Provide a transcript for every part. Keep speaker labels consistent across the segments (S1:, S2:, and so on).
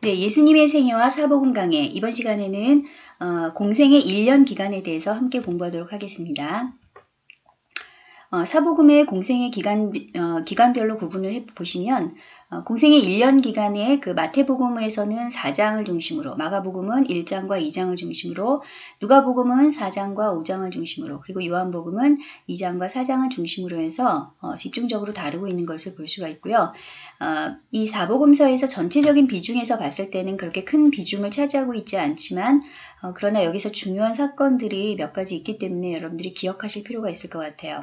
S1: 네, 예수님의 생애와 사복음 강해 이번 시간에는 어, 공생의 1년 기간에 대해서 함께 공부하도록 하겠습니다. 어, 사복음의 공생의 기간, 어, 기간별로 구분을 해 보시면 어, 공생의 1년 기간에 그 마태복음에서는 4장을 중심으로 마가복음은 1장과 2장을 중심으로 누가복음은 4장과 5장을 중심으로 그리고 요한복음은 2장과 4장을 중심으로 해서 어, 집중적으로 다루고 있는 것을 볼 수가 있고요. 어, 이 사복음서에서 전체적인 비중에서 봤을 때는 그렇게 큰 비중을 차지하고 있지 않지만 어, 그러나 여기서 중요한 사건들이 몇 가지 있기 때문에 여러분들이 기억하실 필요가 있을 것 같아요.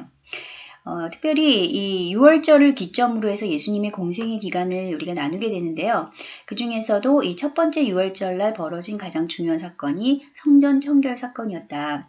S1: 어, 특별히 이 6월절을 기점으로 해서 예수님의 공생의 기간을 우리가 나누게 되는데요. 그 중에서도 이 첫 번째 6월절 날 벌어진 가장 중요한 사건이 성전 청결 사건이었다.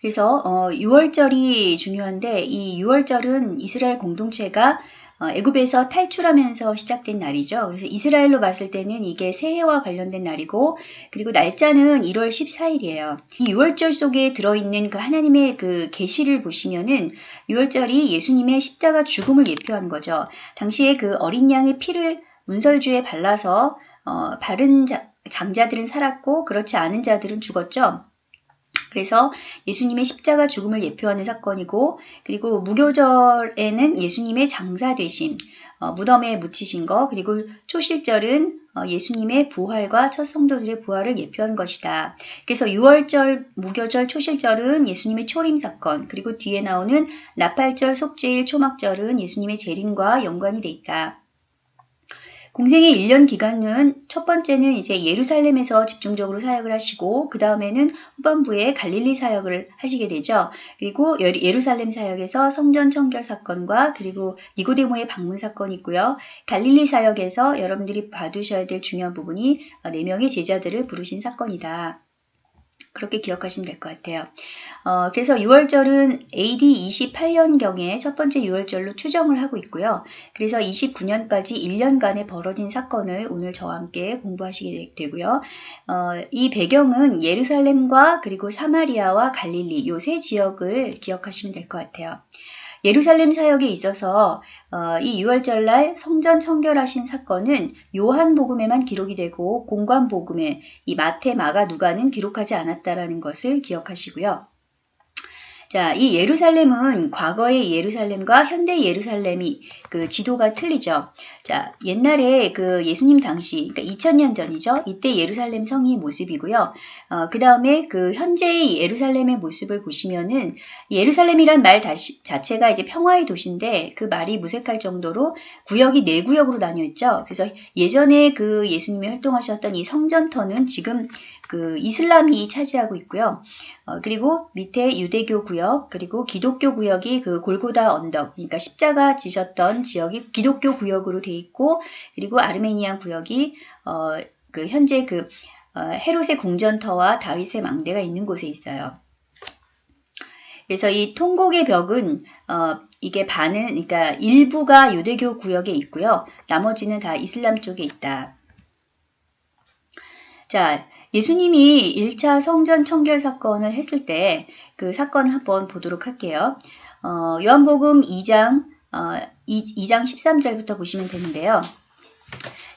S1: 그래서 어, 6월절이 중요한데 이 6월절은 이스라엘 공동체가 어, 애굽에서 탈출하면서 시작된 날이죠. 그래서 이스라엘로 봤을 때는 이게 새해와 관련된 날이고 그리고 날짜는 1월 14일이에요. 이 6월절 속에 들어있는 그 하나님의 그 계시를 보시면은 6월절이 예수님의 십자가 죽음을 예표한 거죠. 당시에 그 어린 양의 피를 문설주에 발라서 어, 바른 자, 장자들은 살았고 그렇지 않은 자들은 죽었죠. 그래서 예수님의 십자가 죽음을 예표하는 사건이고 그리고 무교절에는 예수님의 장사 되심, 어, 무덤에 묻히신 거 그리고 초실절은 어, 예수님의 부활과 첫 성도들의 부활을 예표한 것이다. 그래서 6월절, 무교절, 초실절은 예수님의 초림 사건 그리고 뒤에 나오는 나팔절, 속죄일, 초막절은 예수님의 재림과 연관이 돼 있다. 공생의 1년 기간은 첫 번째는 이제 예루살렘에서 집중적으로 사역을 하시고 그 다음에는 후반부에 갈릴리 사역을 하시게 되죠. 그리고 예루살렘 사역에서 성전 청결 사건과 그리고 니고데모의 방문 사건이 있고요. 갈릴리 사역에서 여러분들이 봐두셔야 될 중요한 부분이 4명의 제자들을 부르신 사건이다. 그렇게 기억하시면 될 것 같아요. 어, 그래서 6월절은 AD 28년경에 첫 번째 6월절로 추정을 하고 있고요. 그래서 29년까지 1년간에 벌어진 사건을 오늘 저와 함께 공부하시게 되고요. 어, 이 배경은 예루살렘과 그리고 사마리아와 갈릴리 이세 지역을 기억하시면 될 것 같아요. 예루살렘 사역에 있어서 어, 이 6월절날 성전 청결하신 사건은 요한복음에만 기록이 되고 공관복음에 이 마태, 마가, 누가는 기록하지 않았다라는 것을 기억하시고요. 자, 이 예루살렘은 과거의 예루살렘과 현대 예루살렘이 그 지도가 틀리죠. 자, 옛날에 그 예수님 당시, 그러니까 2000년 전이죠. 이때 예루살렘 성이 모습이고요. 어, 그 다음에 그 현재의 예루살렘의 모습을 보시면은 예루살렘이란 말 다시, 자체가 이제 평화의 도시인데 그 말이 무색할 정도로 구역이 네 구역으로 나뉘어 있죠. 그래서 예전에 그 예수님이 활동하셨던 이 성전터는 지금 그 이슬람이 차지하고 있고요. 어, 그리고 밑에 유대교 구역, 그리고 기독교 구역이 그 골고다 언덕, 그러니까 십자가 지셨던 지역이 기독교 구역으로 돼 있고, 그리고 아르메니안 구역이 어, 그 현재 그 어, 헤롯의 궁전터와 다윗의 망대가 있는 곳에 있어요. 그래서 이 통곡의 벽은 어, 이게 반은 그러니까 일부가 유대교 구역에 있고요. 나머지는 다 이슬람 쪽에 있다. 자, 예수님이 1차 성전 청결 사건을 했을 때 그 사건을 한번 보도록 할게요. 어, 요한복음 2장, 어, 2, 장 13절부터 보시면 되는데요.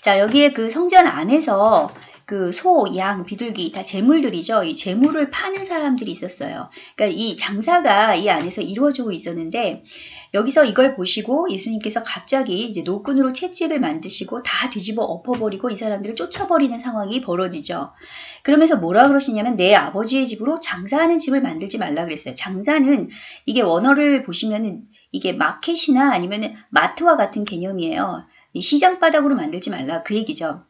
S1: 자, 여기에 그 성전 안에서 그 소, 양, 비둘기 다 재물들이죠. 이 재물을 파는 사람들이 있었어요. 그러니까 이 장사가 이 안에서 이루어지고 있었는데 여기서 이걸 보시고 예수님께서 갑자기 이제 노끈으로 채찍을 만드시고 다 뒤집어 엎어버리고 이 사람들을 쫓아버리는 상황이 벌어지죠. 그러면서 뭐라 그러시냐면 내 아버지의 집으로 장사하는 집을 만들지 말라 그랬어요. 장사는 이게 원어를 보시면은 이게 마켓이나 아니면 마트와 같은 개념이에요. 시장 바닥으로 만들지 말라 그 얘기죠.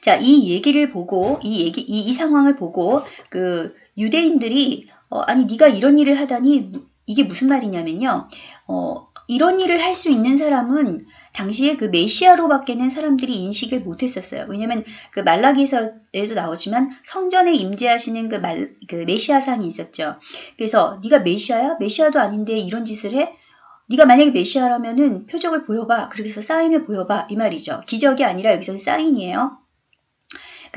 S1: 자, 이 얘기를 보고 이 얘기 이, 이 상황을 보고 그 유대인들이 어, 아니 네가 이런 일을 하다니 이게 무슨 말이냐면요. 어, 이런 일을 할 수 있는 사람은 당시에 그 메시아로 밖에는 사람들이 인식을 못했었어요. 왜냐하면 그 말라기에서에도 나오지만 성전에 임재하시는 그, 말, 그 메시아상이 있었죠. 그래서 네가 메시아야? 메시아도 아닌데 이런 짓을 해? 네가 만약에 메시아라면은 표적을 보여봐. 그래서 사인을 보여봐. 이 말이죠. 기적이 아니라 여기서는 사인이에요.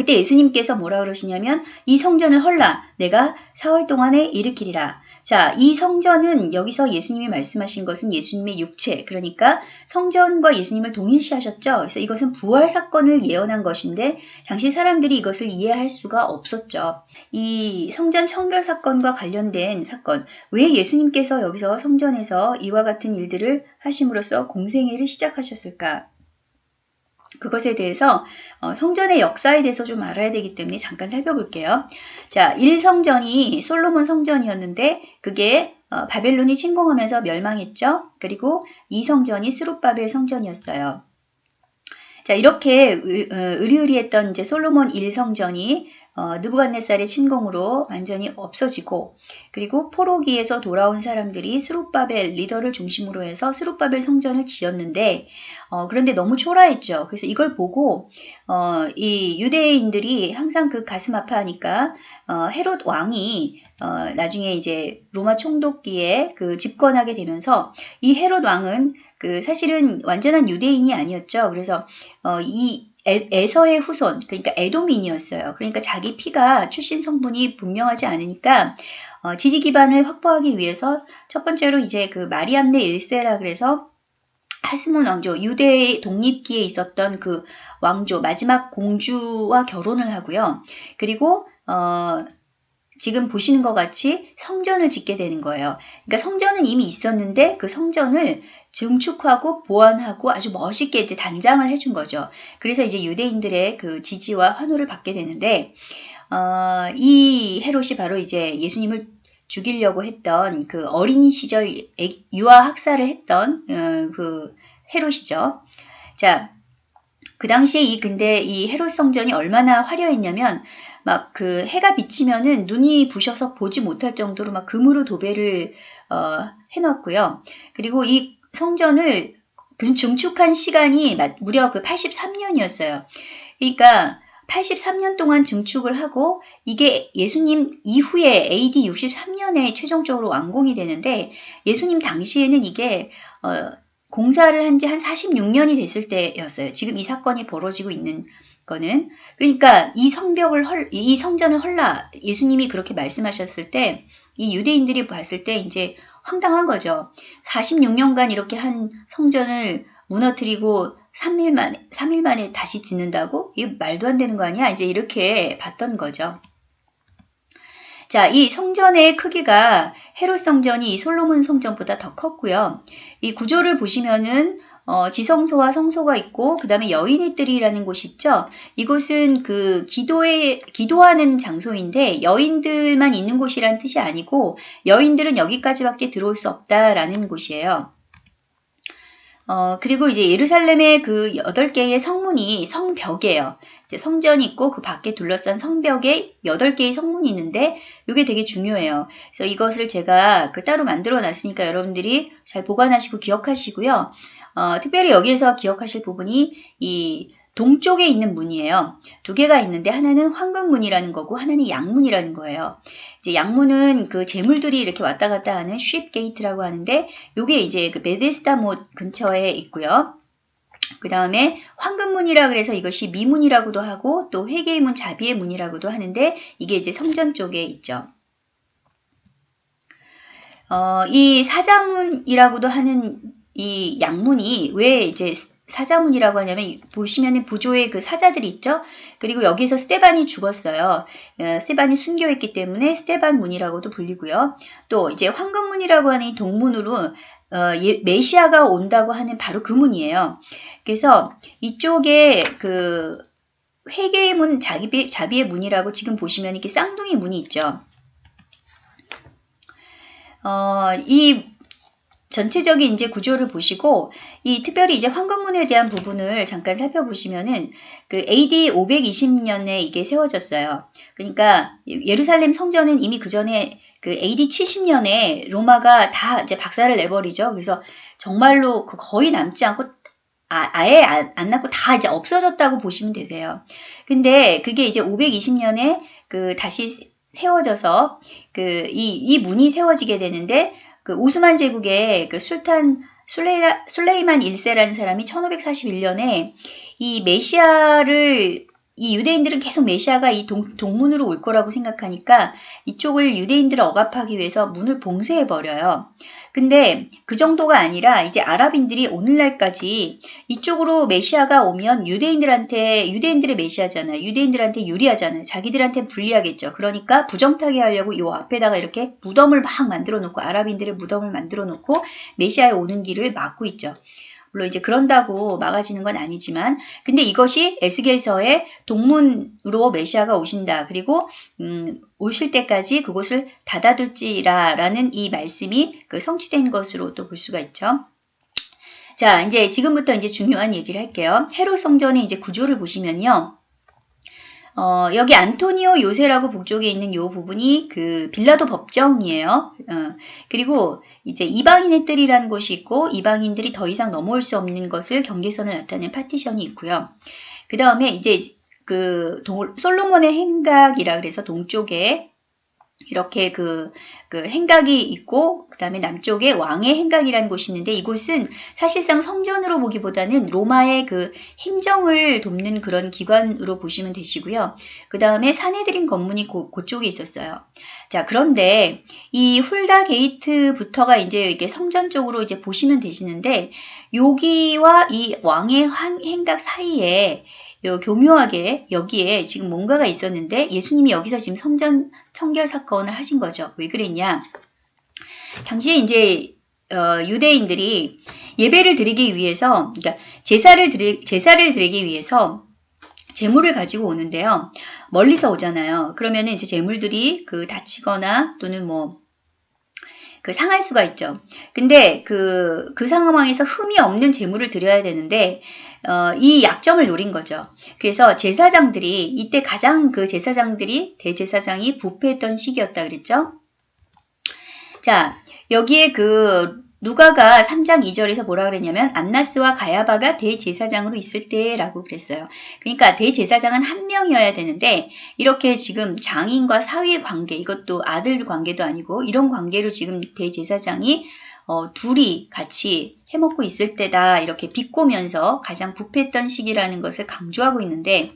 S1: 그때 예수님께서 뭐라 그러시냐면 이 성전을 헐라 내가 사흘 동안에 일으키리라. 자, 이 성전은 여기서 예수님이 말씀하신 것은 예수님의 육체, 그러니까 성전과 예수님을 동일시하셨죠. 그래서 이것은 부활 사건을 예언한 것인데 당시 사람들이 이것을 이해할 수가 없었죠. 이 성전 청결 사건과 관련된 사건, 왜 예수님께서 여기서 성전에서 이와 같은 일들을 하심으로써 공생애를 시작하셨을까? 그것에 대해서 어, 성전의 역사에 대해서 좀 알아야 되기 때문에 잠깐 살펴볼게요. 자, 1성전이 솔로몬 성전이었는데 그게 어, 바벨론이 침공하면서 멸망했죠. 그리고 2성전이 스룹바벨 성전이었어요. 자, 이렇게 어, 의리의리했던 이제 솔로몬 1성전이 어, 느부갓네살의 침공으로 완전히 없어지고 그리고 포로기에서 돌아온 사람들이 스룹바벨 리더를 중심으로 해서 스룹바벨 성전을 지었는데 어, 그런데 너무 초라했죠. 그래서 이걸 보고 어, 이 유대인들이 항상 그 가슴 아파하니까 어, 헤롯 왕이 어, 나중에 이제 로마 총독기에 그 집권하게 되면서 이 헤롯 왕은 그 사실은 완전한 유대인이 아니었죠. 그래서 어, 이 에, 서의 후손, 그러니까 에도민이었어요. 그러니까 자기 피가 출신 성분이 분명하지 않으니까 어, 지지 기반을 확보하기 위해서 첫 번째로 이제 그 마리암네 일세라 그래서 하스몬 왕조, 유대 독립기에 있었던 그 왕조, 마지막 공주와 결혼을 하고요. 그리고 어, 지금 보시는 것 같이 성전을 짓게 되는 거예요. 그러니까 성전은 이미 있었는데 그 성전을 증축하고 보완하고 아주 멋있게 이제 단장을 해준 거죠. 그래서 이제 유대인들의 그 지지와 환호를 받게 되는데 어, 이 헤롯이 바로 이제 예수님을 죽이려고 했던 그 어린 시절 유아 학살을 했던 어, 그 헤롯이죠. 자, 그 당시에 이 근데 이 헤롯 성전이 얼마나 화려했냐면 막 그 해가 비치면은 눈이 부셔서 보지 못할 정도로 막 금으로 도배를 어, 해놨고요. 그리고 이 성전을 증축한 시간이 무려 그 83년이었어요. 그러니까 83년 동안 증축을 하고 이게 예수님 이후에 AD 63년에 최종적으로 완공이 되는데 예수님 당시에는 이게 어, 공사를 한 지한 46년이 됐을 때였어요. 지금 이 사건이 벌어지고 있는 거는 그러니까 이 성벽을 헐, 이 성전을 헐라 예수님이 그렇게 말씀하셨을 때 이 유대인들이 봤을 때 이제 황당한 거죠. 46년간 이렇게 한 성전을 무너뜨리고 3일 만에 3일 만에 다시 짓는다고? 이 말도 안 되는 거 아니야? 이제 이렇게 봤던 거죠. 자, 이 성전의 크기가 헤롯 성전이 솔로몬 성전보다 더 컸고요. 이 구조를 보시면은 어, 지성소와 성소가 있고 그 다음에 여인의 뜰이라는 곳이 있죠. 이곳은 그 기도에 기도하는 장소인데 여인들만 있는 곳이란 뜻이 아니고 여인들은 여기까지밖에 들어올 수 없다라는 곳이에요. 어, 그리고 이제 예루살렘의 그 여덟 개의 성문이 성벽이에요. 성전이 있고 그 밖에 둘러싼 성벽에 여덟 개의 성문이 있는데 이게 되게 중요해요. 그래서 이것을 제가 그 따로 만들어 놨으니까 여러분들이 잘 보관하시고 기억하시고요. 어, 특별히 여기에서 기억하실 부분이 이 동쪽에 있는 문이에요. 두 개가 있는데 하나는 황금문이라는 거고 하나는 양문이라는 거예요. 이제 양문은 그 재물들이 이렇게 왔다 갔다 하는 쉽 게이트라고 하는데 이게 이제 그 베데스다 못 근처에 있고요. 그 다음에 황금문이라 그래서 이것이 미문이라고도 하고 또 회개의 문, 자비의 문이라고도 하는데 이게 이제 성전 쪽에 있죠. 어, 이 사자문이라고도 하는 이 양문이 왜 이제 사자문이라고 하냐면 보시면 부조의 그 사자들이 있죠. 그리고 여기서 스테반이 죽었어요. 어, 스테반이 순교했기 때문에 스테반 문이라고도 불리고요. 또 이제 황금문이라고 하는 이 동문으로 어, 예, 메시아가 온다고 하는 바로 그 문이에요. 그래서 이쪽에 그 회개의 문, 자비, 자비의 문이라고 지금 보시면 이렇게 쌍둥이 문이 있죠. 어, 이 전체적인 이제 구조를 보시고 이 특별히 이제 황금문에 대한 부분을 잠깐 살펴보시면은 그 AD 520년에 이게 세워졌어요. 그러니까 예루살렘 성전은 이미 그 전에 그 AD 70년에 로마가 다 이제 박살을 내버리죠. 그래서 정말로 그 거의 남지 않고 아, 예 안, 안 남고 다 이제 없어졌다고 보시면 되세요. 근데 그게 이제 520년에 그 다시 세워져서 그 이 이 문이 세워지게 되는데 그 오스만 제국의 그 술탄 술레이라, 술레이만 1세라는 사람이 1541년에 이 메시아를 이 유대인들은 계속 메시아가 이 동, 동문으로 올 거라고 생각하니까 이쪽을 유대인들을 억압하기 위해서 문을 봉쇄해 버려요. 근데 그 정도가 아니라 이제 아랍인들이 오늘날까지 이쪽으로 메시아가 오면 유대인들한테 유대인들의 메시아잖아요. 유대인들한테 유리하잖아요. 자기들한테 불리하겠죠. 그러니까 부정타게 하려고 이 앞에다가 이렇게 무덤을 막 만들어 놓고 아랍인들의 무덤을 만들어 놓고 메시아의 오는 길을 막고 있죠. 물론 이제 그런다고 막아지는 건 아니지만 근데 이것이 에스겔서의 동문으로 메시아가 오신다. 그리고 음, 오실 때까지 그곳을 닫아둘지라 라는 이 말씀이 그 성취된 것으로 또 볼 수가 있죠. 자, 이제 지금부터 이제 중요한 얘기를 할게요. 헤롯 성전의 이제 구조를 보시면요. 어, 여기 안토니오 요새라고 북쪽에 있는 요 부분이 그 빌라도 법정이에요. 어, 그리고 이제 이방인의 뜰이라는 곳이 있고 이방인들이 더 이상 넘어올 수 없는 것을 경계선을 나타내는 파티션이 있고요. 그 다음에 이제 그 동, 솔로몬의 행각이라 그래서 동쪽에 이렇게 그, 그 행각이 있고 그 다음에 남쪽에 왕의 행각이라는 곳이 있는데 이곳은 사실상 성전으로 보기보다는 로마의 그 행정을 돕는 그런 기관으로 보시면 되시고요. 그 다음에 사내들인 건물이 고, 그쪽에 있었어요. 자 그런데 이 훌다 게이트부터가 이제 이게 성전 쪽으로 이제 보시면 되시는데 여기와 이 왕의 행각 사이에 요 교묘하게 여기에 지금 뭔가가 있었는데 예수님이 여기서 지금 성전 청결 사건을 하신 거죠. 왜 그랬냐? 당시에 이제 어, 유대인들이 예배를 드리기 위해서, 그러니까 제사를 드리, 제사를 드리기 위해서 재물을 가지고 오는데요. 멀리서 오잖아요. 그러면 이제 재물들이 그 다치거나 또는 뭐, 그 상할 수가 있죠. 근데 그, 그 상황에서 흠이 없는 재물을 드려야 되는데, 어, 이 약점을 노린 거죠. 그래서 제사장들이 이때 가장 그 제사장들이 대제사장이 부패했던 시기였다 그랬죠. 자, 여기에 그 누가가 3장 2절에서 뭐라 그랬냐면 안나스와 가야바가 대제사장으로 있을 때라고 그랬어요. 그러니까 대제사장은 한 명이어야 되는데 이렇게 지금 장인과 사위의 관계 이것도 아들 관계도 아니고 이런 관계로 지금 대제사장이 어, 둘이 같이 해먹고 있을 때다 이렇게 비꼬면서 가장 부패했던 시기라는 것을 강조하고 있는데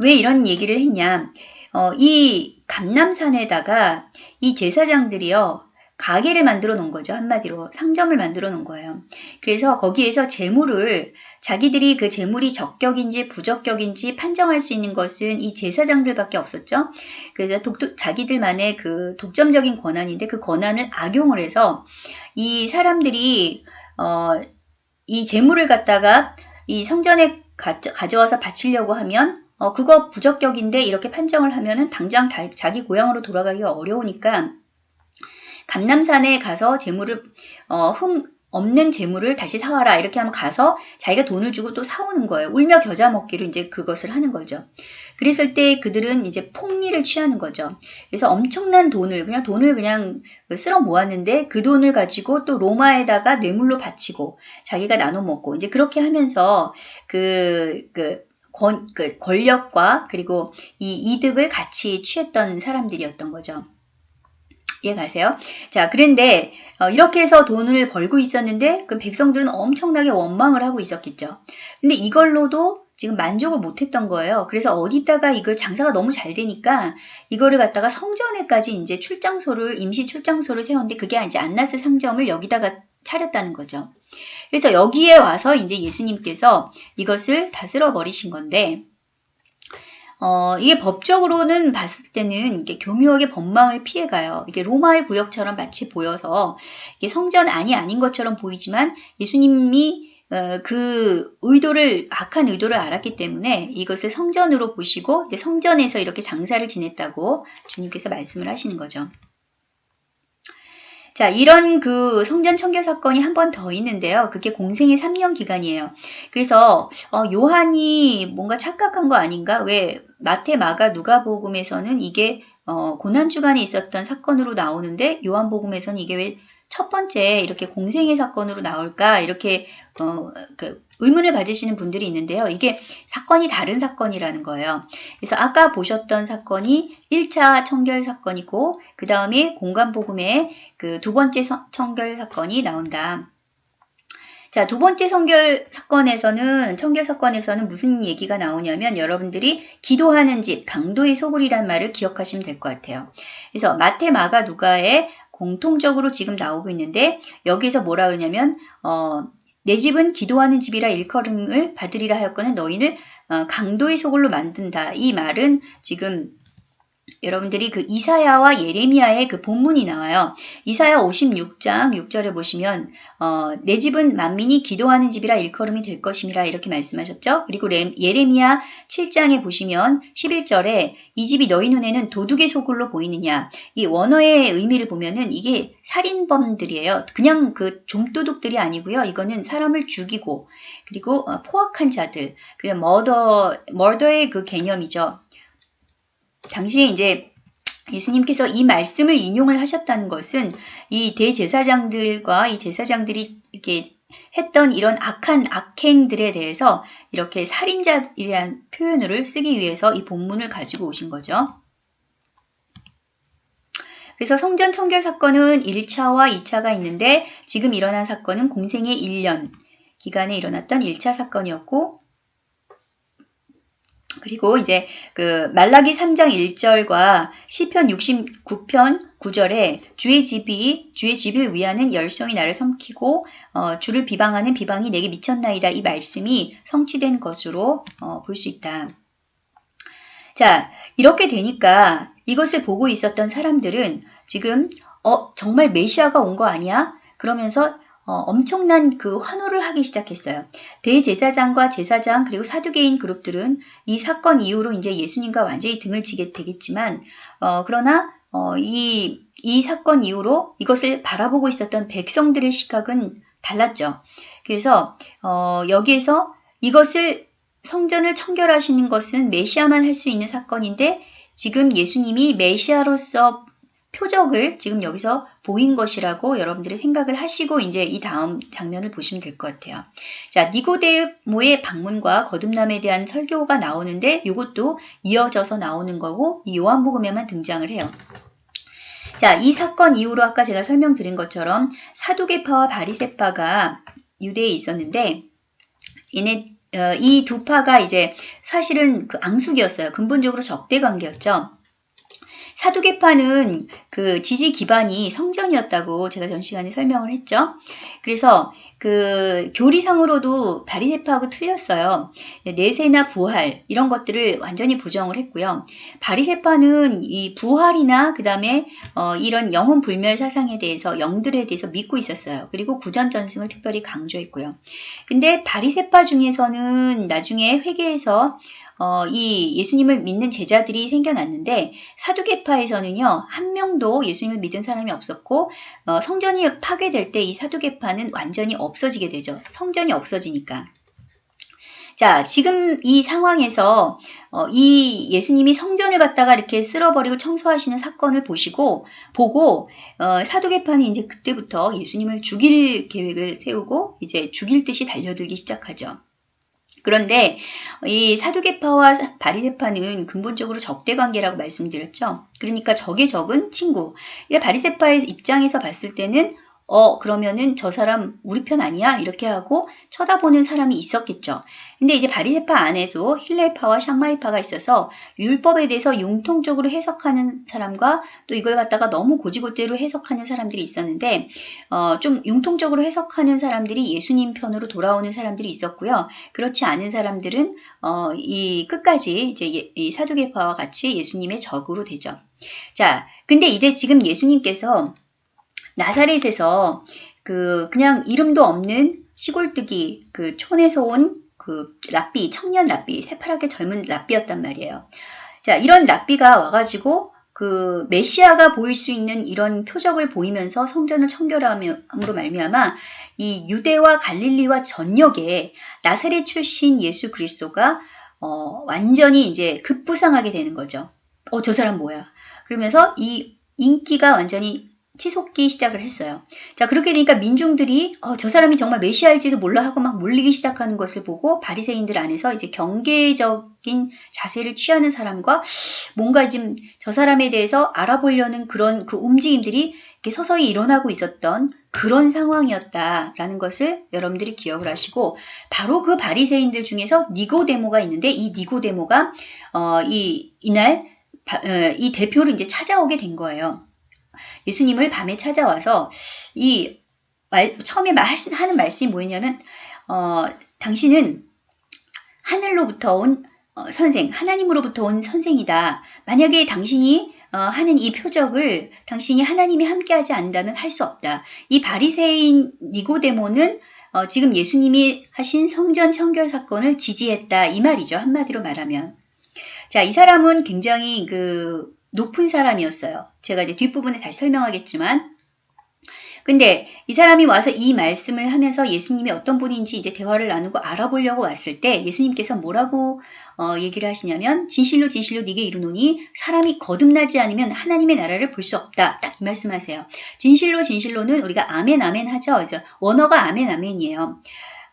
S1: 왜 이런 얘기를 했냐 어, 이 감남산에다가 이 제사장들이요 가게를 만들어 놓은 거죠. 한마디로 상점을 만들어 놓은 거예요. 그래서 거기에서 재물을 자기들이 그 재물이 적격인지 부적격인지 판정할 수 있는 것은 이 제사장들밖에 없었죠. 그래서 독, 자기들만의 그 독점적인 권한인데 그 권한을 악용을 해서 이 사람들이 어, 이 재물을 갖다가 이 성전에 가져, 와서 바치려고 하면 어, 그거 부적격인데 이렇게 판정을 하면은 당장 다, 자기 고향으로 돌아가기가 어려우니까 감남산에 가서 재물을 어, 흠 없는 재물을 다시 사와라 이렇게 하면 가서 자기가 돈을 주고 또 사오는 거예요. 울며 겨자 먹기로 이제 그것을 하는 거죠. 그랬을 때 그들은 이제 폭리를 취하는 거죠. 그래서 엄청난 돈을 그냥 돈을 그냥 쓸어 모았는데 그 돈을 가지고 또 로마에다가 뇌물로 바치고 자기가 나눠 먹고 이제 그렇게 하면서 그, 그, 권, 그 권력과 그리고 이 이득을 같이 취했던 사람들이었던 거죠. 이해가세요? 자, 그런데 어, 이렇게 해서 돈을 벌고 있었는데 그 백성들은 엄청나게 원망을 하고 있었겠죠. 근데 이걸로도 지금 만족을 못했던 거예요. 그래서 어디다가 이걸 장사가 너무 잘 되니까 이거를 갖다가 성전에까지 이제 출장소를 임시 출장소를 세웠는데 그게 이제 안나스 상점을 여기다가 차렸다는 거죠. 그래서 여기에 와서 이제 예수님께서 이것을 다스려 버리신 건데 어, 이게 법적으로는 봤을 때는 이게 교묘하게 법망을 피해가요. 이게 로마의 구역처럼 마치 보여서 이게 성전 안이 아닌 것처럼 보이지만 예수님이 어, 그 의도를 악한 의도를 알았기 때문에 이것을 성전으로 보시고 성전에서 이렇게 장사를 지냈다고 주님께서 말씀을 하시는 거죠. 자, 이런 그 성전 청결 사건이 한 번 더 있는데요. 그게 공생의 3년 기간이에요. 그래서 어, 요한이 뭔가 착각한 거 아닌가? 왜 마태, 마가, 누가복음에서는 이게 어, 고난 주간에 있었던 사건으로 나오는데 요한복음에서는 이게 왜 첫 번째 이렇게 공생의 사건으로 나올까? 이렇게 어, 그 의문을 가지시는 분들이 있는데요. 이게 사건이 다른 사건이라는 거예요. 그래서 아까 보셨던 사건이 1차 청결 사건이고 그 다음에 공간복음의 그 두 번째 청결 사건이 나온다. 자, 두 번째 성결 사건에서는, 청결 사건에서는 무슨 얘기가 나오냐면 여러분들이 기도하는 집, 강도의 소굴이란 말을 기억하시면 될 것 같아요. 그래서 마태, 마가, 누가에 공통적으로 지금 나오고 있는데 여기서 뭐라 그러냐면, 어, 내 집은 기도하는 집이라 일컬음을 받으리라 하였거늘 너희를 어, 강도의 소굴로 만든다. 이 말은 지금 여러분들이 그 이사야와 예레미야의 그 본문이 나와요. 이사야 56장 6절에 보시면 어, 내 집은 만민이 기도하는 집이라 일컬음이 될 것임이라 이렇게 말씀하셨죠. 그리고 레, 예레미야 7장에 보시면 11절에 이 집이 너희 눈에는 도둑의 소굴로 보이느냐. 이 원어의 의미를 보면은 이게 살인범들이에요. 그냥 그 좀도둑들이 아니고요. 이거는 사람을 죽이고 그리고 어, 포악한 자들, 그리고 머더 머더의 그 개념이죠. 당시에 이제 예수님께서 이 말씀을 인용을 하셨다는 것은 이 대제사장들과 이 제사장들이 이렇게 했던 이런 악한 악행들에 대해서 이렇게 살인자이라는 표현을 쓰기 위해서 이 본문을 가지고 오신 거죠. 그래서 성전 청결 사건은 1차와 2차가 있는데 지금 일어난 사건은 공생의 1년 기간에 일어났던 1차 사건이었고 그리고 이제 그 말라기 3장 1절과 시편 69편 9절에 주의 집이 주의 집을 위하는 열성이 나를 삼키고 어, 주를 비방하는 비방이 내게 미쳤나이다 이 말씀이 성취된 것으로 어, 볼 수 있다. 자 이렇게 되니까 이것을 보고 있었던 사람들은 지금 어 정말 메시아가 온 거 아니야? 그러면서 어, 엄청난 그 환호를 하기 시작했어요. 대제사장과 제사장 그리고 사두개인 그룹들은 이 사건 이후로 이제 예수님과 완전히 등을 지게 되겠지만 어, 그러나 어, 이, 이 사건 이후로 이것을 바라보고 있었던 백성들의 시각은 달랐죠. 그래서 어, 여기에서 이것을 성전을 청결하시는 것은 메시아만 할 수 있는 사건인데 지금 예수님이 메시아로서 표적을 지금 여기서 보인 것이라고 여러분들이 생각을 하시고 이제 이 다음 장면을 보시면 될 것 같아요. 자, 니고데모의 방문과 거듭남에 대한 설교가 나오는데 이것도 이어져서 나오는 거고 이 요한복음에만 등장을 해요. 자, 이 사건 이후로 아까 제가 설명드린 것처럼 사두개파와 바리세파가 유대에 있었는데 얘네 어, 이두 파가 이제 사실은 그 앙숙이었어요. 근본적으로 적대 관계였죠. 사두개파는 그 지지 기반이 성전이었다고 제가 전 시간에 설명을 했죠. 그래서 그 교리상으로도 바리세파하고 틀렸어요. 내세나 부활 이런 것들을 완전히 부정을 했고요. 바리세파는 이 부활이나 그 다음에 어, 이런 영혼 불멸 사상에 대해서 영들에 대해서 믿고 있었어요. 그리고 구전 전승을 특별히 강조했고요. 근데 바리세파 중에서는 나중에 회계에서 어, 이 예수님을 믿는 제자들이 생겨났는데 사두개파에서는요 한 명도 예수님을 믿은 사람이 없었고 어, 성전이 파괴될 때 이 사두개파는 완전히 없어지게 되죠. 성전이 없어지니까. 자, 지금 이 상황에서 어, 이 예수님이 성전을 갖다가 이렇게 쓸어버리고 청소하시는 사건을 보시고 보고 어, 사두개파는 이제 그때부터 예수님을 죽일 계획을 세우고 이제 죽일 듯이 달려들기 시작하죠. 그런데 이 사두개파와 바리세파는 근본적으로 적대 관계라고 말씀드렸죠. 그러니까 적의 적은 친구. 그러니까 바리세파의 입장에서 봤을 때는 어, 그러면은 저 사람 우리 편 아니야? 이렇게 하고 쳐다보는 사람이 있었겠죠. 근데 이제 바리세파 안에도 힐레파와 샹마이파가 있어서 율법에 대해서 융통적으로 해석하는 사람과 또 이걸 갖다가 너무 고지고대로 해석하는 사람들이 있었는데, 어, 좀 융통적으로 해석하는 사람들이 예수님 편으로 돌아오는 사람들이 있었고요. 그렇지 않은 사람들은, 어, 이 끝까지 이제 예, 이 사두개파와 같이 예수님의 적으로 되죠. 자, 근데 이제 지금 예수님께서 나사렛에서 그 그냥 이름도 없는 시골뜨기 그 촌에서 온 그 랍비 청년 랍비 새파랗게 젊은 랍비였단 말이에요. 자 이런 랍비가 와가지고 그 메시아가 보일 수 있는 이런 표적을 보이면서 성전을 청결함으로 말미암아 이 유대와 갈릴리와 전역에 나사렛 출신 예수 그리스도가 어, 완전히 이제 급부상하게 되는 거죠. 어, 저 사람 뭐야? 그러면서 이 인기가 완전히 치솟기 시작을 했어요. 자, 그렇게 되니까 민중들이 어, 저 사람이 정말 메시아일지도 몰라 하고 막 몰리기 시작하는 것을 보고 바리새인들 안에서 이제 경계적인 자세를 취하는 사람과 뭔가 지금 저 사람에 대해서 알아보려는 그런 그 움직임들이 이렇게 서서히 일어나고 있었던 그런 상황이었다라는 것을 여러분들이 기억을 하시고 바로 그 바리새인들 중에서 니고데모가 있는데 이 니고데모가 어, 이 이날 바, 어, 이 대표를 이제 찾아오게 된 거예요. 예수님을 밤에 찾아와서 이 말, 처음에 하는 말씀이 뭐였냐면 어, 당신은 하늘로부터 온 어, 선생, 하나님으로부터 온 선생이다. 만약에 당신이 어, 하는 이 표적을 당신이 하나님이 함께하지 않는다면 할 수 없다. 이 바리새인 니고데모는 어, 지금 예수님이 하신 성전 청결 사건을 지지했다 이 말이죠. 한마디로 말하면. 자, 이 사람은 굉장히 그 높은 사람이었어요. 제가 이제 뒷부분에 다시 설명하겠지만 근데 이 사람이 와서 이 말씀을 하면서 예수님이 어떤 분인지 이제 대화를 나누고 알아보려고 왔을 때 예수님께서 뭐라고 어, 얘기를 하시냐면 진실로 진실로 네게 이르노니 사람이 거듭나지 않으면 하나님의 나라를 볼 수 없다. 딱 이 말씀하세요. 진실로 진실로는 우리가 아멘 아멘 하죠. 그죠? 원어가 아멘 아멘이에요.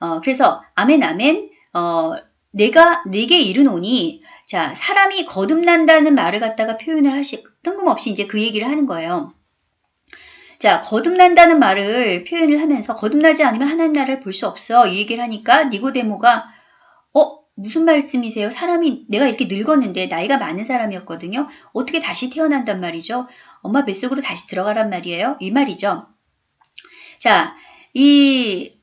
S1: 어, 그래서 아멘 아멘 어, 내가 네게 이르노니 자 사람이 거듭난다는 말을 갖다가 표현을 하시 뜬금없이 이제 그 얘기를 하는 거예요. 자, 거듭난다는 말을 표현을 하면서 거듭나지 않으면 하나님 나라를 볼 수 없어. 이 얘기를 하니까 니고데모가 어, 무슨 말씀이세요? 사람이 내가 이렇게 늙었는데 나이가 많은 사람이었거든요. 어떻게 다시 태어난단 말이죠? 엄마 뱃속으로 다시 들어가란 말이에요. 이 말이죠. 자, 이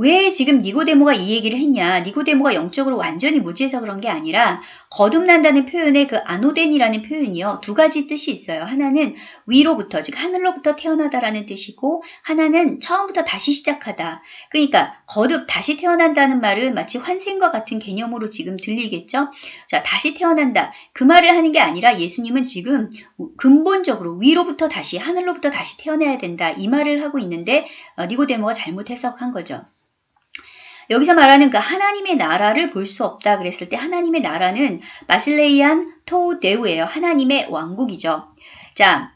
S1: 왜 지금 니고데모가 이 얘기를 했냐? 니고데모가 영적으로 완전히 무지해서 그런 게 아니라 거듭난다는 표현의 그 아노덴이라는 표현이요. 두 가지 뜻이 있어요. 하나는 위로부터 즉 하늘로부터 태어나다라는 뜻이고 하나는 처음부터 다시 시작하다. 그러니까 거듭 다시 태어난다는 말은 마치 환생과 같은 개념으로 지금 들리겠죠? 자, 다시 태어난다. 그 말을 하는 게 아니라 예수님은 지금 근본적으로 위로부터 다시 하늘로부터 다시 태어나야 된다. 이 말을 하고 있는데 어, 니고데모가 잘못 해석한 거죠. 여기서 말하는 그 하나님의 나라를 볼 수 없다 그랬을 때 하나님의 나라는 마실레이안 토데우예요. 하나님의 왕국이죠. 자,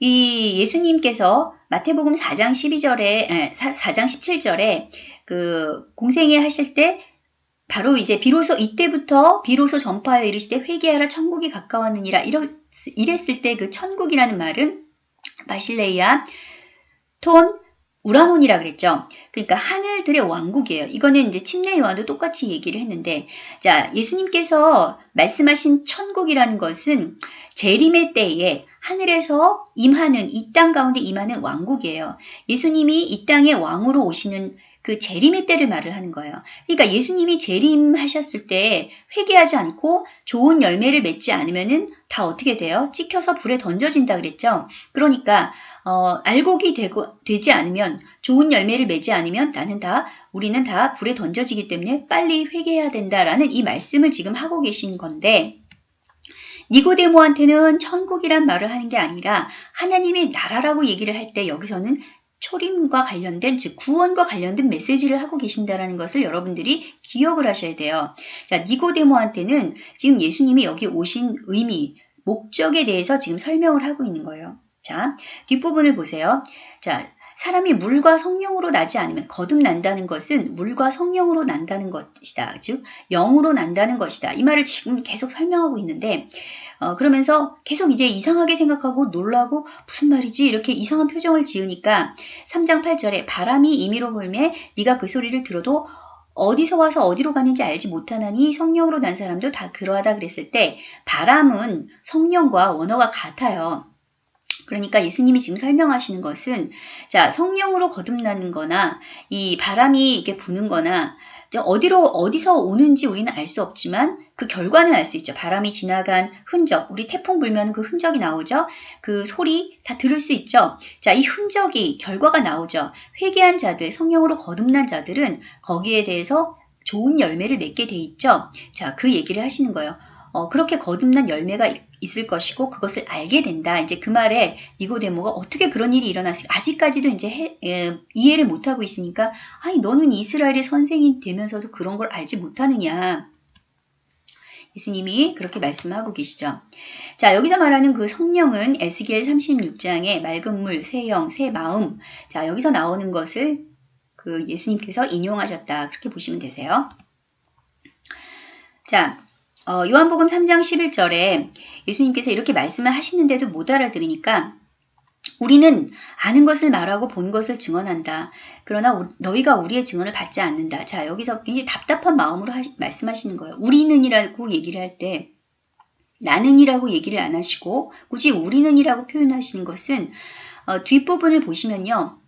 S1: 이 예수님께서 마태복음 4장 12절에 4장 17절에 그 공생애 하실 때 바로 이제 비로소 이때부터 비로소 전파하여 이르시되 회개하라 천국이 가까웠느니라 이랬을 때 그 천국이라는 말은 바실레이아 톤 우라논이라 그랬죠. 그러니까 하늘들의 왕국이에요. 이거는 이제 침례 요한도 똑같이 얘기를 했는데 자 예수님께서 말씀하신 천국이라는 것은 재림의 때에 하늘에서 임하는 이 땅 가운데 임하는 왕국이에요. 예수님이 이 땅의 왕으로 오시는 그 재림의 때를 말을 하는 거예요. 그러니까 예수님이 재림하셨을 때 회개하지 않고 좋은 열매를 맺지 않으면은 다 어떻게 돼요? 찍혀서 불에 던져진다 그랬죠. 그러니까 어, 알곡이 되고, 되지 않으면 좋은 열매를 맺지 않으면 나는 다 우리는 다 불에 던져지기 때문에 빨리 회개해야 된다라는 이 말씀을 지금 하고 계신 건데 니고데모한테는 천국이란 말을 하는 게 아니라 하나님의 나라라고 얘기를 할 때 여기서는 초림과 관련된 즉 구원과 관련된 메시지를 하고 계신다라는 것을 여러분들이 기억을 하셔야 돼요. 자, 니고데모한테는 지금 예수님이 여기 오신 의미, 목적에 대해서 지금 설명을 하고 있는 거예요. 자, 뒷부분을 보세요. 자, 사람이 물과 성령으로 나지 않으면 거듭난다는 것은 물과 성령으로 난다는 것이다. 즉 영으로 난다는 것이다. 이 말을 지금 계속 설명하고 있는데 어, 그러면서 계속 이제 이상하게 생각하고 놀라고 무슨 말이지 이렇게 이상한 표정을 지으니까 3장 8절에 바람이 임의로 불매 네가 그 소리를 들어도 어디서 와서 어디로 가는지 알지 못하나니 성령으로 난 사람도 다 그러하다 그랬을 때 바람은 성령과 원어가 같아요. 그러니까 예수님이 지금 설명하시는 것은 자 성령으로 거듭나는 거나 이 바람이 이게 부는 거나 어디로 어디서 오는지 우리는 알 수 없지만 그 결과는 알 수 있죠. 바람이 지나간 흔적, 우리 태풍 불면 그 흔적이 나오죠. 그 소리 다 들을 수 있죠. 자, 이 흔적이 결과가 나오죠. 회개한 자들, 성령으로 거듭난 자들은 거기에 대해서 좋은 열매를 맺게 돼 있죠. 자, 그 얘기를 하시는 거예요. 어, 그렇게 거듭난 열매가 있을 것이고 그것을 알게 된다. 이제 그 말에 니고데모가 어떻게 그런 일이 일어났을까? 아직까지도 이제 해, 에, 이해를 못하고 있으니까 아니 너는 이스라엘의 선생이 되면서도 그런 걸 알지 못하느냐. 예수님이 그렇게 말씀하고 계시죠. 자, 여기서 말하는 그 성령은 에스겔 36장의 맑은 물, 새 영, 새 마음. 자, 여기서 나오는 것을 그 예수님께서 인용하셨다. 그렇게 보시면 되세요. 자, 어, 요한복음 3장 11절에 예수님께서 이렇게 말씀을 하시는데도 못 알아들으니까 우리는 아는 것을 말하고 본 것을 증언한다. 그러나 너희가 우리의 증언을 받지 않는다. 자, 여기서 굉장히 답답한 마음으로 하시, 말씀하시는 거예요. 우리는이라고 얘기를 할 때 나는이라고 얘기를 안 하시고 굳이 우리는이라고 표현하시는 것은 어, 뒷부분을 보시면요.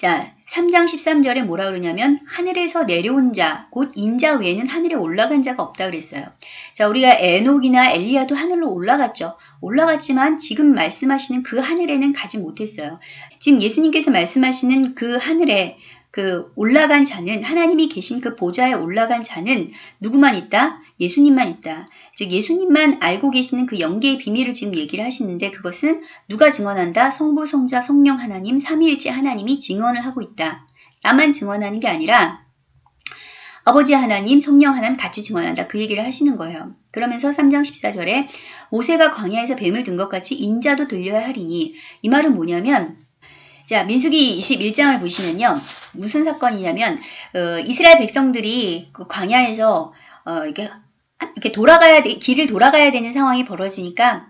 S1: 자, 3장 13절에 뭐라 그러냐면 하늘에서 내려온 자, 곧 인자 외에는 하늘에 올라간 자가 없다 그랬어요. 자, 우리가 에녹이나 엘리야도 하늘로 올라갔죠. 올라갔지만 지금 말씀하시는 그 하늘에는 가지 못했어요. 지금 예수님께서 말씀하시는 그 하늘에 그 올라간 자는 하나님이 계신 그 보좌에 올라간 자는 누구만 있다? 예수님만 있다. 즉 예수님만 알고 계시는 그 영계의 비밀을 지금 얘기를 하시는데 그것은 누가 증언한다? 성부, 성자, 성령 하나님, 삼위일체 하나님이 증언을 하고 있다. 나만 증언하는 게 아니라 아버지 하나님, 성령 하나님 같이 증언한다. 그 얘기를 하시는 거예요. 그러면서 3장 14절에 모세가 광야에서 뱀을 든 것 같이 인자도 들려야 하리니 이 말은 뭐냐면 자, 민수기 21장을 보시면요. 무슨 사건이냐면, 어, 이스라엘 백성들이 그 광야에서, 어, 이렇게, 이렇게 돌아가야 돼, 길을 돌아가야 되는 상황이 벌어지니까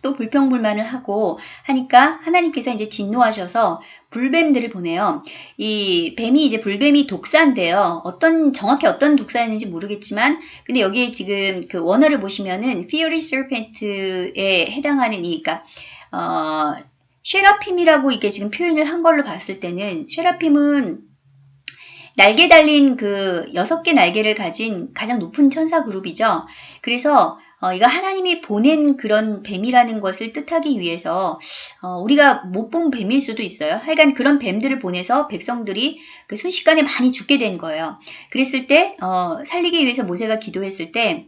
S1: 또 불평불만을 하고 하니까 하나님께서 이제 진노하셔서 불뱀들을 보내요. 이 뱀이 이제 불뱀이 독사인데요. 어떤 정확히 어떤 독사였는지 모르겠지만 근데 여기에 지금 그 원어를 보시면은 Fiery Serpent에 해당하는 이 그러니까 어 쉐라핌이라고 이게 지금 표현을 한 걸로 봤을 때는 쉐라핌은 날개 달린 그 여섯 개 날개를 가진 가장 높은 천사 그룹이죠. 그래서 어, 이거 하나님이 보낸 그런 뱀이라는 것을 뜻하기 위해서 어, 우리가 못 본 뱀일 수도 있어요. 하여간 그런 뱀들을 보내서 백성들이 그 순식간에 많이 죽게 된 거예요. 그랬을 때 어, 살리기 위해서 모세가 기도했을 때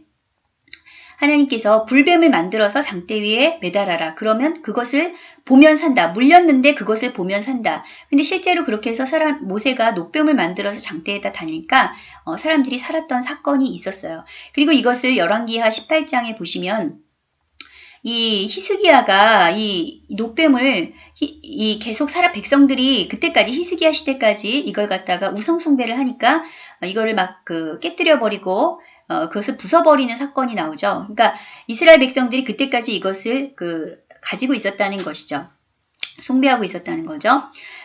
S1: 하나님께서 불뱀을 만들어서 장대 위에 매달아라. 그러면 그것을 보면 산다. 물렸는데 그것을 보면 산다. 근데 실제로 그렇게 해서 사람 모세가 녹뱀을 만들어서 장대에다 다니까 어, 사람들이 살았던 사건이 있었어요. 그리고 이것을 열왕기하 18장에 보시면 이 히스기야가 이 녹뱀을 히, 이 계속 살아 백성들이 그때까지 히스기야 시대까지 이걸 갖다가 우상 숭배를 하니까 이거를 막 그 깨뜨려 버리고 어, 그것을 부숴버리는 사건이 나오죠. 그러니까 이스라엘 백성들이 그때까지 이것을 그 가지고 있었다는 것이죠. 숭배하고 있었다는 거죠.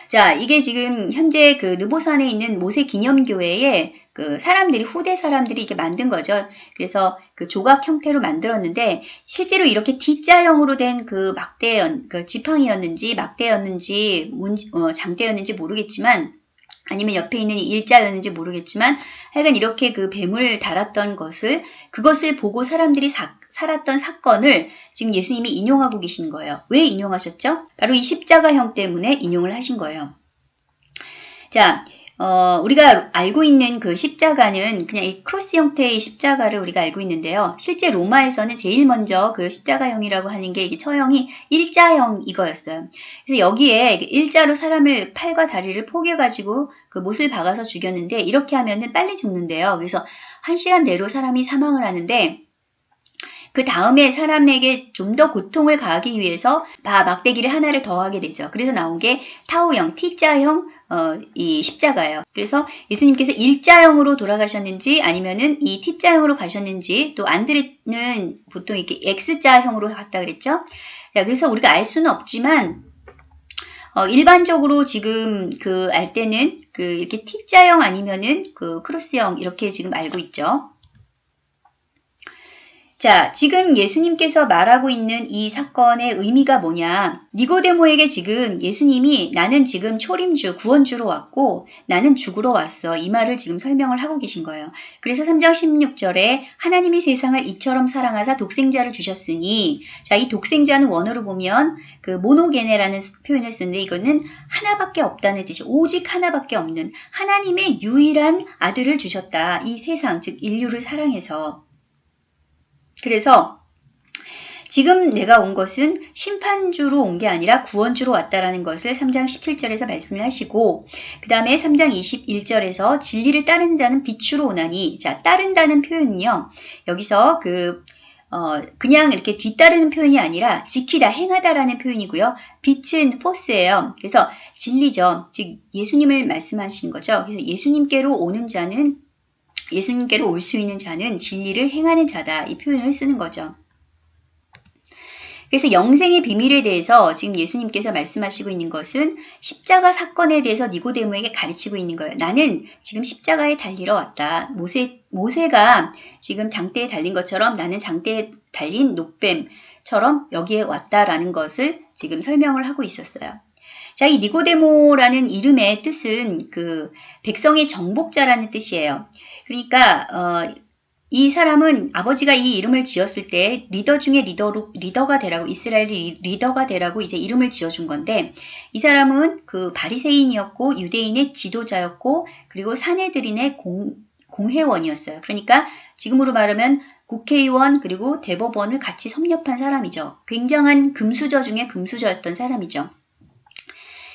S1: 자, 이게 지금 현재 그 느보산에 있는 모세 기념교회에 그 사람들이 후대 사람들이 이게 만든 거죠. 그래서 그 조각 형태로 만들었는데 실제로 이렇게 T자형으로 된 그 막대 그 지팡이였는지 막대였는지 어, 장대였는지 모르겠지만 아니면 옆에 있는 일자였는지 모르겠지만 하여간 이렇게 그 뱀을 달았던 것을 그것을 보고 사람들이 사, 살았던 사건을 지금 예수님이 인용하고 계시는 거예요. 왜 인용하셨죠? 바로 이 십자가형 때문에 인용을 하신 거예요. 자, 어, 우리가 알고 있는 그 십자가는 그냥 이 cross 형태의 십자가를 우리가 알고 있는데요. 실제 로마에서는 제일 먼저 그 십자가형이라고 하는 게 처형이 일자형 이거였어요. 그래서 여기에 일자로 사람을 팔과 다리를 포개가지고 그 못을 박아서 죽였는데 이렇게 하면은 빨리 죽는데요. 그래서 한 시간 내로 사람이 사망을 하는데 그 다음에 사람에게 좀 더 고통을 가하기 위해서 막대기를 하나를 더하게 되죠. 그래서 나온 게 타우형, T자형, 어, 이 십자가예요. 그래서 예수님께서 일자형으로 돌아가셨는지 아니면은 이 T자형으로 가셨는지 또 안드레는 보통 이렇게 X자형으로 갔다 그랬죠. 자, 그래서 우리가 알 수는 없지만 어, 일반적으로 지금 그 알 때는 그 이렇게 T자형 아니면은 그 크로스형 이렇게 지금 알고 있죠. 자, 지금 예수님께서 말하고 있는 이 사건의 의미가 뭐냐? 니고데모에게 지금 예수님이 나는 지금 초림주, 구원주로 왔고 나는 죽으러 왔어. 이 말을 지금 설명을 하고 계신 거예요. 그래서 3장 16절에 하나님이 세상을 이처럼 사랑하사 독생자를 주셨으니 자, 이 독생자는 원어로 보면 그 모노게네라는 표현을 쓰는데 이거는 하나밖에 없다는 뜻이 오직 하나밖에 없는 하나님의 유일한 아들을 주셨다. 이 세상, 즉 인류를 사랑해서 그래서 지금 내가 온 것은 심판주로 온 게 아니라 구원주로 왔다라는 것을 3장 17절에서 말씀을 하시고 그 다음에 3장 21절에서 진리를 따르는 자는 빛으로 오나니 자 따른다는 표현은요 여기서 그 어, 그냥 이렇게 뒤따르는 표현이 아니라 지키다, 행하다라는 표현이고요. 빛은 포스예요. 그래서 진리죠. 즉 예수님을 말씀하신 거죠. 그래서 예수님께로 오는 자는 예수님께로 올 수 있는 자는 진리를 행하는 자다. 이 표현을 쓰는 거죠. 그래서 영생의 비밀에 대해서 지금 예수님께서 말씀하시고 있는 것은 십자가 사건에 대해서 니고데모에게 가르치고 있는 거예요. 나는 지금 십자가에 달리러 왔다. 모세, 모세가 지금 장대에 달린 것처럼 나는 장대에 달린 녹뱀처럼 여기에 왔다라는 것을 지금 설명을 하고 있었어요. 자, 이 니고데모라는 이름의 뜻은 그 백성의 정복자라는 뜻이에요. 그러니까 어, 이 사람은 아버지가 이 이름을 지었을 때 리더 중에 리더로, 리더가 되라고 이스라엘이 리더가 되라고 이제 이름을 지어준 건데 이 사람은 그 바리새인이었고 유대인의 지도자였고 그리고 사내들인의 공, 공회원이었어요. 그러니까 지금으로 말하면 국회의원 그리고 대법원을 같이 섭렵한 사람이죠. 굉장한 금수저 중에 금수저였던 사람이죠.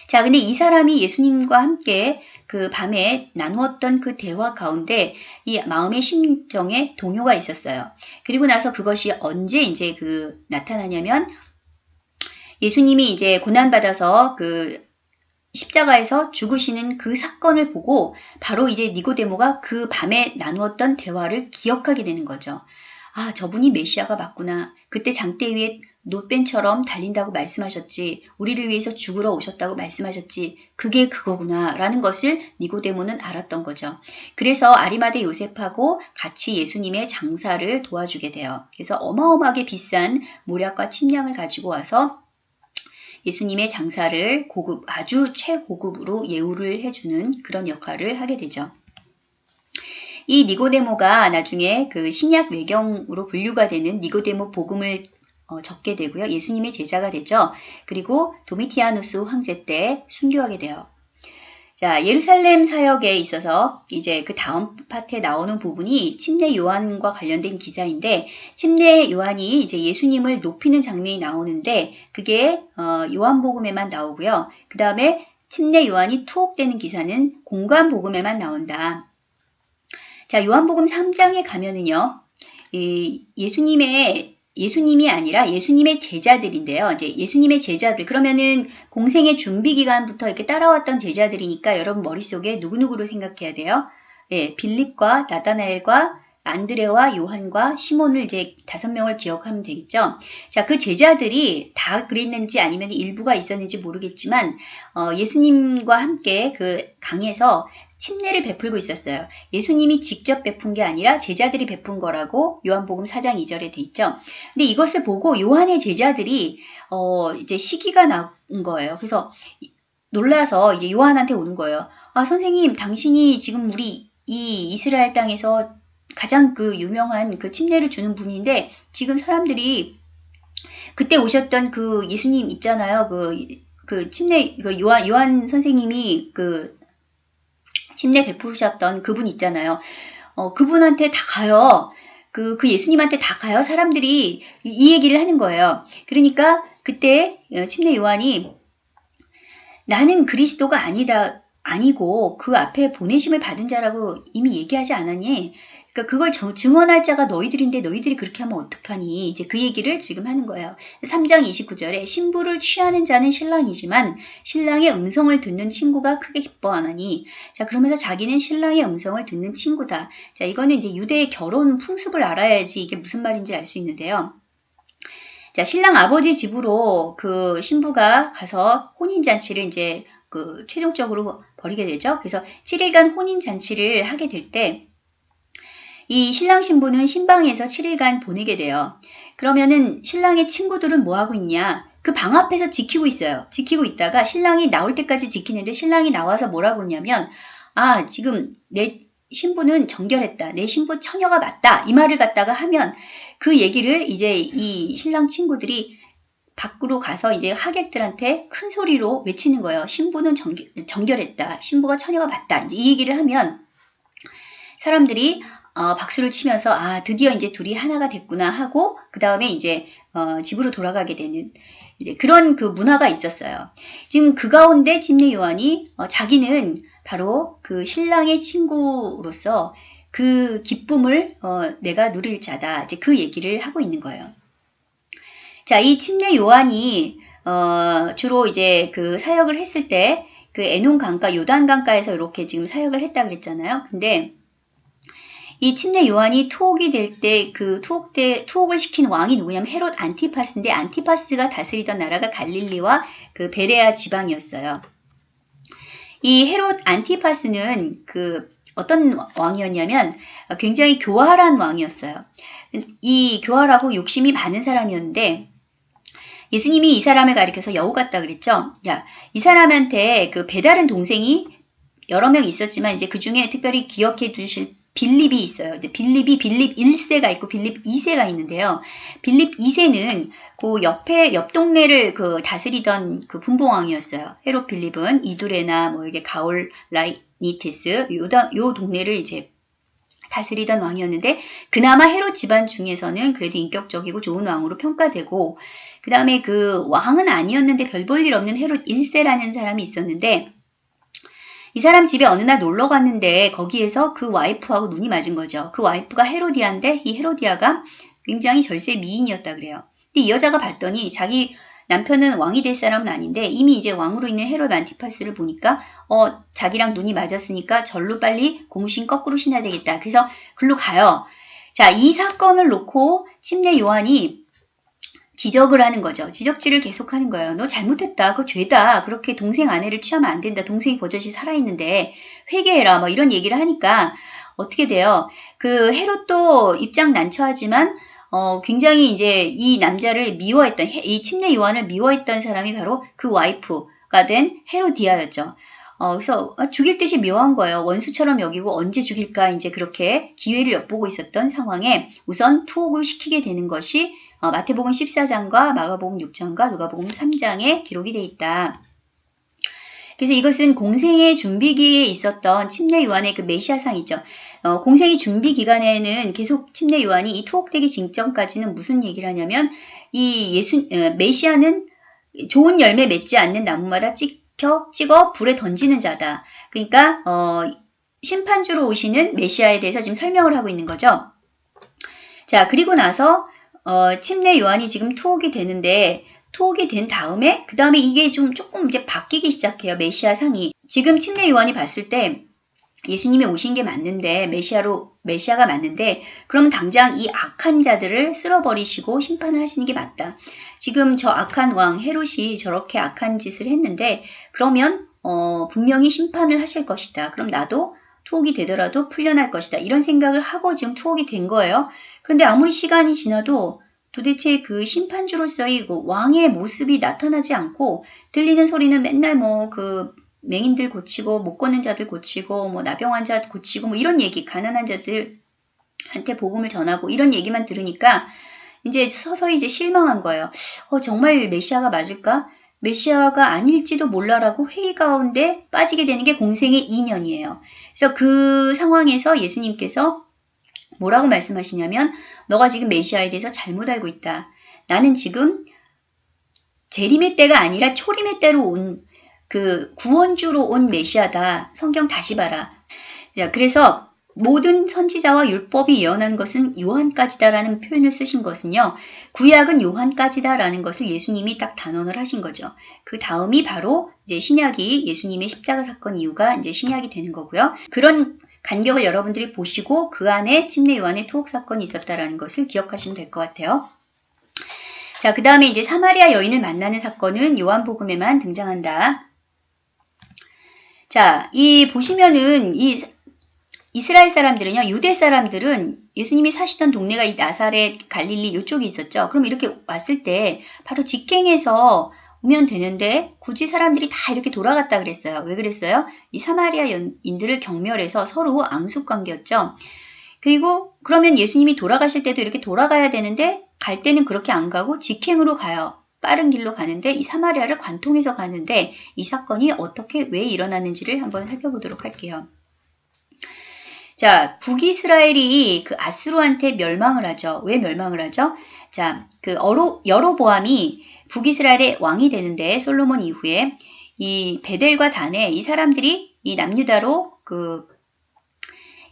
S1: 자, 근데 이 사람이 예수님과 함께 그 밤에 나누었던 그 대화 가운데 이 마음의 심정에 동요가 있었어요. 그리고 나서 그것이 언제 이제 그 나타나냐면 예수님이 이제 고난받아서 그 십자가에서 죽으시는 그 사건을 보고 바로 이제 니고데모가 그 밤에 나누었던 대화를 기억하게 되는 거죠. 아, 저분이 메시아가 맞구나. 그때 장대 위에 노벤처럼 달린다고 말씀하셨지. 우리를 위해서 죽으러 오셨다고 말씀하셨지. 그게 그거구나. 라는 것을 니고데모는 알았던 거죠. 그래서 아리마대 요셉하고 같이 예수님의 장사를 도와주게 돼요. 그래서 어마어마하게 비싼 모략과 침량을 가지고 와서 예수님의 장사를 고급, 아주 최고급으로 예우를 해주는 그런 역할을 하게 되죠. 이 니고데모가 나중에 그 신약 외경으로 분류가 되는 니고데모 복음을 어, 적게 되고요. 예수님의 제자가 되죠. 그리고 도미티아누스 황제 때 순교하게 돼요. 자, 예루살렘 사역에 있어서 이제 그 다음 파트에 나오는 부분이 침례 요한과 관련된 기사인데 침례 요한이 이제 예수님을 높이는 장면이 나오는데 그게 어, 요한복음에만 나오고요. 그 다음에 침례 요한이 투옥되는 기사는 공간 복음에만 나온다. 자, 요한복음 3장에 가면은요. 이 예수님의 예수님이 아니라 예수님의 제자들인데요. 이제 예수님의 제자들 그러면은 공생의 준비 기간부터 이렇게 따라왔던 제자들이니까 여러분 머릿속에 누구누구를 생각해야 돼요. 예, 빌립과 나다나엘과 안드레와 요한과 시몬을 이제 다섯 명을 기억하면 되겠죠. 자, 그 제자들이 다 그랬는지 아니면 일부가 있었는지 모르겠지만 어, 예수님과 함께 그 강에서 침례를 베풀고 있었어요. 예수님이 직접 베푼 게 아니라 제자들이 베푼 거라고 요한복음 4장 2절에 돼 있죠. 근데 이것을 보고 요한의 제자들이 어 이제 시기가 나온 거예요. 그래서 놀라서 이제 요한한테 오는 거예요. 아 선생님 당신이 지금 우리 이 이스라엘 땅에서 가장 그 유명한 그 침례를 주는 분인데 지금 사람들이 그때 오셨던 그 예수님 있잖아요. 그, 그 침례, 그 요한, 요한 선생님이 그 침례 베푸셨던 그분 있잖아요. 어, 그분한테 다 가요. 그, 그 예수님한테 다 가요. 사람들이 이, 이 얘기를 하는 거예요. 그러니까 그때 어, 침례 요한이 나는 그리스도가 아니라 아니고 그 앞에 보내심을 받은 자라고 이미 얘기하지 않았니? 그러니까 그걸 증언할 자가 너희들인데 너희들이 그렇게 하면 어떡하니? 이제 그 얘기를 지금 하는 거예요. 3장 29절에 신부를 취하는 자는 신랑이지만 신랑의 음성을 듣는 친구가 크게 기뻐하나니 자 그러면서 자기는 신랑의 음성을 듣는 친구다. 자 이거는 이제 유대의 결혼 풍습을 알아야지 이게 무슨 말인지 알 수 있는데요. 자 신랑 아버지 집으로 그 신부가 가서 혼인 잔치를 이제 그 최종적으로 벌이게 되죠. 그래서 7일간 혼인 잔치를 하게 될 때 이 신랑 신부는 신방에서 7일간 보내게 돼요. 그러면은 신랑의 친구들은 뭐 하고 있냐? 그 방 앞에서 지키고 있어요. 지키고 있다가 신랑이 나올 때까지 지키는데 신랑이 나와서 뭐라고 그러냐면 아 지금 내 신부는 정결했다. 내 신부 처녀가 맞다. 이 말을 갖다가 하면 그 얘기를 이제 이 신랑 친구들이 밖으로 가서 이제 하객들한테 큰 소리로 외치는 거예요. 신부는 정결, 정결했다. 신부가 처녀가 맞다. 이제 이 얘기를 하면 사람들이 어, 박수를 치면서 아 드디어 이제 둘이 하나가 됐구나 하고 그 다음에 이제 어, 집으로 돌아가게 되는 이제 그런 그 문화가 있었어요. 지금 그 가운데 침례 요한이 어, 자기는 바로 그 신랑의 친구로서 그 기쁨을 어, 내가 누릴 자다. 이제 그 얘기를 하고 있는 거예요. 자, 이 침례 요한이 어, 주로 이제 그 사역을 했을 때 그 에논 강가, 요단 강가에서 이렇게 지금 사역을 했다 그랬잖아요. 근데 이 침례 요한이 투옥이 될 때 그 투옥 때 투옥을 시킨 왕이 누구냐면 헤롯 안티파스인데 안티파스가 다스리던 나라가 갈릴리와 그 베레아 지방이었어요. 이 헤롯 안티파스는 그 어떤 왕이었냐면 굉장히 교활한 왕이었어요. 이 교활하고 욕심이 많은 사람이었는데 예수님이 이 사람을 가리켜서 여우 같다 그랬죠. 야, 이 사람한테 그 배다른 동생이 여러 명 있었지만 이제 그 중에 특별히 기억해 두실 빌립이 있어요. 빌립이 빌립 1세가 있고 빌립 2세가 있는데요. 빌립 2세는 그 옆에 옆 동네를 그 다스리던 그 분봉왕이었어요. 헤롯 빌립은 이두레나 뭐 이게 가올라이니테스 요, 요 동네를 이제 다스리던 왕이었는데 그나마 헤롯 집안 중에서는 그래도 인격적이고 좋은 왕으로 평가되고 그 다음에 그 왕은 아니었는데 별 볼 일 없는 헤롯 1세라는 사람이 있었는데 이 사람 집에 어느 날 놀러 갔는데 거기에서 그 와이프하고 눈이 맞은 거죠. 그 와이프가 헤로디아인데 이 헤로디아가 굉장히 절세 미인이었다 그래요. 근데 이 여자가 봤더니 자기 남편은 왕이 될 사람은 아닌데 이미 이제 왕으로 있는 헤롯 안티파스를 보니까 어 자기랑 눈이 맞았으니까 절로 빨리 고무신 거꾸로 신어야 되겠다. 그래서 글로 가요. 자, 이 사건을 놓고 침례 요한이 지적을 하는 거죠. 지적질을 계속하는 거예요. 너 잘못했다. 그거 죄다. 그렇게 동생 아내를 취하면 안 된다. 동생이 버젓이 살아있는데 회개해라. 뭐 이런 얘기를 하니까 어떻게 돼요? 그 헤롯도 입장 난처하지만 어, 굉장히 이제 이 남자를 미워했던 이 침례 요한을 미워했던 사람이 바로 그 와이프가 된 헤로디아였죠. 어, 그래서 죽일 듯이 묘한 거예요. 원수처럼 여기고 언제 죽일까 이제 그렇게 기회를 엿보고 있었던 상황에 우선 투옥을 시키게 되는 것이 어, 마태복음 14장과 마가복음 6장과 누가복음 3장에 기록이 되어 있다. 그래서 이것은 공생의 준비기에 있었던 침례 요한의 그 메시아상이죠. 어, 공생의 준비 기간에는 계속 침례 요한이 이 투옥되기 직전까지는 무슨 얘기를 하냐면 이 예수 어, 메시아는 좋은 열매 맺지 않는 나무마다 찍혀 찍어 불에 던지는 자다. 그러니까 어, 심판주로 오시는 메시아에 대해서 지금 설명을 하고 있는 거죠. 자 그리고 나서 어, 침례 요한이 지금 투옥이 되는데 투옥이 된 다음에 그 다음에 이게 좀 조금 이제 바뀌기 시작해요. 메시아 상이. 지금 침례 요한이 봤을 때 예수님이 오신 게 맞는데 메시아로 메시아가 맞는데 그럼 당장 이 악한 자들을 쓸어버리시고 심판을 하시는 게 맞다. 지금 저 악한 왕 헤롯이 저렇게 악한 짓을 했는데 그러면 어, 분명히 심판을 하실 것이다. 그럼 나도 투옥이 되더라도 풀려날 것이다. 이런 생각을 하고 지금 투옥이 된 거예요. 그런데 아무리 시간이 지나도 도대체 그 심판주로서의 그 왕의 모습이 나타나지 않고 들리는 소리는 맨날 뭐 그 맹인들 고치고 못 걷는 자들 고치고 뭐 나병 환자 고치고 뭐 이런 얘기 가난한 자들한테 복음을 전하고 이런 얘기만 들으니까 이제 서서히 이제 실망한 거예요. 어 정말 메시아가 맞을까? 메시아가 아닐지도 몰라라고 회의 가운데 빠지게 되는 게 공생의 인연이에요. 그래서 그 상황에서 예수님께서 뭐라고 말씀하시냐면 너가 지금 메시아에 대해서 잘못 알고 있다. 나는 지금 재림의 때가 아니라 초림의 때로 온 그 구원주로 온 메시아다. 성경 다시 봐라. 자, 그래서 모든 선지자와 율법이 예언한 것은 요한까지다라는 표현을 쓰신 것은요. 구약은 요한까지다라는 것을 예수님이 딱 단언을 하신 거죠. 그 다음이 바로 이제 신약이 예수님의 십자가 사건 이유가 이제 신약이 되는 거고요. 그런 간격을 여러분들이 보시고 그 안에 침례 요한의 투옥 사건이 있었다라는 것을 기억하시면 될 것 같아요. 자, 그 다음에 이제 사마리아 여인을 만나는 사건은 요한복음에만 등장한다. 자, 이 보시면은 이 이스라엘 사람들은요, 유대 사람들은 예수님이 사시던 동네가 이 나사렛, 갈릴리 이쪽에 있었죠. 그럼 이렇게 왔을 때 바로 직행해서 오면 되는데 굳이 사람들이 다 이렇게 돌아갔다 그랬어요. 왜 그랬어요? 이 사마리아인들을 경멸해서 서로 앙숙 관계였죠. 그리고 그러면 예수님이 돌아가실 때도 이렇게 돌아가야 되는데 갈 때는 그렇게 안 가고 직행으로 가요. 빠른 길로 가는데 이 사마리아를 관통해서 가는데 이 사건이 어떻게 왜 일어났는지를 한번 살펴보도록 할게요. 자, 북이스라엘이 그 아수르한테 멸망을 하죠. 왜 멸망을 하죠? 자, 그 어로, 여로보암이 북이스라엘의 왕이 되는데 솔로몬 이후에 이 베델과 단에 이 사람들이 이 남유다로 그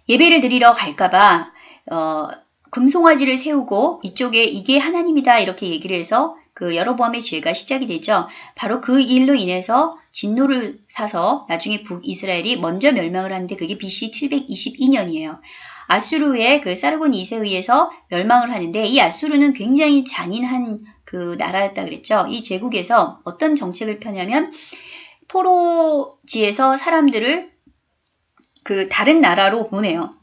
S1: 예배를 드리러 갈까봐 어, 금송아지를 세우고 이쪽에 이게 하나님이다 이렇게 얘기를 해서 그 여로보암의 죄가 시작이 되죠. 바로 그 일로 인해서 진노를 사서 나중에 북이스라엘이 먼저 멸망을 하는데 그게 BC 722년이에요. 아수르의 그 사르곤 2세에 의해서 멸망을 하는데 이 아수르는 굉장히 잔인한 그 나라였다 그랬죠. 이 제국에서 어떤 정책을 펴냐면 포로지에서 사람들을 그 다른 나라로 보내요.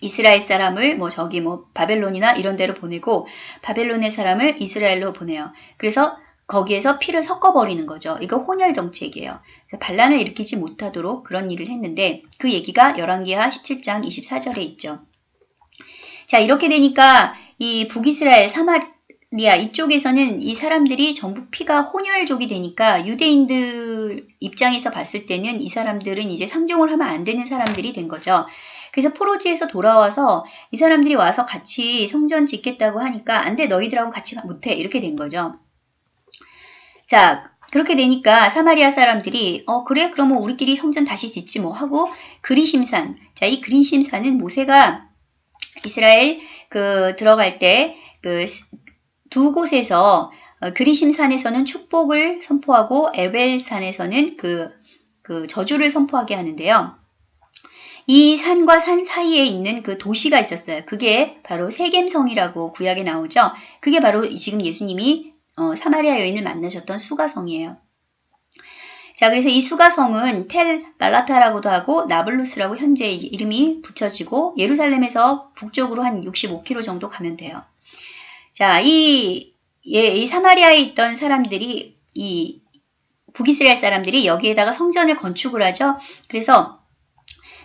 S1: 이스라엘 사람을 뭐 저기 뭐 바벨론이나 이런 데로 보내고 바벨론의 사람을 이스라엘로 보내요. 그래서 거기에서 피를 섞어버리는 거죠. 이거 혼혈 정책이에요. 반란을 일으키지 못하도록 그런 일을 했는데 그 얘기가 열왕기하 17장 24절에 있죠. 자 이렇게 되니까 이 북이스라엘 사마 리아 이쪽에서는 이 사람들이 전부 피가 혼혈족이 되니까 유대인들 입장에서 봤을 때는 이 사람들은 이제 상종을 하면 안 되는 사람들이 된 거죠. 그래서 포로지에서 돌아와서 이 사람들이 와서 같이 성전 짓겠다고 하니까 안 돼 너희들하고 같이 못해 이렇게 된 거죠. 자 그렇게 되니까 사마리아 사람들이 어 그래 그러면 우리끼리 성전 다시 짓지 뭐 하고 그리심산 자 이 그리심산은 모세가 이스라엘 그 들어갈 때그 두 곳에서 어, 그리심산에서는 축복을 선포하고 에벨산에서는 그, 그 저주를 선포하게 하는데요. 이 산과 산 사이에 있는 그 도시가 있었어요. 그게 바로 세겜성이라고 구약에 나오죠. 그게 바로 지금 예수님이 어, 사마리아 여인을 만나셨던 수가성이에요. 자, 그래서 이 수가성은 텔 말라타라고도 하고 나블루스라고 현재 이름이 붙여지고 예루살렘에서 북쪽으로 한 65km 정도 가면 돼요. 자, 이, 예, 이 사마리아에 있던 사람들이 이 북이스라엘 사람들이 여기에다가 성전을 건축을 하죠. 그래서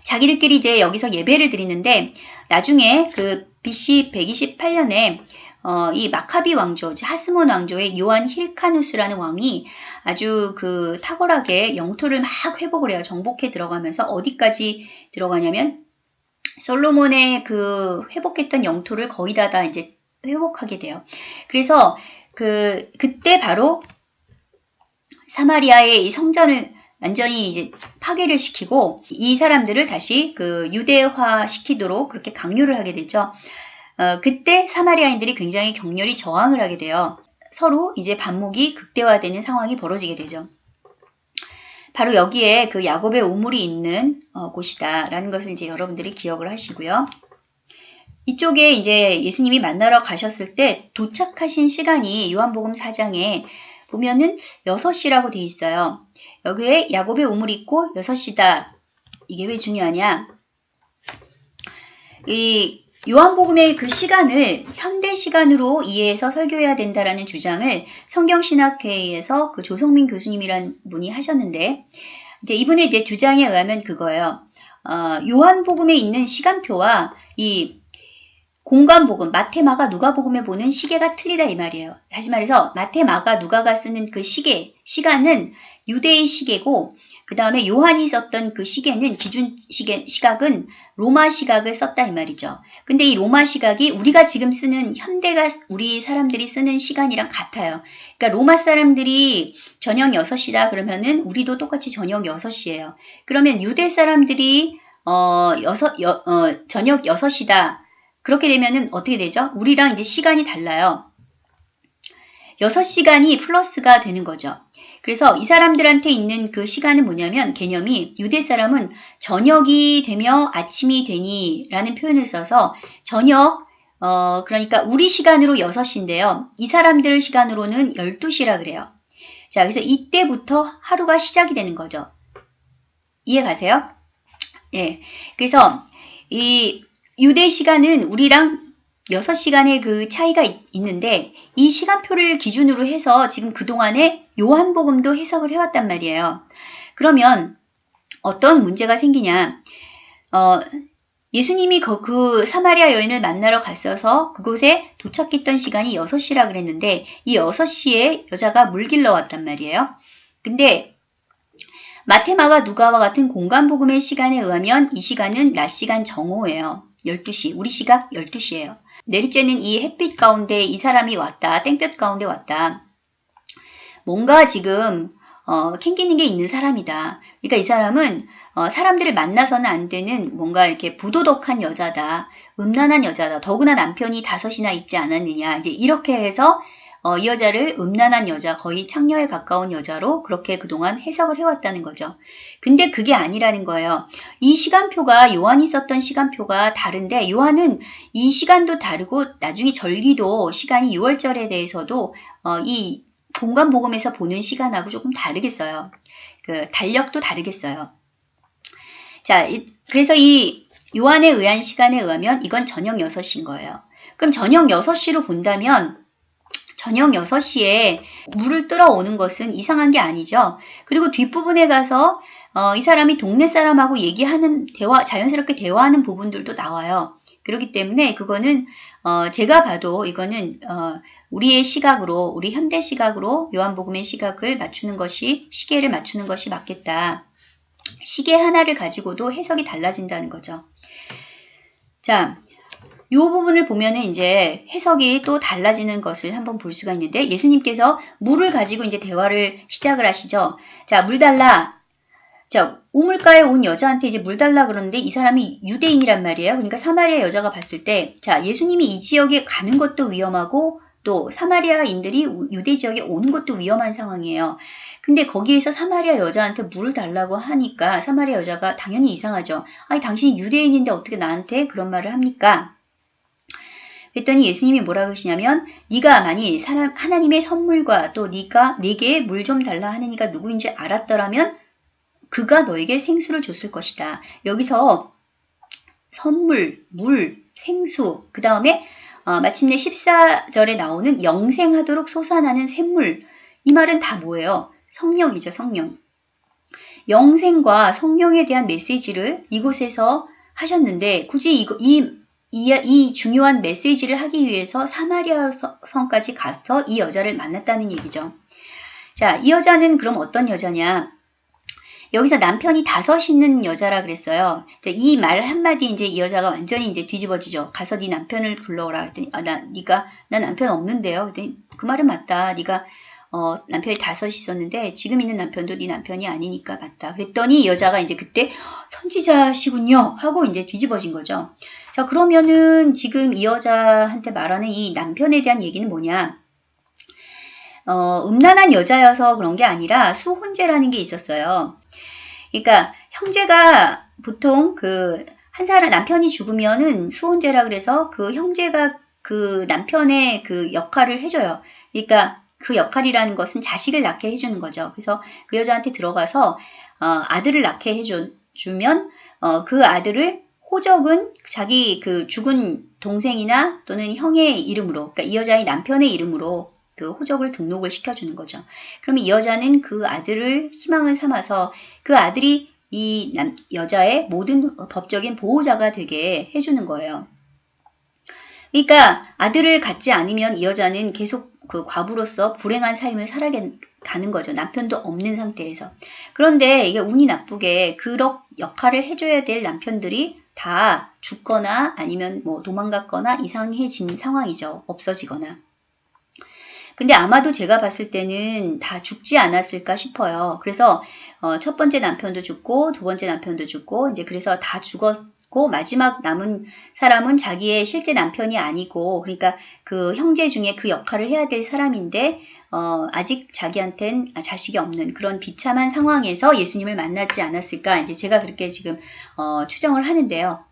S1: 자기들끼리 이제 여기서 예배를 드리는데 나중에 그 BC 128년에 어, 이 마카비 왕조, 하스몬 왕조의 요한 힐카누스라는 왕이 아주 그 탁월하게 영토를 막 회복을 해요. 정복해 들어가면서 어디까지 들어가냐면 솔로몬의 그 회복했던 영토를 거의 다, 다 이제 회복하게 돼요. 그래서 그 그때 바로 사마리아의 이 성전을 완전히 이제 파괴를 시키고 이 사람들을 다시 그 유대화 시키도록 그렇게 강요를 하게 되죠. 어, 그때 사마리아인들이 굉장히 격렬히 저항을 하게 돼요. 서로 이제 반목이 극대화되는 상황이 벌어지게 되죠. 바로 여기에 그 야곱의 우물이 있는 어, 곳이다라는 것을 이제 여러분들이 기억을 하시고요. 이쪽에 이제 예수님이 만나러 가셨을 때 도착하신 시간이 요한복음 4장에 보면은 6시라고 돼 있어요. 여기에 야곱의 우물이 있고 6시다. 이게 왜 중요하냐? 이 요한복음의 그 시간을 현대 시간으로 이해해서 설교해야 된다라는 주장을 성경신학회에서 그 조성민 교수님이란 분이 하셨는데 이제 이분의 이제 주장에 의하면 그거예요. 어, 요한복음에 있는 시간표와 이 공간복음, 마테마가 누가복음에 보는 시계가 틀리다 이 말이에요. 다시 말해서 마테마가 누가가 쓰는 그 시계, 시간은 유대의 시계고 그 다음에 요한이 썼던 그 시계는 기준 시계, 시각은 로마 시각을 썼다 이 말이죠. 근데 이 로마 시각이 우리가 지금 쓰는 현대가 우리 사람들이 쓰는 시간이랑 같아요. 그러니까 로마 사람들이 저녁 6시다 그러면은 우리도 똑같이 저녁 6시예요. 그러면 유대 사람들이 어, 여섯, 여, 어, 저녁 6시다. 그렇게 되면은 어떻게 되죠? 우리랑 이제 시간이 달라요. 6시간이 플러스가 되는 거죠. 그래서 이 사람들한테 있는 그 시간은 뭐냐면 개념이 유대 사람은 저녁이 되며 아침이 되니 라는 표현을 써서 저녁 어 그러니까 우리 시간으로 6시인데요. 이 사람들 시간으로는 12시라 그래요. 자 그래서 이때부터 하루가 시작이 되는 거죠. 이해 가세요? 예. 그래서 이 유대 시간은 우리랑 6시간의 그 차이가 있, 있는데 이 시간표를 기준으로 해서 지금 그동안에 요한복음도 해석을 해왔단 말이에요. 그러면 어떤 문제가 생기냐. 어, 예수님이 그, 그 사마리아 여인을 만나러 갔어서 그곳에 도착했던 시간이 6시라 그랬는데 이 6시에 여자가 물 길러 왔단 말이에요. 근데 마테마가 누가와 같은 공간복음의 시간에 의하면 이 시간은 낮 시간 정오예요. 12시, 우리 시각 12시예요. 내리쬐는 이 햇빛 가운데 이 사람이 왔다. 땡볕 가운데 왔다. 뭔가 지금 어, 캥기는 게 있는 사람이다. 그러니까 이 사람은 어, 사람들을 만나서는 안 되는 뭔가 이렇게 부도덕한 여자다. 음란한 여자다. 더구나 남편이 다섯이나 있지 않았느냐. 이제 이렇게 해서 어, 이 여자를 음란한 여자, 거의 창녀에 가까운 여자로 그렇게 그동안 해석을 해왔다는 거죠. 근데 그게 아니라는 거예요. 이 시간표가 요한이 썼던 시간표가 다른데 요한은 이 시간도 다르고 나중에 절기도 시간이 6월절에 대해서도 어, 이 공간 복음에서 보는 시간하고 조금 다르겠어요. 그 달력도 다르겠어요. 자, 그래서 이 요한에 의한 시간에 의하면 이건 저녁 6시인 거예요. 그럼 저녁 6시로 본다면 저녁 6시에 물을 뜨러 오는 것은 이상한 게 아니죠. 그리고 뒷부분에 가서 어, 이 사람이 동네 사람하고 얘기하는 대화, 자연스럽게 대화하는 부분들도 나와요. 그렇기 때문에 그거는 어, 제가 봐도 이거는 어, 우리의 시각으로, 우리 현대 시각으로 요한복음의 시각을 맞추는 것이, 시계를 맞추는 것이 맞겠다. 시계 하나를 가지고도 해석이 달라진다는 거죠. 자, 이 부분을 보면은 이제 해석이 또 달라지는 것을 한번 볼 수가 있는데 예수님께서 물을 가지고 이제 대화를 시작을 하시죠. 자, 물 달라. 자, 우물가에 온 여자한테 이제 물 달라 그러는데 이 사람이 유대인이란 말이에요. 그러니까 사마리아 여자가 봤을 때, 자, 예수님이 이 지역에 가는 것도 위험하고 또 사마리아인들이 유대 지역에 오는 것도 위험한 상황이에요. 근데 거기에서 사마리아 여자한테 물을 달라고 하니까 사마리아 여자가 당연히 이상하죠. 아니 당신이 유대인인데 어떻게 나한테 그런 말을 합니까? 그랬더니 예수님이 뭐라고 하시냐면 네가 만일 사람 하나님의 선물과 또 네가 내게 물 좀 달라 하는 이가 누구인지 알았더라면 그가 너에게 생수를 줬을 것이다. 여기서 선물, 물, 생수, 그 다음에 어, 마침내 14절에 나오는 영생하도록 솟아나는 샘물. 이 말은 다 뭐예요? 성령이죠, 성령. 영생과 성령에 대한 메시지를 이곳에서 하셨는데 굳이 이거, 이, 이, 이 중요한 메시지를 하기 위해서 사마리아 성까지 가서 이 여자를 만났다는 얘기죠. 자, 이 여자는 그럼 어떤 여자냐? 여기서 남편이 다섯 있는 여자라 그랬어요. 이 말 한마디 이제 이 여자가 완전히 이제 뒤집어지죠. 가서 네 남편을 불러오라 했더니 아, 나 네가 나 남편 없는데요. 그랬더니 그 말은 맞다. 네가 어, 남편이 다섯 있었는데 지금 있는 남편도 네 남편이 아니니까 맞다. 그랬더니 이 여자가 이제 그때 선지자시군요 하고 이제 뒤집어진 거죠. 자 그러면은 지금 이 여자한테 말하는 이 남편에 대한 얘기는 뭐냐? 어, 음란한 여자여서 그런 게 아니라 수혼제라는 게 있었어요. 그러니까 형제가 보통 그 한 사람 남편이 죽으면은 수혼제라 그래서 그 형제가 그 남편의 그 역할을 해줘요. 그러니까 그 역할이라는 것은 자식을 낳게 해주는 거죠. 그래서 그 여자한테 들어가서 어, 아들을 낳게 해주면 어, 그 아들을 호적은 자기 그 죽은 동생이나 또는 형의 이름으로, 그러니까 이 여자의 남편의 이름으로 그 호적을 등록을 시켜주는 거죠. 그러면 이 여자는 그 아들을 희망을 삼아서 그 아들이 이 남, 여자의 모든 법적인 보호자가 되게 해주는 거예요. 그러니까 아들을 갖지 않으면 이 여자는 계속 그 과부로서 불행한 삶을 살아가는 거죠. 남편도 없는 상태에서. 그런데 이게 운이 나쁘게 그런 역할을 해줘야 될 남편들이 다 죽거나 아니면 뭐 도망갔거나 이상해진 상황이죠. 없어지거나. 근데 아마도 제가 봤을 때는 다 죽지 않았을까 싶어요. 그래서 어, 첫 번째 남편도 죽고 두 번째 남편도 죽고 이제 그래서 다 죽었 고 마지막 남은 사람은 자기의 실제 남편이 아니고 그러니까 그 형제 중에 그 역할을 해야 될 사람인데 어, 아직 자기한텐 자식이 없는 그런 비참한 상황에서 예수님을 만났지 않았을까 이제 제가 그렇게 지금 어, 추정을 하는데요.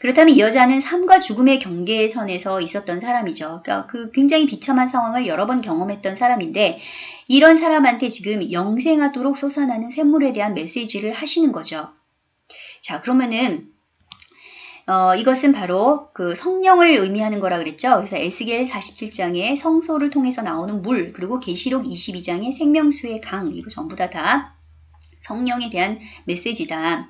S1: 그렇다면 이 여자는 삶과 죽음의 경계선에서 있었던 사람이죠. 그러니까 그 굉장히 비참한 상황을 여러 번 경험했던 사람인데 이런 사람한테 지금 영생하도록 솟아나는 샘물에 대한 메시지를 하시는 거죠. 자 그러면은 어, 이것은 바로 그 성령을 의미하는 거라 그랬죠. 그래서 에스겔 47장의 성소를 통해서 나오는 물, 그리고 계시록 22장의 생명수의 강, 이거 전부 다 다 성령에 대한 메시지다.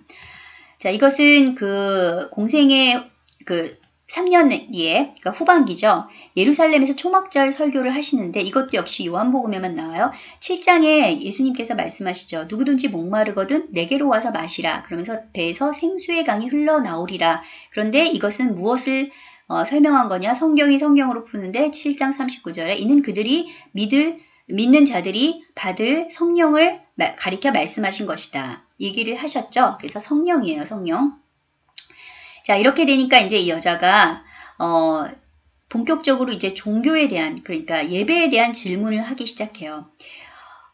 S1: 자, 이것은 그 공생의 그 3년 뒤에, 그러니까 후반기죠. 예루살렘에서 초막절 설교를 하시는데 이것도 역시 요한복음에만 나와요. 7장에 예수님께서 말씀하시죠. 누구든지 목마르거든 내게로 와서 마시라. 그러면서 배에서 생수의 강이 흘러나오리라. 그런데 이것은 무엇을 어, 설명한 거냐? 성경이 성경으로 푸는데 7장 39절에 이는 그들이 믿을 믿는 자들이 받을 성령을 가리켜 말씀하신 것이다. 얘기를 하셨죠. 그래서 성령이에요, 성령. 자, 이렇게 되니까 이제 이 여자가 어, 본격적으로 이제 종교에 대한 그러니까 예배에 대한 질문을 하기 시작해요.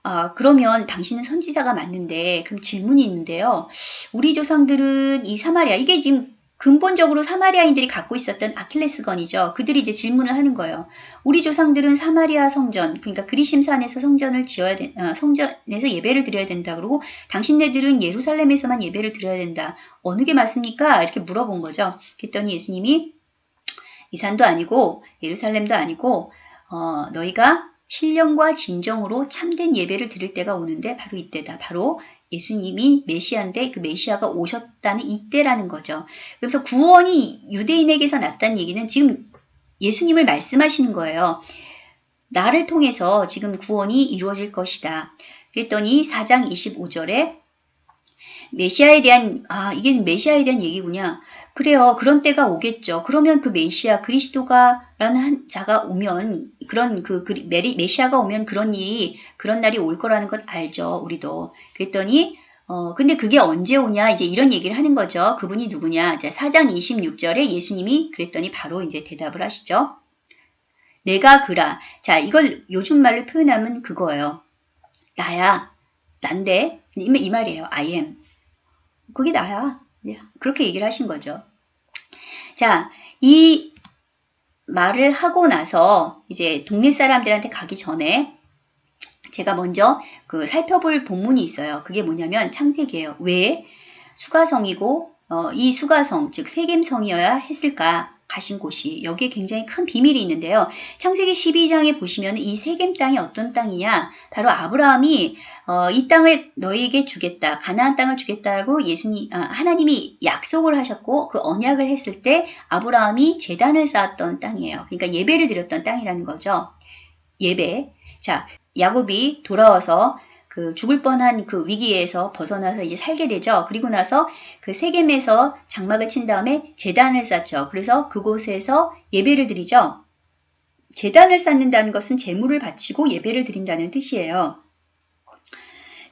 S1: 아, 그러면 당신은 선지자가 맞는데 그럼 질문이 있는데요. 우리 조상들은 이 사마리아 이게 지금 근본적으로 사마리아인들이 갖고 있었던 아킬레스건이죠. 그들이 이제 질문을 하는 거예요. 우리 조상들은 사마리아 성전, 그러니까 그리심산에서 성전을 지어야 된, 어, 성전에서 예배를 드려야 된다. 그러고 당신네들은 예루살렘에서만 예배를 드려야 된다. 어느 게 맞습니까? 이렇게 물어본 거죠. 그랬더니 예수님이 이 산도 아니고 예루살렘도 아니고 어, 너희가 신령과 진정으로 참된 예배를 드릴 때가 오는데 바로 이때다. 바로 예수님이 메시아인데 그 메시아가 오셨다는 이때라는 거죠. 그래서 구원이 유대인에게서 났다는 얘기는 지금 예수님을 말씀하시는 거예요. 나를 통해서 지금 구원이 이루어질 것이다. 그랬더니 4장 25절에 메시아에 대한 아 이게 메시아에 대한 얘기구냐. 그래요. 그런 때가 오겠죠. 그러면 그 메시아 그리스도가라는 한 자가 오면 그런 그 메리, 메시아가 오면 그런 일이 그런 날이 올 거라는 것 알죠. 우리도. 그랬더니 어 근데 그게 언제 오냐 이제 이런 얘기를 하는 거죠. 그분이 누구냐? 자, 4장 26절에 예수님이 그랬더니 바로 이제 대답을 하시죠. 내가 그라. 자, 이걸 요즘 말로 표현하면 그거예요. 나야. 난데 이 말이에요. I am. 그게 나야. 네, 그렇게 얘기를 하신 거죠. 자, 이 말을 하고 나서 이제 동네 사람들한테 가기 전에 제가 먼저 그 살펴볼 본문이 있어요. 그게 뭐냐면 창세기예요. 왜 수가성이고 어, 이 수가성 즉 세겜성이어야 했을까? 가신 곳이 여기에 굉장히 큰 비밀이 있는데요. 창세기 12장에 보시면 이 세겜 땅이 어떤 땅이냐? 바로 아브라함이 어, 이 땅을 너희에게 주겠다. 가나안 땅을 주겠다고 예수님 아, 하나님이 약속을 하셨고 그 언약을 했을 때 아브라함이 제단을 쌓았던 땅이에요. 그러니까 예배를 드렸던 땅이라는 거죠. 예배. 자, 야곱이 돌아와서 그 죽을 뻔한 그 위기에서 벗어나서 이제 살게 되죠. 그리고 나서 그 세겜에서 장막을 친 다음에 재단을 쌓죠. 그래서 그곳에서 예배를 드리죠. 재단을 쌓는다는 것은 재물을 바치고 예배를 드린다는 뜻이에요.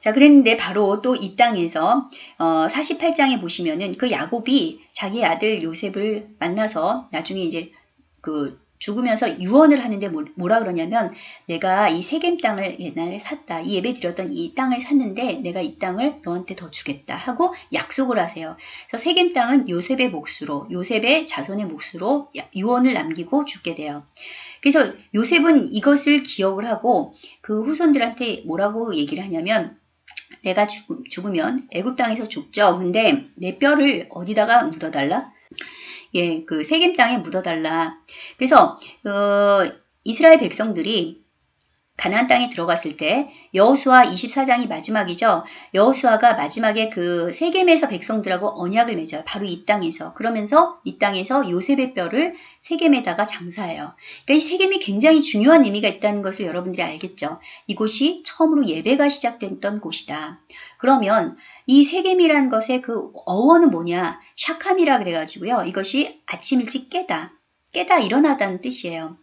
S1: 자, 그랬는데 바로 또 이 땅에서 어, 48장에 보시면은 그 야곱이 자기 아들 요셉을 만나서 나중에 이제 그 죽으면서 유언을 하는데 뭐, 뭐라 그러냐면 내가 이 세겜 땅을 옛날에 샀다. 이 예배 드렸던 이 땅을 샀는데 내가 이 땅을 너한테 더 주겠다 하고 약속을 하세요. 그래서 세겜 땅은 요셉의 몫으로 요셉의 자손의 몫으로 유언을 남기고 죽게 돼요. 그래서 요셉은 이것을 기억을 하고 그 후손들한테 뭐라고 얘기를 하냐면 내가 죽 으면 애굽 땅에서 죽죠. 근데 내 뼈를 어디다가 묻어달라? 예, 그 세겜 땅에 묻어달라. 그래서 어, 이스라엘 백성들이 가나안 땅에 들어갔을 때 여호수아 24장이 마지막이죠. 여호수아가 마지막에 그 세겜에서 백성들하고 언약을 맺어요. 바로 이 땅에서. 그러면서 이 땅에서 요셉의 뼈를 세겜에다가 장사해요. 그러니까 이 세겜이 굉장히 중요한 의미가 있다는 것을 여러분들이 알겠죠. 이곳이 처음으로 예배가 시작됐던 곳이다. 그러면 이 세겜이라는 것의 그 어원은 뭐냐? 샤캄이라 그래가지고요. 이것이 아침 일찍 깨다. 깨다 일어나다는 뜻이에요.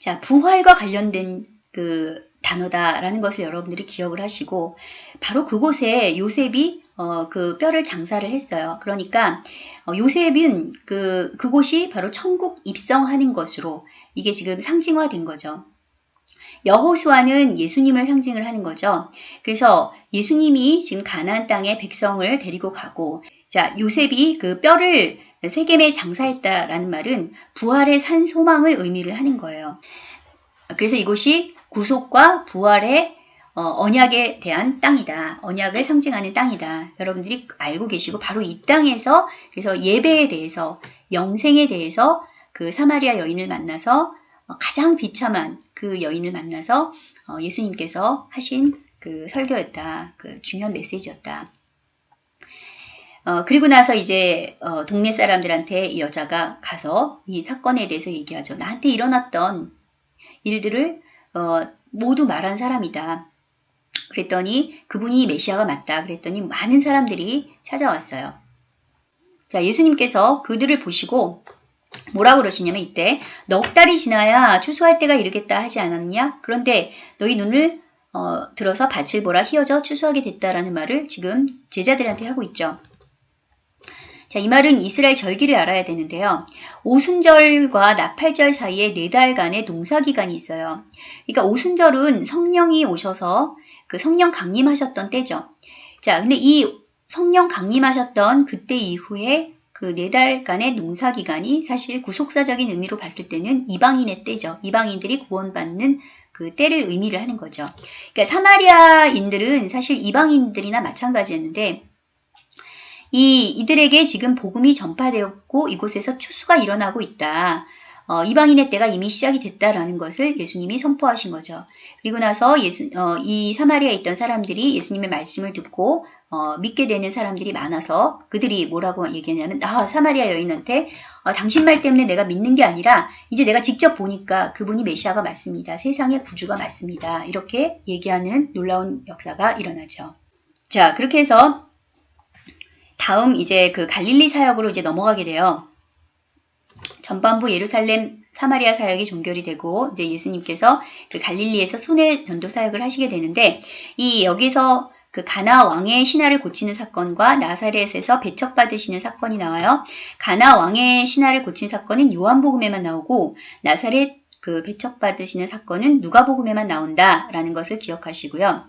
S1: 자, 부활과 관련된 그 단어다라는 것을 여러분들이 기억을 하시고 바로 그곳에 요셉이 어, 그 뼈를 장사를 했어요. 그러니까 어, 요셉은 그 그곳이 바로 천국 입성하는 것으로 이게 지금 상징화된 거죠. 여호수아는 예수님을 상징을 하는 거죠. 그래서 예수님이 지금 가나안 땅에 백성을 데리고 가고 자 요셉이 그 뼈를 세겜에 장사했다라는 말은 부활의 산 소망을 의미를 하는 거예요. 그래서 이곳이 구속과 부활의 어, 언약에 대한 땅이다. 언약을 상징하는 땅이다. 여러분들이 알고 계시고 바로 이 땅에서 그래서 예배에 대해서 영생에 대해서 그 사마리아 여인을 만나서 어, 가장 비참한 그 여인을 만나서 어, 예수님께서 하신 그 설교였다. 그 중요한 메시지였다. 어, 그리고 나서 이제 어, 동네 사람들한테 이 여자가 가서 이 사건에 대해서 얘기하죠. 나한테 일어났던 일들을 어, 모두 말한 사람이다. 그랬더니 그분이 메시아가 맞다. 그랬더니 많은 사람들이 찾아왔어요. 자, 예수님께서 그들을 보시고 뭐라고 그러시냐면 이때 넉 달이 지나야 추수할 때가 이르겠다 하지 않았냐? 그런데 너희 눈을 어, 들어서 밭을 보라 휘어져 추수하게 됐다라는 말을 지금 제자들한테 하고 있죠. 자, 이 말은 이스라엘 절기를 알아야 되는데요. 오순절과 나팔절 사이에 네 달간의 농사 기간이 있어요. 그러니까 오순절은 성령이 오셔서 그 성령 강림하셨던 때죠. 자, 근데 이 성령 강림하셨던 그때 이후에 그 네 달간의 농사 기간이 사실 구속사적인 의미로 봤을 때는 이방인의 때죠. 이방인들이 구원받는 그 때를 의미를 하는 거죠. 그러니까 사마리아인들은 사실 이방인들이나 마찬가지였는데 이 이들에게 지금 복음이 전파되었고 이곳에서 추수가 일어나고 있다. 어, 이방인의 때가 이미 시작이 됐다라는 것을 예수님이 선포하신 거죠. 그리고 나서 예수, 어, 이 사마리아에 있던 사람들이 예수님의 말씀을 듣고 어, 믿게 되는 사람들이 많아서 그들이 뭐라고 얘기하냐면 아 사마리아 여인한테 어, 당신 말 때문에 내가 믿는 게 아니라 이제 내가 직접 보니까 그분이 메시아가 맞습니다. 세상의 구주가 맞습니다. 이렇게 얘기하는 놀라운 역사가 일어나죠. 자 그렇게 해서 다음 이제 그 갈릴리 사역으로 이제 넘어가게 돼요. 전반부 예루살렘 사마리아 사역이 종결이 되고 이제 예수님께서 그 갈릴리에서 순회 전도 사역을 하시게 되는데 이 여기서 그 가나 왕의 신하를 고치는 사건과 나사렛에서 배척받으시는 사건이 나와요. 가나 왕의 신하를 고친 사건은 요한복음에만 나오고 나사렛 그 배척받으시는 사건은 누가복음에만 나온다라는 것을 기억하시고요.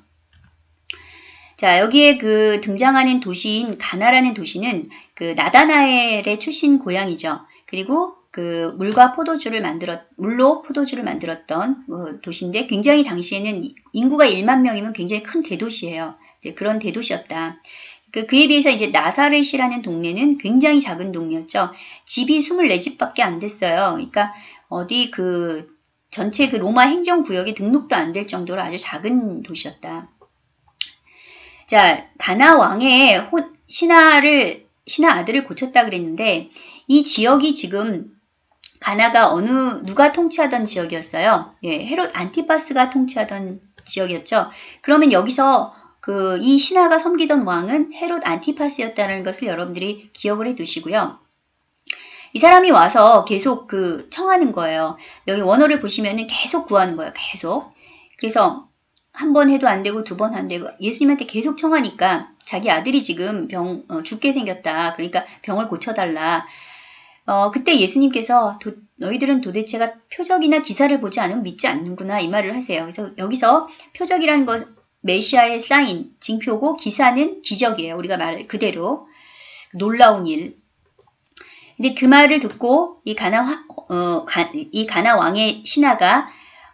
S1: 자, 여기에 그 등장하는 도시인 가나라는 도시는 그 나다나엘의 출신 고향이죠. 그리고 그 물과 포도주를 만들었 물로 포도주를 만들었던 그 도시인데 굉장히 당시에는 인구가 1만 명이면 굉장히 큰 대도시예요. 그런 대도시였다. 그, 그에 비해서 이제 나사렛이라는 동네는 굉장히 작은 동네였죠. 집이 24집밖에 안 됐어요. 그러니까 어디 그 전체 그 로마 행정구역에 등록도 안 될 정도로 아주 작은 도시였다. 자, 가나 왕의 호, 신하를 신하 아들을 고쳤다 그랬는데 이 지역이 지금 가나가 어느 누가 통치하던 지역이었어요. 예, 헤롯 안티파스가 통치하던 지역이었죠. 그러면 여기서 그 이 신하가 섬기던 왕은 헤롯 안티파스였다는 것을 여러분들이 기억을 해 두시고요. 이 사람이 와서 계속 그 청하는 거예요. 여기 원어를 보시면은 계속 구하는 거예요. 계속. 그래서 한 번 해도 안 되고 두 번 안 되고 예수님한테 계속 청하니까 자기 아들이 지금 병 어, 죽게 생겼다. 그러니까 병을 고쳐달라. 어, 그때 예수님께서 도, 너희들은 도대체가 표적이나 기사를 보지 않으면 믿지 않는구나 이 말을 하세요. 그래서 여기서 표적이라는 것 메시아의 사인, 징표고 기사는 기적이에요. 우리가 말 그대로 놀라운 일. 근데 그 말을 듣고 이 가나 어, 가, 이 가나 왕의 신하가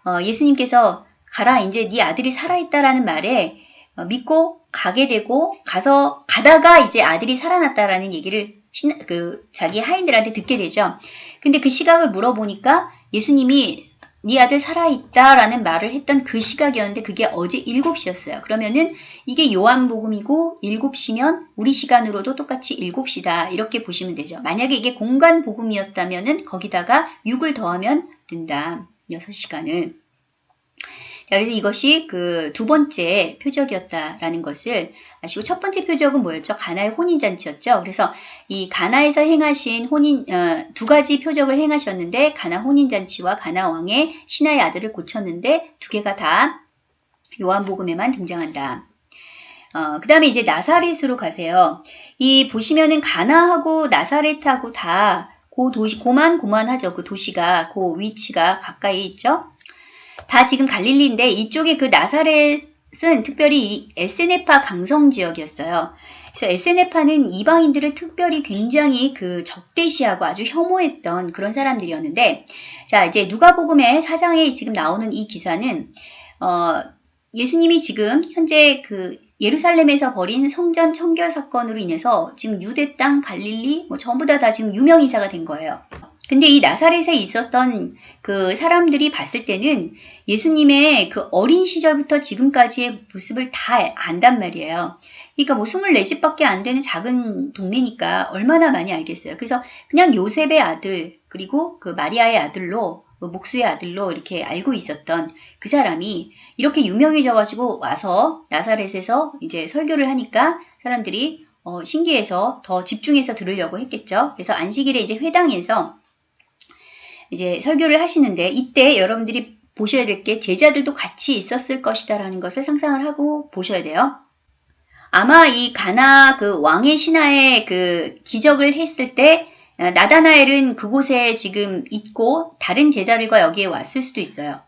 S1: 어, 예수님께서 가라 이제 네 아들이 살아있다라는 말에 어, 믿고 가게 되고 가서 가다가 이제 아들이 살아났다라는 얘기를 신, 그 자기 하인들한테 듣게 되죠. 근데 그 시각을 물어보니까 예수님이 네 아들 살아있다 라는 말을 했던 그 시각이었는데 그게 어제 7시였어요. 그러면은 이게 요한복음이고 7시면 우리 시간으로도 똑같이 7시다. 이렇게 보시면 되죠. 만약에 이게 공간복음이었다면은 거기다가 6을 더하면 된다. 6시간을. 자, 그래서 이것이 그 두 번째 표적이었다라는 것을 아시고 첫 번째 표적은 뭐였죠? 가나의 혼인잔치였죠. 그래서 이 가나에서 행하신 혼인 어, 두 가지 표적을 행하셨는데 가나 혼인잔치와 가나 왕의 신하의 아들을 고쳤는데 두 개가 다 요한복음에만 등장한다. 어, 그 다음에 이제 나사렛으로 가세요. 이 보시면은 가나하고 나사렛하고 다 고 도시 고만 고만하죠. 그 도시가 그 위치가 가까이 있죠. 다 지금 갈릴리인데 이쪽에 그 나사렛 은 특별히 에세네파 강성 지역이었어요. 그래서 에세네파는 이방인들을 특별히 굉장히 그 적대시하고 아주 혐오했던 그런 사람들이었는데 자 이제 누가복음의 사장에 지금 나오는 이 기사는 어, 예수님이 지금 현재 그 예루살렘에서 벌인 성전 청결 사건으로 인해서 지금 유대 땅 갈릴리 뭐 전부 다 다 지금 유명 인사가 된 거예요. 근데 이 나사렛에 있었던 그 사람들이 봤을 때는 예수님의 그 어린 시절부터 지금까지의 모습을 다 안단 말이에요. 그러니까 뭐 24집밖에 안 되는 작은 동네니까 얼마나 많이 알겠어요. 그래서 그냥 요셉의 아들, 그리고 그 마리아의 아들로, 그 목수의 아들로 이렇게 알고 있었던 그 사람이 이렇게 유명해져가지고 와서 나사렛에서 이제 설교를 하니까 사람들이 어, 신기해서 더 집중해서 들으려고 했겠죠. 그래서 안식일에 이제 회당에서 이제 설교를 하시는데 이때 여러분들이 보셔야 될 게 제자들도 같이 있었을 것이다라는 것을 상상을 하고 보셔야 돼요. 아마 이 가나 그 왕의 신하의 그 기적을 했을 때 어, 나다나엘은 그곳에 지금 있고 다른 제자들과 여기에 왔을 수도 있어요.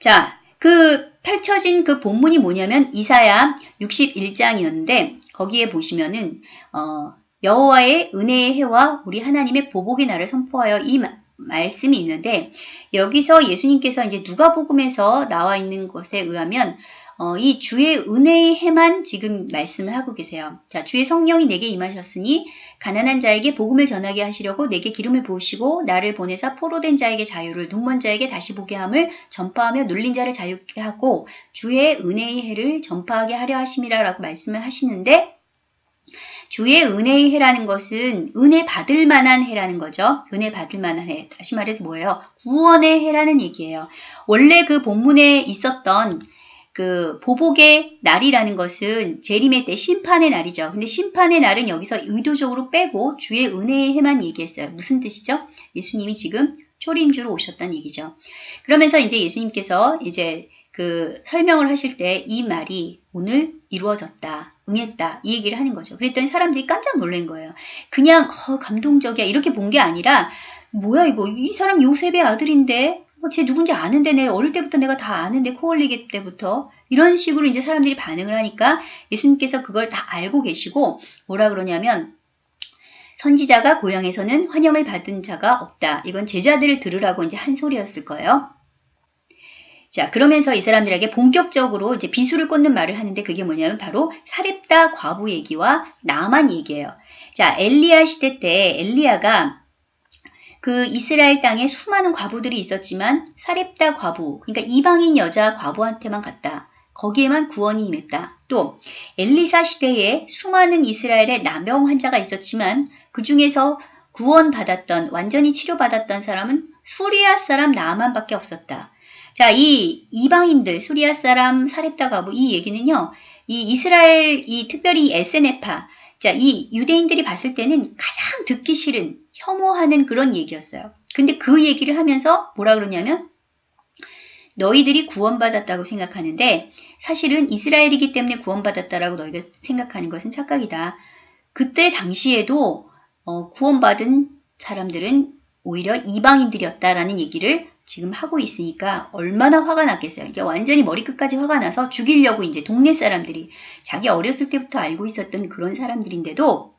S1: 자, 그 펼쳐진 그 본문이 뭐냐면 이사야 61장이었는데 거기에 보시면은 어, 여호와의 은혜의 해와 우리 하나님의 보복의 날을 선포하여 이 말씀이 있는데 여기서 예수님께서 이제 누가복음에서 나와 있는 것에 의하면 어, 이 주의 은혜의 해만 지금 말씀을 하고 계세요. 자, 주의 성령이 내게 임하셨으니 가난한 자에게 복음을 전하게 하시려고 내게 기름을 부으시고 나를 보내사 포로된 자에게 자유를 눈먼 자에게 다시 보게 함을 전파하며 눌린 자를 자유케 하고 주의 은혜의 해를 전파하게 하려 하심이라라고 말씀을 하시는데 주의 은혜의 해라는 것은 은혜 받을 만한 해라는 거죠. 은혜 받을 만한 해. 다시 말해서 뭐예요? 구원의 해라는 얘기예요. 원래 그 본문에 있었던 그 보복의 날이라는 것은 재림의 때 심판의 날이죠. 근데 심판의 날은 여기서 의도적으로 빼고 주의 은혜의 해만 얘기했어요. 무슨 뜻이죠? 예수님이 지금 초림주로 오셨다는 얘기죠. 그러면서 이제 예수님께서 이제 그 설명을 하실 때 이 말이 오늘 이루어졌다, 응했다 이 얘기를 하는 거죠. 그랬더니 사람들이 깜짝 놀란 거예요. 그냥 어, 감동적이야 이렇게 본 게 아니라 뭐야 이거 이 사람 요셉의 아들인데 어, 쟤 누군지 아는데 내 어릴 때부터 내가 다 아는데 코올리기 때부터 이런 식으로 이제 사람들이 반응을 하니까 예수님께서 그걸 다 알고 계시고 뭐라 그러냐면 선지자가 고향에서는 환영을 받은 자가 없다. 이건 제자들을 들으라고 이제 한 소리였을 거예요. 자, 그러면서 이 사람들에게 본격적으로 이제 비수를 꽂는 말을 하는데 그게 뭐냐면 바로 사렙다 과부 얘기와 나만 얘기예요. 자, 엘리야 시대 때 엘리야가 그 이스라엘 땅에 수많은 과부들이 있었지만 사렙다 과부, 그러니까 이방인 여자 과부한테만 갔다. 거기에만 구원이 임했다. 또 엘리사 시대에 수많은 이스라엘의 남병 환자가 있었지만 그 중에서 구원받았던 완전히 치료받았던 사람은 수리아 사람 나만밖에 없었다. 자, 이 이방인들 수리아 사람 사렙다 과부 이 얘기는요. 이 이스라엘 이 특별히 에세네파 자, 이 유대인들이 봤을 때는 가장 듣기 싫은 혐오하는 그런 얘기였어요. 근데 그 얘기를 하면서 뭐라 그러냐면 너희들이 구원받았다고 생각하는데 사실은 이스라엘이기 때문에 구원받았다라고 너희가 생각하는 것은 착각이다. 그때 당시에도 어, 구원받은 사람들은 오히려 이방인들이었다라는 얘기를 지금 하고 있으니까 얼마나 화가 났겠어요. 이게 완전히 머리끝까지 화가 나서 죽이려고 이제 동네 사람들이 자기 어렸을 때부터 알고 있었던 그런 사람들인데도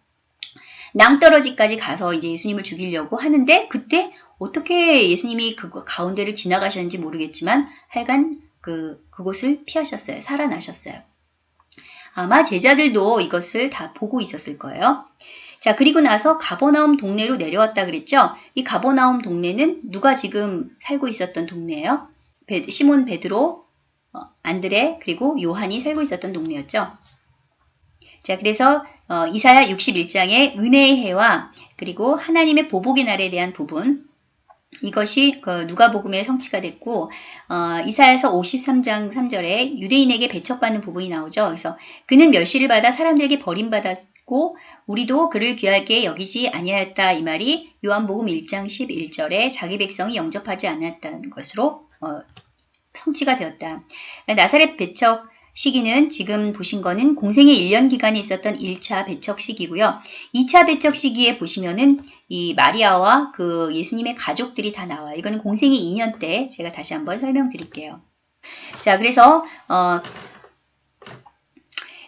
S1: 낭떠러지까지 가서 이제 예수님을 죽이려고 하는데 그때 어떻게 예수님이 그 가운데를 지나가셨는지 모르겠지만 하여간 그, 그곳을 피하셨어요. 살아나셨어요. 아마 제자들도 이것을 다 보고 있었을 거예요. 자, 그리고 나서 가버나움 동네로 내려왔다 그랬죠? 이 가버나움 동네는 누가 지금 살고 있었던 동네예요? 베, 시몬 베드로, 어, 안드레, 그리고 요한이 살고 있었던 동네였죠. 자, 그래서 어, 이사야 61장의 은혜의 해와 그리고 하나님의 보복의 날에 대한 부분 이것이 그 누가복음의 성취가 됐고 어, 이사야서 53장 3절에 유대인에게 배척받는 부분이 나오죠. 그래서 그는 멸시를 받아 사람들에게 버림받았고 우리도 그를 귀하게 여기지 아니하였다 이 말이 요한복음 1장 11절에 자기 백성이 영접하지 않았다는 것으로 어, 성취가 되었다. 나사렛 배척 시기는 지금 보신 거는 공생의 1년 기간이 있었던 1차 배척 시기고요. 2차 배척 시기에 보시면은 이 마리아와 그 예수님의 가족들이 다 나와요. 이거는 공생의 2년 때 제가 다시 한번 설명드릴게요. 자, 그래서 어,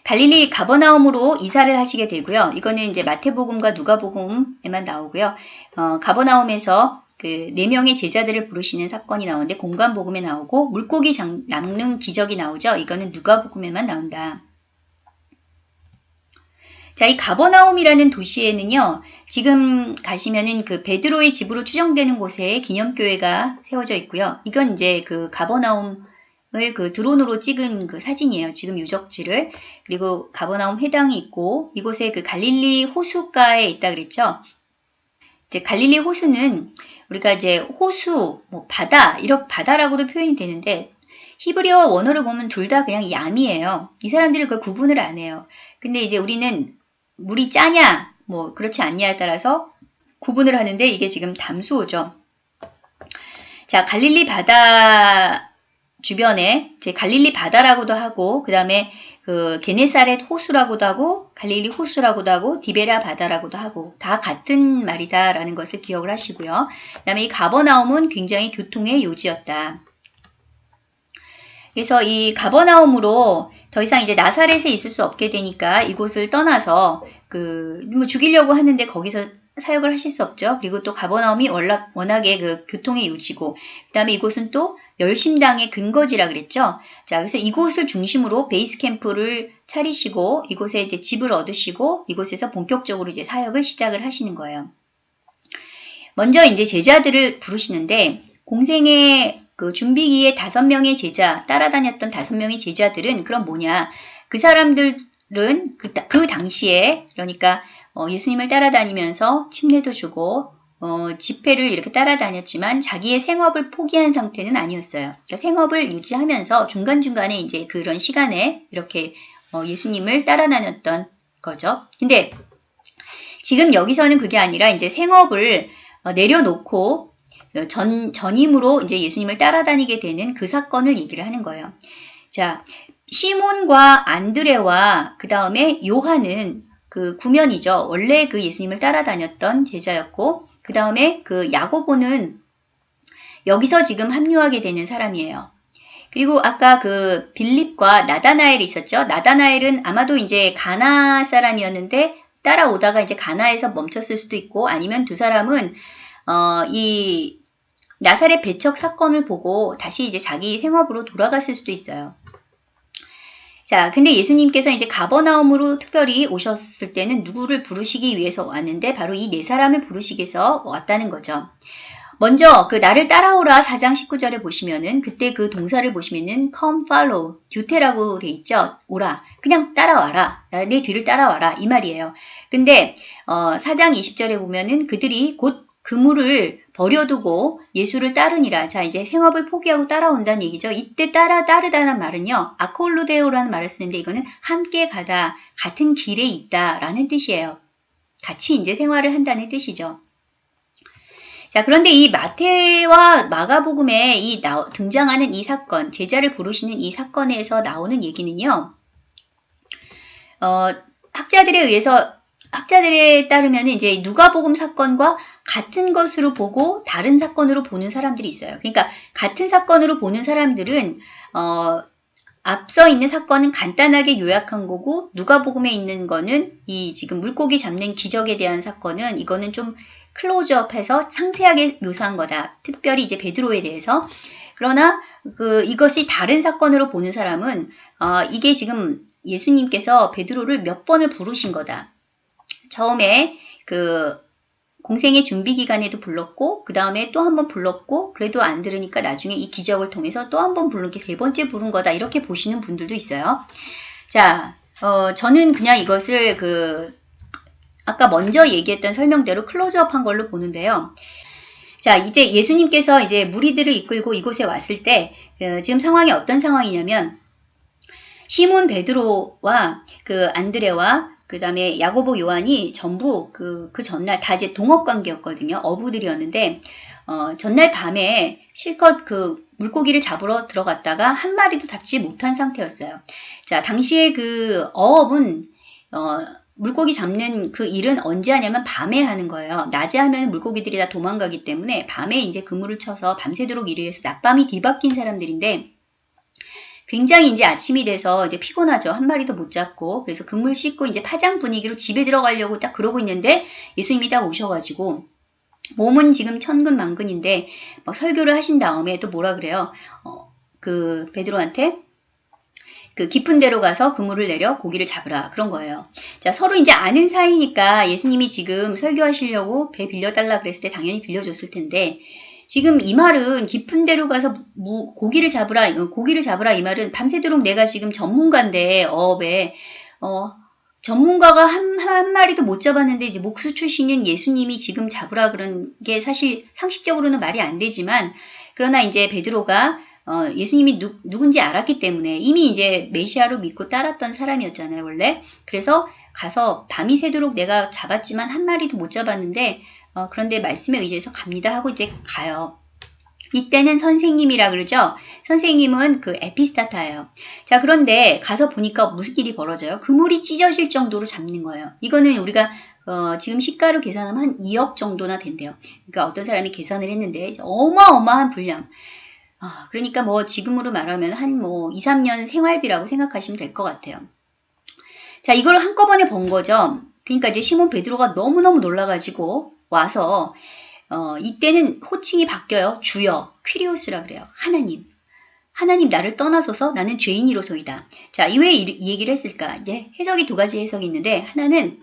S1: 갈릴리 가버나움으로 이사를 하시게 되고요. 이거는 이제 마태복음과 누가복음에만 나오고요. 어, 가버나움에서 그 네 명의 제자들을 부르시는 사건이 나오는데 공간복음에 나오고 물고기 장, 낚는 기적이 나오죠. 이거는 누가복음에만 나온다. 자, 이 가버나움이라는 도시에는요, 지금 가시면은 그 베드로의 집으로 추정되는 곳에 기념교회가 세워져 있고요. 이건 이제 그 가버나움을 그 드론으로 찍은 그 사진이에요. 지금 유적지를. 그리고 가버나움 회당이 있고, 이곳에 그 갈릴리 호수가에 있다 그랬죠. 이제 갈릴리 호수는 우리가 이제 호수, 뭐 바다, 이렇게 바다라고도 표현이 되는데, 히브리어 원어를 보면 둘 다 그냥 얌이에요. 이 사람들은 그 구분을 안 해요. 근데 이제 우리는 물이 짜냐, 뭐 그렇지 않냐에 따라서 구분을 하는데 이게 지금 담수호죠. 자, 갈릴리 바다 주변에 제 갈릴리 바다라고도 하고 그 다음에 그 게네사렛 호수라고도 하고 갈릴리 호수라고도 하고 디베라 바다라고도 하고 다 같은 말이다라는 것을 기억을 하시고요. 그 다음에 이 가버나움은 굉장히 교통의 요지였다. 그래서 이 가버나움으로 더 이상 이제 나사렛에 있을 수 없게 되니까 이곳을 떠나서 그 뭐 죽이려고 하는데 거기서 사역을 하실 수 없죠. 그리고 또 가버나움이 워낙, 워낙에 그 교통의 요지고 그 다음에 이곳은 또 열심당의 근거지라 그랬죠. 자, 그래서 이곳을 중심으로 베이스 캠프를 차리시고 이곳에 이제 집을 얻으시고 이곳에서 본격적으로 이제 사역을 시작을 하시는 거예요. 먼저 이제 제자들을 부르시는데 공생의 그 준비기에 다섯 명의 제자, 따라다녔던 다섯 명의 제자들은 그럼 뭐냐? 그 사람들은 그, 그 당시에, 그러니까 어, 예수님을 따라다니면서 침례도 주고, 어, 집회를 이렇게 따라다녔지만 자기의 생업을 포기한 상태는 아니었어요. 그러니까 생업을 유지하면서 중간중간에 이제 그런 시간에 이렇게 어, 예수님을 따라다녔던 거죠. 근데 지금 여기서는 그게 아니라 이제 생업을 어, 내려놓고 전, 전임으로 이제 예수님을 따라다니게 되는 그 사건을 얘기를 하는 거예요. 자, 시몬과 안드레와 그 다음에 요한은 그 구면이죠. 원래 그 예수님을 따라다녔던 제자였고, 그 다음에 그 야고보는 여기서 지금 합류하게 되는 사람이에요. 그리고 아까 그 빌립과 나다나엘이 있었죠. 나다나엘은 아마도 이제 가나 사람이었는데 따라오다가 이제 가나에서 멈췄을 수도 있고 아니면 두 사람은 어, 이 나사렛 배척 사건을 보고 다시 이제 자기 생업으로 돌아갔을 수도 있어요. 자, 근데 예수님께서 이제 가버나움으로 특별히 오셨을 때는 누구를 부르시기 위해서 왔는데 바로 이 네 사람을 부르시기 위해서 왔다는 거죠. 먼저 그 나를 따라오라 4장 19절에 보시면은 그때 그 동사를 보시면은 come follow 듀테라고 돼 있죠. 오라. 그냥 따라와라. 내 뒤를 따라와라. 이 말이에요. 근데 어 4장 20절에 보면은 그들이 곧 그물을 버려두고 예수를 따르니라. 자, 이제 생업을 포기하고 따라온다는 얘기죠. 이때 따라 따르다는 말은요. 아콜루데오라는 말을 쓰는데 이거는 함께 가다, 같은 길에 있다라는 뜻이에요. 같이 이제 생활을 한다는 뜻이죠. 자, 그런데 이 마태와 마가복음에 이 나, 등장하는 이 사건, 제자를 부르시는 이 사건에서 나오는 얘기는요. 어, 학자들에 의해서 학자들에 따르면 이제 누가복음 사건과 같은 것으로 보고 다른 사건으로 보는 사람들이 있어요. 그러니까 같은 사건으로 보는 사람들은 어, 앞서 있는 사건은 간단하게 요약한 거고 누가복음에 있는 거는 이 지금 물고기 잡는 기적에 대한 사건은 이거는 좀 클로즈업해서 상세하게 묘사한 거다. 특별히 이제 베드로에 대해서. 그러나 그 이것이 다른 사건으로 보는 사람은 어, 이게 지금 예수님께서 베드로를 몇 번을 부르신 거다. 처음에 그 공생의 준비 기간에도 불렀고 그 다음에 또 한 번 불렀고 그래도 안 들으니까 나중에 이 기적을 통해서 또 한 번 부른 게 세 번째 부른 거다 이렇게 보시는 분들도 있어요. 자, 어, 저는 그냥 이것을 그 아까 먼저 얘기했던 설명대로 클로즈업한 걸로 보는데요. 자, 이제 예수님께서 이제 무리들을 이끌고 이곳에 왔을 때 어, 지금 상황이 어떤 상황이냐면 시몬 베드로와 그 안드레와 그 다음에 야고보 요한이 전부 그, 그 전날 다 이제 동업 관계였거든요. 어부들이었는데, 어, 전날 밤에 실컷 그 물고기를 잡으러 들어갔다가 한 마리도 잡지 못한 상태였어요. 자, 당시에 그 어업은, 어, 물고기 잡는 그 일은 언제 하냐면 밤에 하는 거예요. 낮에 하면 물고기들이 다 도망가기 때문에 밤에 이제 그물을 쳐서 밤새도록 일을 해서 낮밤이 뒤바뀐 사람들인데, 굉장히 이제 아침이 돼서 이제 피곤하죠. 한 마리도 못 잡고. 그래서 그물 씻고 이제 파장 분위기로 집에 들어가려고 딱 그러고 있는데 예수님이 딱 오셔가지고 몸은 지금 천근만근인데 막 설교를 하신 다음에 또 뭐라 그래요? 어, 그 베드로한테 그 깊은 데로 가서 그물을 내려 고기를 잡으라 그런 거예요. 자 서로 이제 아는 사이니까 예수님이 지금 설교하시려고 배 빌려달라 그랬을 때 당연히 빌려줬을 텐데 지금 이 말은 깊은 데로 가서 무, 고기를 잡으라 어, 고기를 잡으라 이 말은 밤새도록 내가 지금 전문가인데 어업에 어 전문가가 한, 한 마리도 못 잡았는데 이제 목수 출신인 예수님이 지금 잡으라 그런 게 사실 상식적으로는 말이 안 되지만 그러나 이제 베드로가 어, 예수님이 누, 누군지 알았기 때문에 이미 이제 메시아로 믿고 따랐던 사람이었잖아요, 원래. 그래서 가서 밤이 새도록 내가 잡았지만 한 마리도 못 잡았는데 어, 그런데 말씀에 의지해서 갑니다 하고 이제 가요. 이때는 선생님이라 그러죠. 선생님은 그 에피스타타예요. 자, 그런데 가서 보니까 무슨 일이 벌어져요? 그물이 찢어질 정도로 잡는 거예요. 이거는 우리가 어, 지금 시가로 계산하면 한 2억 정도나 된대요. 그러니까 어떤 사람이 계산을 했는데 어마어마한 분량. 아, 그러니까 뭐 지금으로 말하면 한 뭐 2, 3년 생활비라고 생각하시면 될 것 같아요. 자, 이걸 한꺼번에 본 거죠. 그러니까 이제 시몬 베드로가 너무너무 놀라가지고 와서 어, 이때는 호칭이 바뀌어요. 주여, 퀴리오스라 그래요. 하나님. 하나님 나를 떠나소서 나는 죄인이로소이다. 자, 이 왜 이 얘기를 했을까? 이제 해석이 두 가지 해석이 있는데 하나는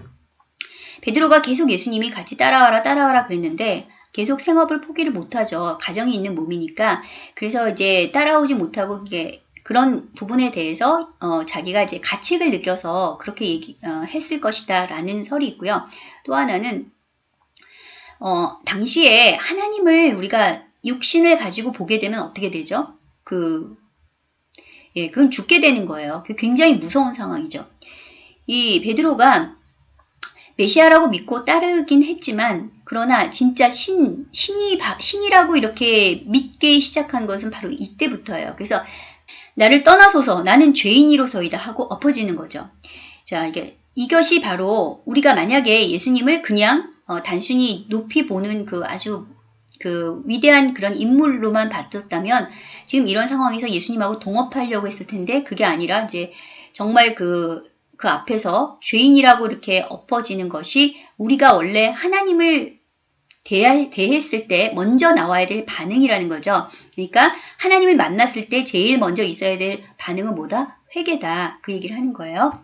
S1: 베드로가 계속 예수님이 같이 따라와라 따라와라 그랬는데 계속 생업을 포기를 못하죠. 가정이 있는 몸이니까. 그래서 이제 따라오지 못하고 이게 그런 부분에 대해서 어, 자기가 이제 가책을 느껴서 그렇게 얘기, 어, 했을 것이다 라는 설이 있고요. 또 하나는 어, 당시에 하나님을 우리가 육신을 가지고 보게 되면 어떻게 되죠? 그, 예, 그건 죽게 되는 거예요. 그 굉장히 무서운 상황이죠. 이 베드로가 메시아라고 믿고 따르긴 했지만, 그러나 진짜 신, 신이, 신이라고 이렇게 믿기 시작한 것은 바로 이때부터예요. 그래서 나를 떠나소서 나는 죄인이로서이다 하고 엎어지는 거죠. 자, 이게, 이것이 바로 우리가 만약에 예수님을 그냥 어, 단순히 높이 보는 그 아주 그 위대한 그런 인물로만 봤었다면 지금 이런 상황에서 예수님하고 동업하려고 했을 텐데 그게 아니라 이제 정말 그, 그 앞에서 죄인이라고 이렇게 엎어지는 것이 우리가 원래 하나님을 대하, 대했을 때 먼저 나와야 될 반응이라는 거죠. 그러니까 하나님을 만났을 때 제일 먼저 있어야 될 반응은 뭐다? 회개다. 그 얘기를 하는 거예요.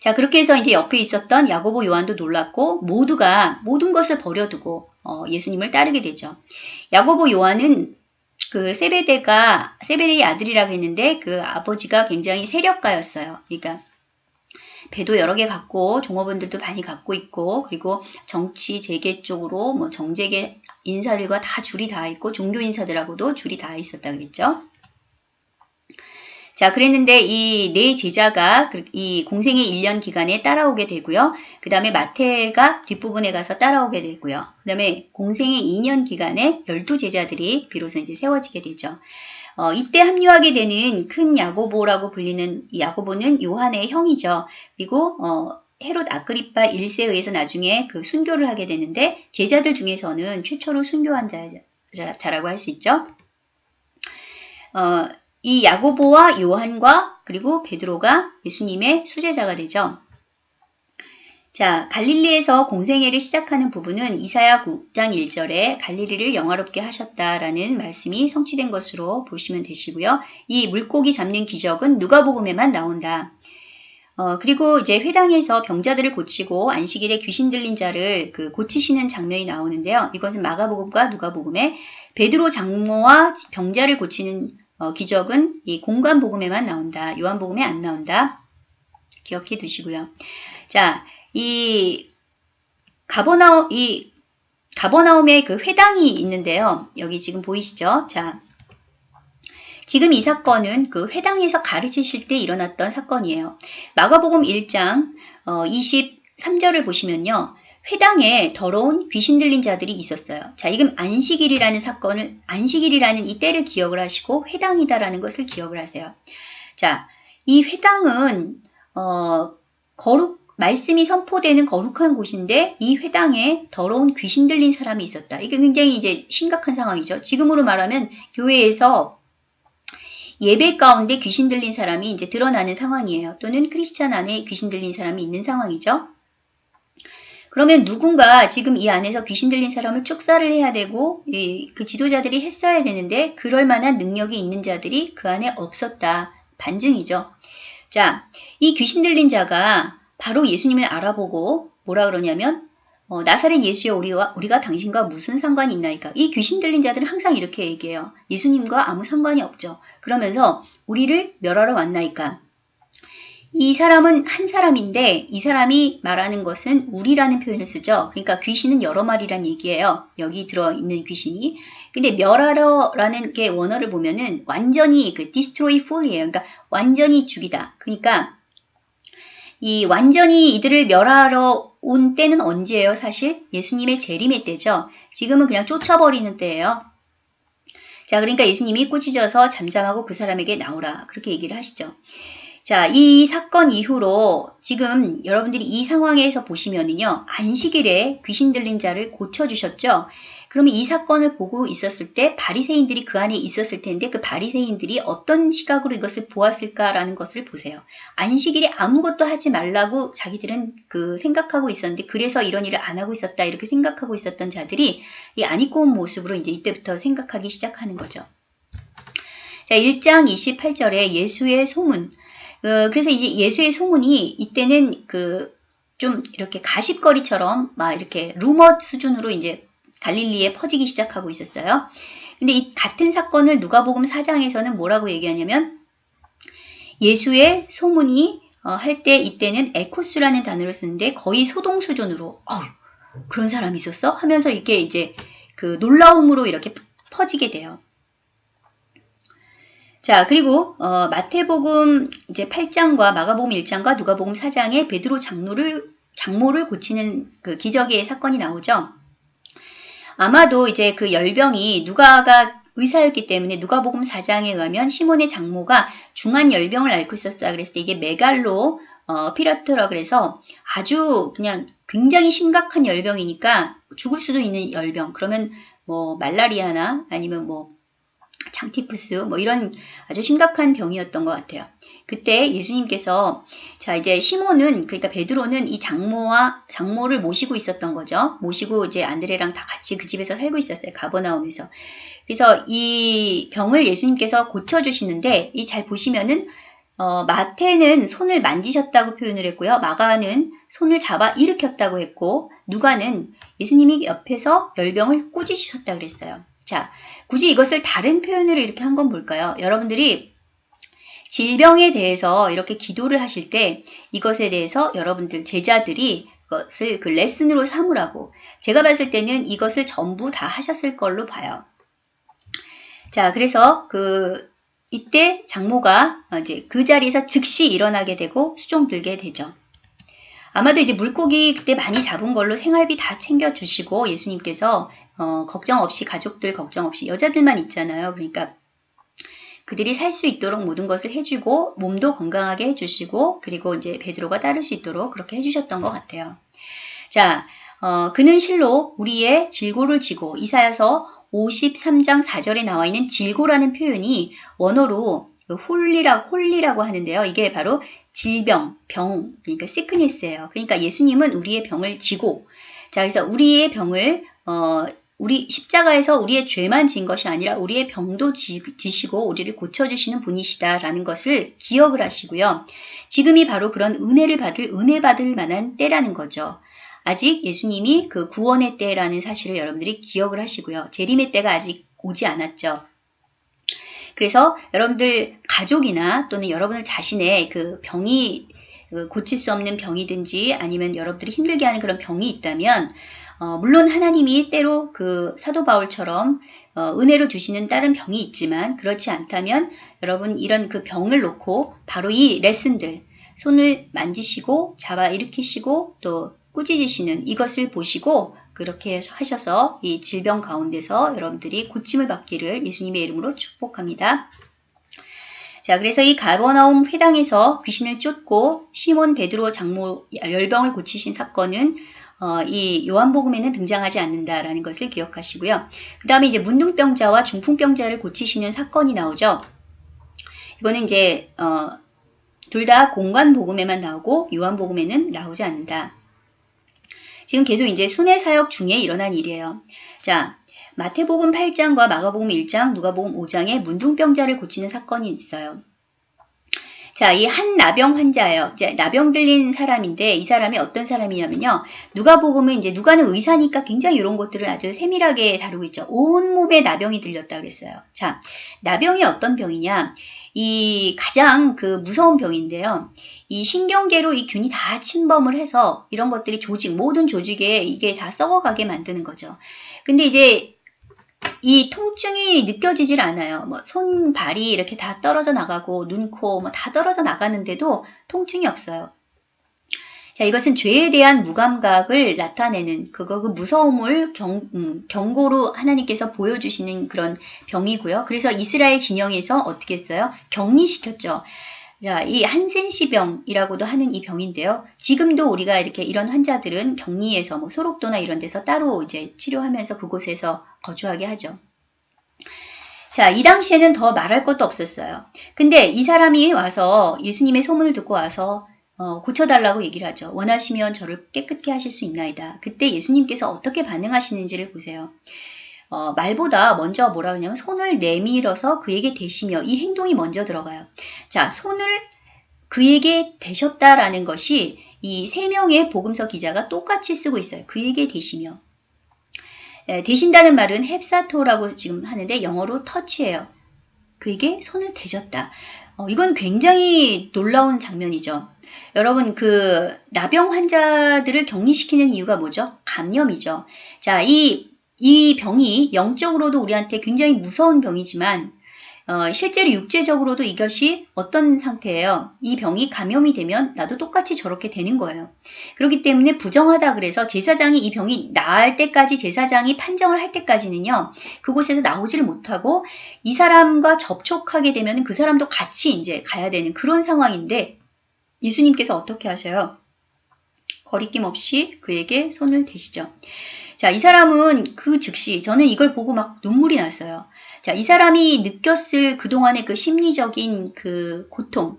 S1: 자, 그렇게 해서 이제 옆에 있었던 야고보 요한도 놀랐고 모두가 모든 것을 버려두고 어, 예수님을 따르게 되죠. 야고보 요한은 그 세베대가 세베대의 아들이라고 했는데 그 아버지가 굉장히 세력가였어요. 그러니까 배도 여러 개 갖고 종업원들도 많이 갖고 있고 그리고 정치 재계 쪽으로 뭐 정재계 인사들과 다 줄이 다 있고 종교 인사들하고도 줄이 다 있었다 그랬죠. 자, 그랬는데 이 네 제자가 그이 공생의 1년 기간에 따라오게 되고요. 그 다음에 마태가 뒷부분에 가서 따라오게 되고요. 그 다음에 공생의 2년 기간에 12제자들이 비로소 이제 세워지게 되죠. 어, 이때 합류하게 되는 큰 야고보라고 불리는 야고보는 요한의 형이죠. 그리고 어, 헤롯 아그리파 1세에 의해서 나중에 그 순교를 하게 되는데 제자들 중에서는 최초로 순교한 자, 자, 라고 할 수 있죠. 어, 이 야고보와 요한과 그리고 베드로가 예수님의 수제자가 되죠. 자, 갈릴리에서 공생애를 시작하는 부분은 이사야 9장 1절에 갈릴리를 영화롭게 하셨다라는 말씀이 성취된 것으로 보시면 되시고요. 이 물고기 잡는 기적은 누가복음에만 나온다. 어, 그리고 이제 회당에서 병자들을 고치고 안식일에 귀신 들린 자를 그 고치시는 장면이 나오는데요. 이것은 마가복음과 누가복음에 베드로 장모와 병자를 고치는 어, 기적은 이 공간 복음에만 나온다. 요한 복음에 안 나온다. 기억해 두시고요. 자, 이 가버나움 이 가버나움의 그 회당이 있는데요. 여기 지금 보이시죠? 자, 지금 이 사건은 그 회당에서 가르치실 때 일어났던 사건이에요. 마가복음 1장 어, 23절을 보시면요. 회당에 더러운 귀신 들린 자들이 있었어요. 자, 이건 안식일이라는 사건을, 안식일이라는 이 때를 기억을 하시고 회당이다라는 것을 기억을 하세요. 자, 이 회당은, 어, 거룩, 말씀이 선포되는 거룩한 곳인데 이 회당에 더러운 귀신 들린 사람이 있었다. 이게 굉장히 이제 심각한 상황이죠. 지금으로 말하면 교회에서 예배 가운데 귀신 들린 사람이 이제 드러나는 상황이에요. 또는 크리스찬 안에 귀신 들린 사람이 있는 상황이죠. 그러면 누군가 지금 이 안에서 귀신 들린 사람을 축사를 해야 되고 그 지도자들이 했어야 되는데 그럴 만한 능력이 있는 자들이 그 안에 없었다. 반증이죠. 자, 이 귀신 들린 자가 바로 예수님을 알아보고 뭐라 그러냐면 어, 나사렛 예수여 우리와 우리가 당신과 무슨 상관이 있나이까? 이 귀신 들린 자들은 항상 이렇게 얘기해요. 예수님과 아무 상관이 없죠. 그러면서 우리를 멸하러 왔나이까? 이 사람은 한 사람인데 이 사람이 말하는 것은 우리라는 표현을 쓰죠. 그러니까 귀신은 여러 마리란 얘기예요. 여기 들어있는 귀신이. 근데 멸하러라는 게 원어를 보면은 완전히 그 destroy full이에요. 그러니까 완전히 죽이다. 그러니까 이 완전히 이들을 멸하러 온 때는 언제예요? 사실 예수님의 재림의 때죠. 지금은 그냥 쫓아버리는 때예요. 자, 그러니까 예수님이 꾸짖어서 잠잠하고 그 사람에게 나오라. 그렇게 얘기를 하시죠. 자, 이 사건 이후로 지금 여러분들이 이 상황에서 보시면은요, 안식일에 귀신 들린 자를 고쳐주셨죠? 그러면 이 사건을 보고 있었을 때 바리새인들이 그 안에 있었을 텐데 그 바리새인들이 어떤 시각으로 이것을 보았을까라는 것을 보세요. 안식일에 아무것도 하지 말라고 자기들은 그 생각하고 있었는데 그래서 이런 일을 안 하고 있었다 이렇게 생각하고 있었던 자들이 이 안 입고 온 모습으로 이제 이때부터 생각하기 시작하는 거죠. 자, 1장 28절에 예수의 소문. 어, 그래서 이제 예수의 소문이 이때는 그 좀 이렇게 가십거리처럼 막 이렇게 루머 수준으로 이제 갈릴리에 퍼지기 시작하고 있었어요. 근데 이 같은 사건을 누가복음 4장에서는 뭐라고 얘기하냐면 예수의 소문이 어, 할 때 이때는 에코스라는 단어를 쓰는데 거의 소동 수준으로 어 그런 사람이 있었어? 하면서 이게 이제 그 놀라움으로 이렇게 퍼지게 돼요. 자, 그리고 어, 마태복음 이제 8장과 마가복음 1장과 누가복음 4장에 베드로 장로를 장모를 고치는 그 기적의 사건이 나오죠. 아마도 이제 그 열병이 누가가 의사였기 때문에 누가복음 4장에 의하면 시몬의 장모가 중한 열병을 앓고 있었다 그랬을 때 이게 메갈로 어, 피라트라 그래서 아주 그냥 굉장히 심각한 열병이니까 죽을 수도 있는 열병. 그러면 뭐 말라리아나 아니면 뭐 장티푸스 뭐 이런 아주 심각한 병이었던 것 같아요. 그때 예수님께서 자 이제 시몬은 그러니까 베드로는 이 장모와 장모를 모시고 있었던 거죠. 모시고 이제 안드레랑 다 같이 그 집에서 살고 있었어요. 가버나움에서. 그래서 이 병을 예수님께서 고쳐 주시는데 이 잘 보시면은 어, 마태는 손을 만지셨다고 표현을 했고요. 마가는 손을 잡아 일으켰다고 했고 누가는 예수님이 옆에서 열병을 꾸짖으셨다 그랬어요. 자, 굳이 이것을 다른 표현으로 이렇게 한 건 뭘까요? 여러분들이 질병에 대해서 이렇게 기도를 하실 때 이것에 대해서 여러분들 제자들이 그것을 그 레슨으로 삼으라고 제가 봤을 때는 이것을 전부 다 하셨을 걸로 봐요. 자, 그래서 그 이때 장모가 이제 그 자리에서 즉시 일어나게 되고 수종 들게 되죠. 아마도 이제 물고기 그때 많이 잡은 걸로 생활비 다 챙겨주시고 예수님께서 어, 걱정 없이 가족들 걱정 없이 여자들만 있잖아요. 그러니까 그들이 살 수 있도록 모든 것을 해주고 몸도 건강하게 해주시고 그리고 이제 베드로가 따를 수 있도록 그렇게 해주셨던 것 같아요. 자, 어, 그는 실로 우리의 질고를 지고 이사야서 53장 4절에 나와 있는 질고라는 표현이 원어로 그 홀리라, 홀리라고 하는데요. 이게 바로 질병, 병, 그러니까 sickness예요. 그러니까 예수님은 우리의 병을 지고, 자, 그래서 우리의 병을, 어, 우리 십자가에서 우리의 죄만 진 것이 아니라 우리의 병도 지, 지시고 우리를 고쳐주시는 분이시다라는 것을 기억을 하시고요. 지금이 바로 그런 은혜를 받을, 은혜 받을 만한 때라는 거죠. 아직 예수님이 그 구원의 때라는 사실을 여러분들이 기억을 하시고요. 재림의 때가 아직 오지 않았죠. 그래서 여러분들 가족이나 또는 여러분들 자신의 그 병이 그 고칠 수 없는 병이든지 아니면 여러분들이 힘들게 하는 그런 병이 있다면 어, 물론 하나님이 때로 그 사도 바울처럼 어, 은혜로 주시는 다른 병이 있지만 그렇지 않다면 여러분 이런 그 병을 놓고 바로 이 레슨들 손을 만지시고 잡아 일으키시고 또 꾸짖으시는 이것을 보시고 그렇게 하셔서 이 질병 가운데서 여러분들이 고침을 받기를 예수님의 이름으로 축복합니다. 자, 그래서 이 가버나움 회당에서 귀신을 쫓고 시몬 베드로 장모 열병을 고치신 사건은 어, 이 요한복음에는 등장하지 않는다라는 것을 기억하시고요. 그 다음에 이제 문둥병자와 중풍병자를 고치시는 사건이 나오죠. 이거는 이제 어, 둘 다 공관복음에만 나오고 요한복음에는 나오지 않는다. 지금 계속 이제 순회 사역 중에 일어난 일이에요. 자, 마태복음 8장과 마가복음 1장, 누가복음 5장에 문둥병자를 고치는 사건이 있어요. 자, 이 한 나병 환자예요. 이제 나병 들린 사람인데 이 사람이 어떤 사람이냐면요. 누가복음은 이제 누가는 의사니까 굉장히 이런 것들을 아주 세밀하게 다루고 있죠. 온 몸에 나병이 들렸다 그랬어요. 자, 나병이 어떤 병이냐? 이 가장 그 무서운 병인데요. 이 신경계로 이 균이 다 침범을 해서 이런 것들이 조직, 모든 조직에 이게 다 썩어가게 만드는 거죠. 근데 이제 이 통증이 느껴지질 않아요. 뭐 손, 발이 이렇게 다 떨어져 나가고 눈, 코 뭐 다 떨어져 나가는데도 통증이 없어요. 자, 이것은 죄에 대한 무감각을 나타내는 그거 그 무서움을 경, 음, 경고로 하나님께서 보여주시는 그런 병이고요. 그래서 이스라엘 진영에서 어떻게 했어요? 격리시켰죠. 자, 이 한센시병이라고도 하는 이 병인데요. 지금도 우리가 이렇게 이런 환자들은 격리에서 뭐 소록도나 이런 데서 따로 이제 치료하면서 그곳에서 거주하게 하죠. 자, 이 당시에는 더 말할 것도 없었어요. 근데 이 사람이 와서 예수님의 소문을 듣고 와서 어, 고쳐달라고 얘기를 하죠. 원하시면 저를 깨끗게 하실 수 있나이다. 그때 예수님께서 어떻게 반응하시는지를 보세요. 어, 말보다 먼저 뭐라 그러냐면 손을 내밀어서 그에게 대시며 이 행동이 먼저 들어가요. 자, 손을 그에게 대셨다라는 것이 이 세 명의 복음서 기자가 똑같이 쓰고 있어요. 그에게 대시며. 에, 대신다는 말은 헵사토라고 지금 하는데 영어로 터치예요. 그에게 손을 대셨다. 어, 이건 굉장히 놀라운 장면이죠. 여러분 그 나병 환자들을 격리시키는 이유가 뭐죠? 감염이죠. 자, 이, 이 병이 영적으로도 우리한테 굉장히 무서운 병이지만 어, 실제로 육체적으로도 이것이 어떤 상태예요? 이 병이 감염이 되면 나도 똑같이 저렇게 되는 거예요. 그렇기 때문에 부정하다 그래서 제사장이 이 병이 나을 때까지 제사장이 판정을 할 때까지는요. 그곳에서 나오지를 못하고 이 사람과 접촉하게 되면 그 사람도 같이 이제 가야 되는 그런 상황인데 예수님께서 어떻게 하셔요? 거리낌 없이 그에게 손을 대시죠. 자, 이 사람은 그 즉시 저는 이걸 보고 막 눈물이 났어요. 자, 이 사람이 느꼈을 그동안의 그 심리적인 그 고통.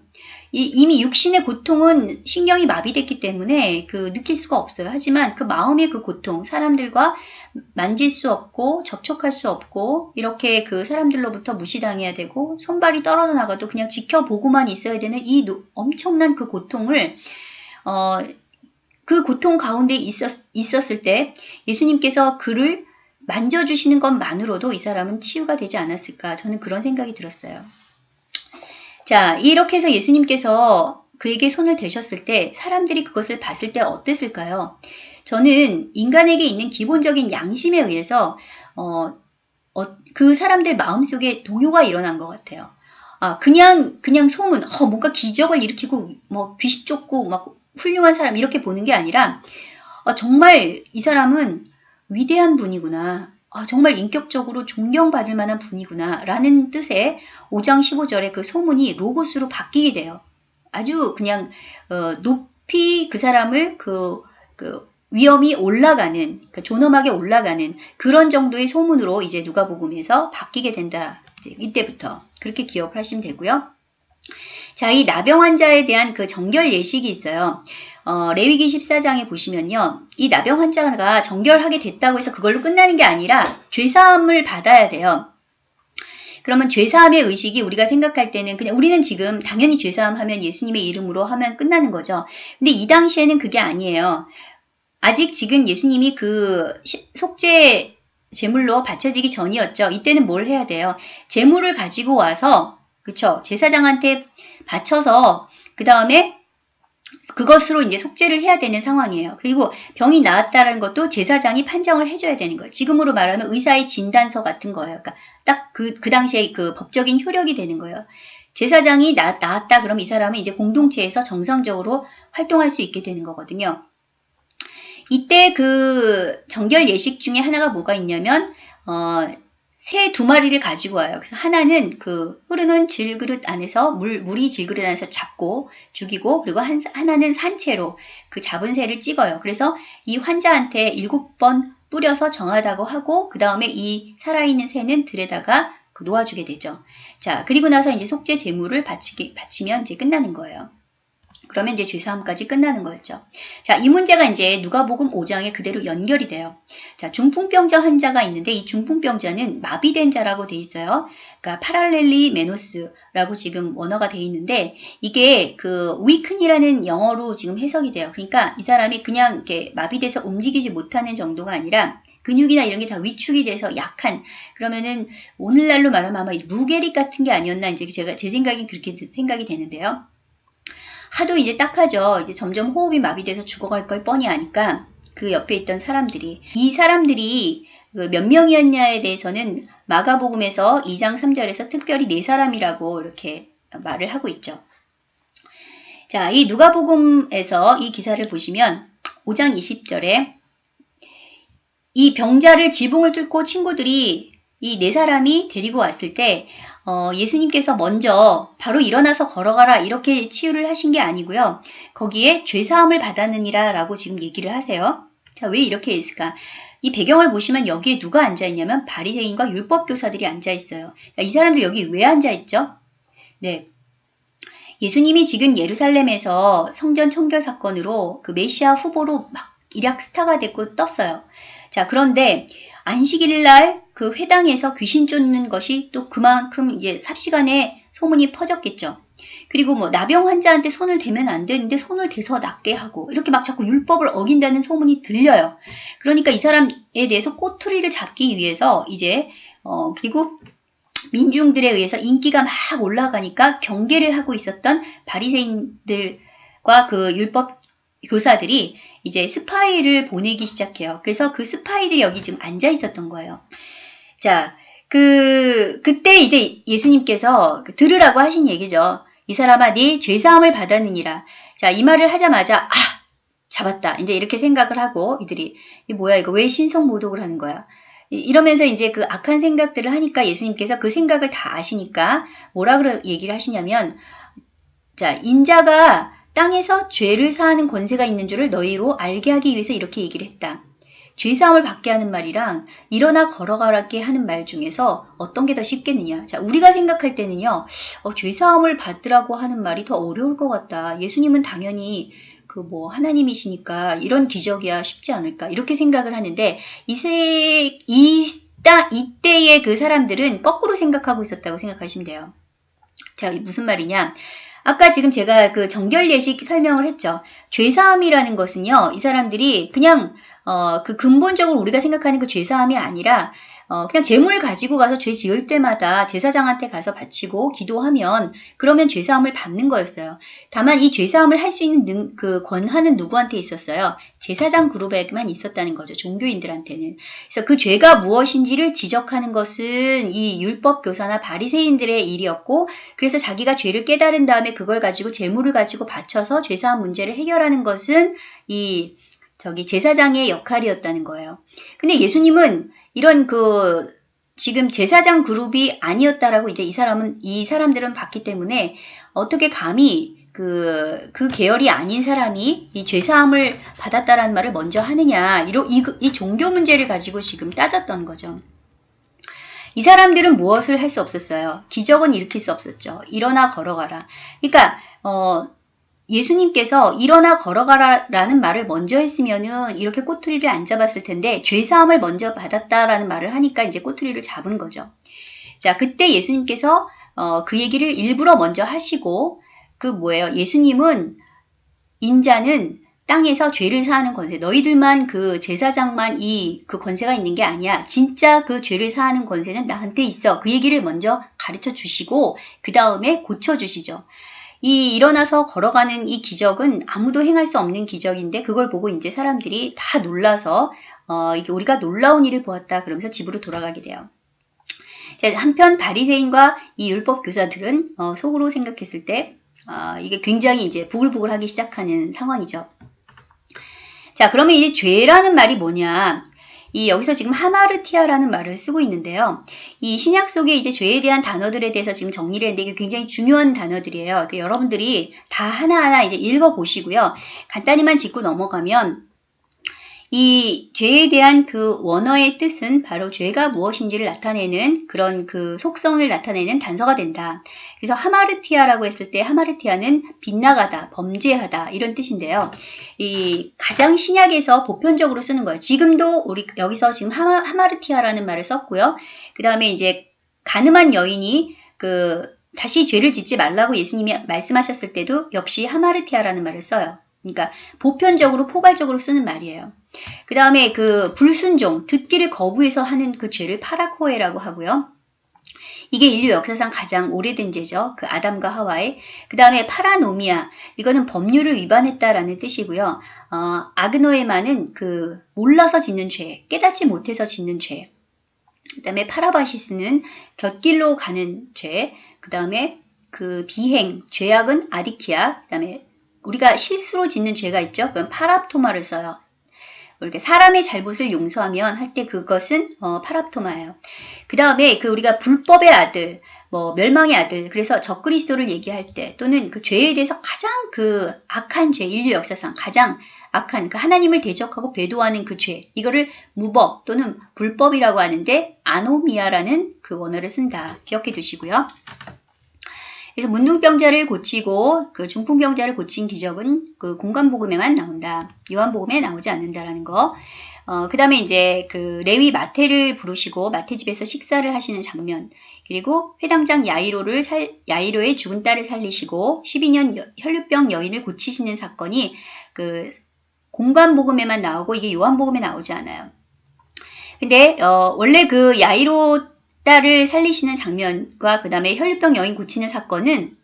S1: 이, 이미 육신의 고통은 신경이 마비됐기 때문에 그 느낄 수가 없어요. 하지만 그 마음의 그 고통, 사람들과 만질 수 없고 접촉할 수 없고 이렇게 그 사람들로부터 무시당해야 되고 손발이 떨어져 나가도 그냥 지켜보고만 있어야 되는 이 엄청난 그 고통을 어, 그 고통 가운데 있었, 있었을 때 예수님께서 그를 만져주시는 것만으로도 이 사람은 치유가 되지 않았을까 저는 그런 생각이 들었어요. 자 이렇게 해서 예수님께서 그에게 손을 대셨을 때 사람들이 그것을 봤을 때 어땠을까요? 저는 인간에게 있는 기본적인 양심에 의해서 어, 어, 그 사람들 마음속에 동요가 일어난 것 같아요. 아, 그냥 그냥 소문, 어, 뭔가 기적을 일으키고 뭐 귀신 쫓고 막 훌륭한 사람 이렇게 보는 게 아니라 어, 정말 이 사람은 위대한 분이구나. 아, 정말 인격적으로 존경받을 만한 분이구나. 라는 뜻의 5장 15절의 그 소문이 로고스로 바뀌게 돼요. 아주 그냥 어, 높이 그 사람을 그, 그 위험이 올라가는, 그러니까 존엄하게 올라가는 그런 정도의 소문으로 이제 누가복음에서 바뀌게 된다. 이때부터 그렇게 기억을 하시면 되고요. 자, 이 나병 환자에 대한 그 정결 예식이 있어요. 어, 레위기 14장에 보시면요. 이 나병 환자가 정결하게 됐다고 해서 그걸로 끝나는 게 아니라 죄사함을 받아야 돼요. 그러면 죄사함의 의식이 우리가 생각할 때는 그냥 우리는 지금 당연히 죄사함 하면 예수님의 이름으로 하면 끝나는 거죠. 근데 이 당시에는 그게 아니에요. 아직 지금 예수님이 그 속죄 제물로 바쳐지기 전이었죠. 이때는 뭘 해야 돼요? 제물을 가지고 와서 그쵸 제사장한테 바쳐서 그 다음에 그것으로 이제 속죄를 해야 되는 상황이에요. 그리고 병이 나았다는 것도 제사장이 판정을 해줘야 되는 거예요. 지금으로 말하면 의사의 진단서 같은 거예요. 그러니까 딱 그, 그 당시에 그 법적인 효력이 되는 거예요. 제사장이 나, 나았다 그럼 이 사람은 이제 공동체에서 정상적으로 활동할 수 있게 되는 거거든요. 이때 그 정결 예식 중에 하나가 뭐가 있냐면 어, 새 두 마리를 가지고 와요. 그래서 하나는 그 흐르는 질그릇 안에서 물 물이 질그릇 안에서 잡고 죽이고 그리고 한, 하나는 산채로 그 잡은 새를 찍어요. 그래서 이 환자한테 일곱 번 뿌려서 정하다고 하고 그 다음에 이 살아있는 새는 들에다가 그 놓아주게 되죠. 자 그리고 나서 이제 속죄 제물을 바치기, 바치면 이제 끝나는 거예요. 그러면 이제 죄사함까지 끝나는 거였죠. 자, 이 문제가 이제 누가복음 5장에 그대로 연결이 돼요. 자, 중풍병자 환자가 있는데 이 중풍병자는 마비된 자라고 돼 있어요. 그러니까 παραλελυμένος라고 지금 원어가 돼 있는데 이게 그 weaken이라는 영어로 지금 해석이 돼요. 그러니까 이 사람이 그냥 이렇게 마비돼서 움직이지 못하는 정도가 아니라 근육이나 이런 게 다 위축이 돼서 약한 그러면은 오늘날로 말하면 아마 루게릭 같은 게 아니었나 이제 제가 제 생각이 그렇게 생각이 되는데요. 하도 이제 딱하죠. 이제 점점 호흡이 마비돼서 죽어갈 걸 뻔히 아니까 그 옆에 있던 사람들이 이 사람들이 그 몇 명이었냐에 대해서는 마가복음에서 2장 3절에서 특별히 네 사람이라고 이렇게 말을 하고 있죠. 자, 이 누가복음에서 이 기사를 보시면 5장 20절에 이 병자를 지붕을 뚫고 친구들이 이 네 사람이 데리고 왔을 때 어, 예수님께서 먼저 바로 일어나서 걸어가라 이렇게 치유를 하신 게 아니고요. 거기에 죄사함을 받았느니라 라고 지금 얘기를 하세요. 자, 왜 이렇게 했을까? 이 배경을 보시면 여기에 누가 앉아있냐면 바리새인과 율법교사들이 앉아있어요. 이 사람들 여기 왜 앉아있죠? 네. 예수님이 지금 예루살렘에서 성전 청결 사건으로 그 메시아 후보로 막 일약 스타가 됐고 떴어요. 자, 그런데 안식일 날그 회당에서 귀신 쫓는 것이 또 그만큼 이제 삽시간에 소문이 퍼졌겠죠. 그리고 뭐 나병 환자한테 손을 대면 안 되는데 손을 대서 낫게 하고 이렇게 막 자꾸 율법을 어긴다는 소문이 들려요. 그러니까 이 사람에 대해서 꼬투리를 잡기 위해서 이제 어 그리고 민중들에 의해서 인기가 막 올라가니까 경계를 하고 있었던 바리새인들과 그 율법 교사들이 이제 스파이를 보내기 시작해요. 그래서 그 스파이들이 여기 지금 앉아 있었던 거예요. 자, 그, 그때 이제 예수님께서 그 들으라고 하신 얘기죠. 이 사람아, 네 죄사함을 받았느니라. 자, 이 말을 하자마자, 아! 잡았다. 이제 이렇게 생각을 하고 이들이, 이 뭐야, 이거 왜 신성 모독을 하는 거야? 이러면서 이제 그 악한 생각들을 하니까 예수님께서 그 생각을 다 아시니까 뭐라 그러 얘기를 하시냐면, 자, 인자가 땅에서 죄를 사하는 권세가 있는 줄을 너희로 알게 하기 위해서 이렇게 얘기를 했다. 죄사함을 받게 하는 말이랑 일어나 걸어가게 하는 말 중에서 어떤 게 더 쉽겠느냐. 자, 우리가 생각할 때는요, 어, 죄사함을 받으라고 하는 말이 더 어려울 것 같다. 예수님은 당연히 그 뭐 하나님이시니까 이런 기적이야 쉽지 않을까. 이렇게 생각을 하는데, 이세, 이따, 이때의 그 사람들은 거꾸로 생각하고 있었다고 생각하시면 돼요. 자, 무슨 말이냐. 아까 지금 제가 그 정결 예식 설명을 했죠. 죄사함이라는 것은요, 이 사람들이 그냥 어, 그 근본적으로 우리가 생각하는 그 죄사함이 아니라 어, 그냥 재물 가지고 가서 죄 지을 때마다 제사장한테 가서 바치고 기도하면 그러면 죄사함을 받는 거였어요. 다만 이 죄사함을 할 수 있는 능, 그 권한은 누구한테 있었어요? 제사장 그룹에게만 있었다는 거죠. 종교인들한테는. 그래서 그 죄가 무엇인지를 지적하는 것은 이 율법 교사나 바리새인들의 일이었고 그래서 자기가 죄를 깨달은 다음에 그걸 가지고 재물을 가지고 바쳐서 죄사함 문제를 해결하는 것은 이 저기 제사장의 역할이었다는 거예요. 근데 예수님은 이런 그 지금 제사장 그룹이 아니었다라고 이제 이 사람은 이 사람들은 봤기 때문에 어떻게 감히 그, 그 계열이 아닌 사람이 이 죄사함을 받았다라는 말을 먼저 하느냐, 이로, 이, 이 종교 문제를 가지고 지금 따졌던 거죠. 이 사람들은 무엇을 할 수 없었어요? 기적은 일으킬 수 없었죠. 일어나 걸어가라. 그러니까, 어, 예수님께서 일어나 걸어가라라는 말을 먼저 했으면은 이렇게 꼬투리를 안 잡았을 텐데 죄 사함을 먼저 받았다라는 말을 하니까 이제 꼬투리를 잡은 거죠. 자, 그때 예수님께서 어, 그 얘기를 일부러 먼저 하시고 그 뭐예요? 예수님은 인자는 땅에서 죄를 사하는 권세. 너희들만 그 제사장만 이 그 권세가 있는 게 아니야. 진짜 그 죄를 사하는 권세는 나한테 있어. 그 얘기를 먼저 가르쳐 주시고 그 다음에 고쳐 주시죠. 이 일어나서 걸어가는 이 기적은 아무도 행할 수 없는 기적인데 그걸 보고 이제 사람들이 다 놀라서 어, 이게 우리가 놀라운 일을 보았다 그러면서 집으로 돌아가게 돼요. 자, 한편 바리새인과 이 율법 교사들은 어, 속으로 생각했을 때 어, 이게 굉장히 이제 부글부글하기 시작하는 상황이죠. 자, 그러면 이제 죄라는 말이 뭐냐? 이 여기서 지금 하마르티아라는 말을 쓰고 있는데요. 이 신약 속에 이제 죄에 대한 단어들에 대해서 지금 정리를 했는데 이게 굉장히 중요한 단어들이에요. 그러니까 여러분들이 다 하나하나 이제 읽어 보시고요. 간단히만 짚고 넘어가면 이 죄에 대한 그 원어의 뜻은 바로 죄가 무엇인지를 나타내는 그런 그 속성을 나타내는 단서가 된다. 그래서 하마르티아라고 했을 때 하마르티아는 빗나가다, 범죄하다 이런 뜻인데요. 이 가장 신약에서 보편적으로 쓰는 거예요. 지금도 우리 여기서 지금 하마, 하마르티아라는 말을 썼고요. 그 다음에 이제 가늠한 여인이 그 다시 죄를 짓지 말라고 예수님이 말씀하셨을 때도 역시 하마르티아라는 말을 써요. 그러니까 보편적으로 포괄적으로 쓰는 말이에요. 그 다음에 그 불순종, 듣기를 거부해서 하는 그 죄를 파라코에라고 하고요. 이게 인류 역사상 가장 오래된 죄죠. 그 아담과 하와의. 그 다음에 파라노미아. 이거는 법률을 위반했다라는 뜻이고요. 어, 아그노에마는 그 몰라서 짓는 죄, 깨닫지 못해서 짓는 죄. 그 다음에 파라바시스는 곁길로 가는 죄. 그 다음에 그 비행, 죄악은 아디키아. 그 다음에 우리가 실수로 짓는 죄가 있죠. 그럼 파랍토마를 써요. 이렇게 사람의 잘못을 용서하면 할 때 그것은 어, 파랍토마예요. 그 다음에 그 우리가 불법의 아들, 뭐 멸망의 아들, 그래서 적그리스도를 얘기할 때 또는 그 죄에 대해서 가장 그 악한 죄, 인류 역사상 가장 악한 그 하나님을 대적하고 배도하는 그 죄, 이거를 무법 또는 불법이라고 하는데 아노미아라는 그 원어를 쓴다. 기억해 두시고요. 그래서 문둥병자를 고치고 그 중풍병자를 고친 기적은 그 공간복음에만 나온다. 요한복음에 나오지 않는다라는 거. 어, 그 다음에 이제 그 레위 마태를 부르시고 마태 집에서 식사를 하시는 장면. 그리고 회당장 야이로를 살, 야이로의 죽은 딸을 살리시고 12년 여, 혈류병 여인을 고치시는 사건이 그 공간복음에만 나오고 이게 요한복음에 나오지 않아요. 근데 어, 원래 그 야이로 딸을 살리시는 장면과 그 다음에 혈류병 여인 고치는 사건은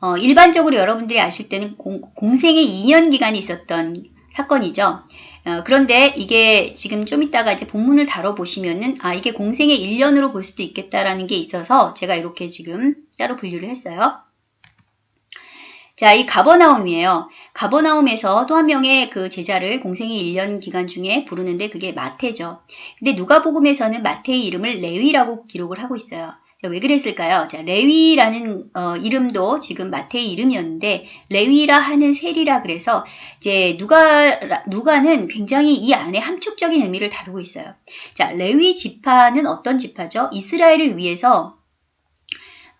S1: 어, 일반적으로 여러분들이 아실 때는 공, 공생의 2년 기간이 있었던 사건이죠. 어, 그런데 이게 지금 좀 이따가 이제 본문을 다뤄보시면은 아 이게 공생의 1년으로 볼 수도 있겠다라는 게 있어서 제가 이렇게 지금 따로 분류를 했어요. 자, 이 가버나움이에요. 가버나움에서 또 한 명의 그 제자를 공생의 1년 기간 중에 부르는데 그게 마태죠. 근데 누가복음에서는 마태의 이름을 레위라고 기록을 하고 있어요. 자, 왜 그랬을까요? 자, 레위라는 어, 이름도 지금 마태의 이름이었는데 레위라 하는 셀이라 그래서 이제 누가 누가는 굉장히 이 안에 함축적인 의미를 다루고 있어요. 자, 레위 지파는 어떤 지파죠? 이스라엘을 위해서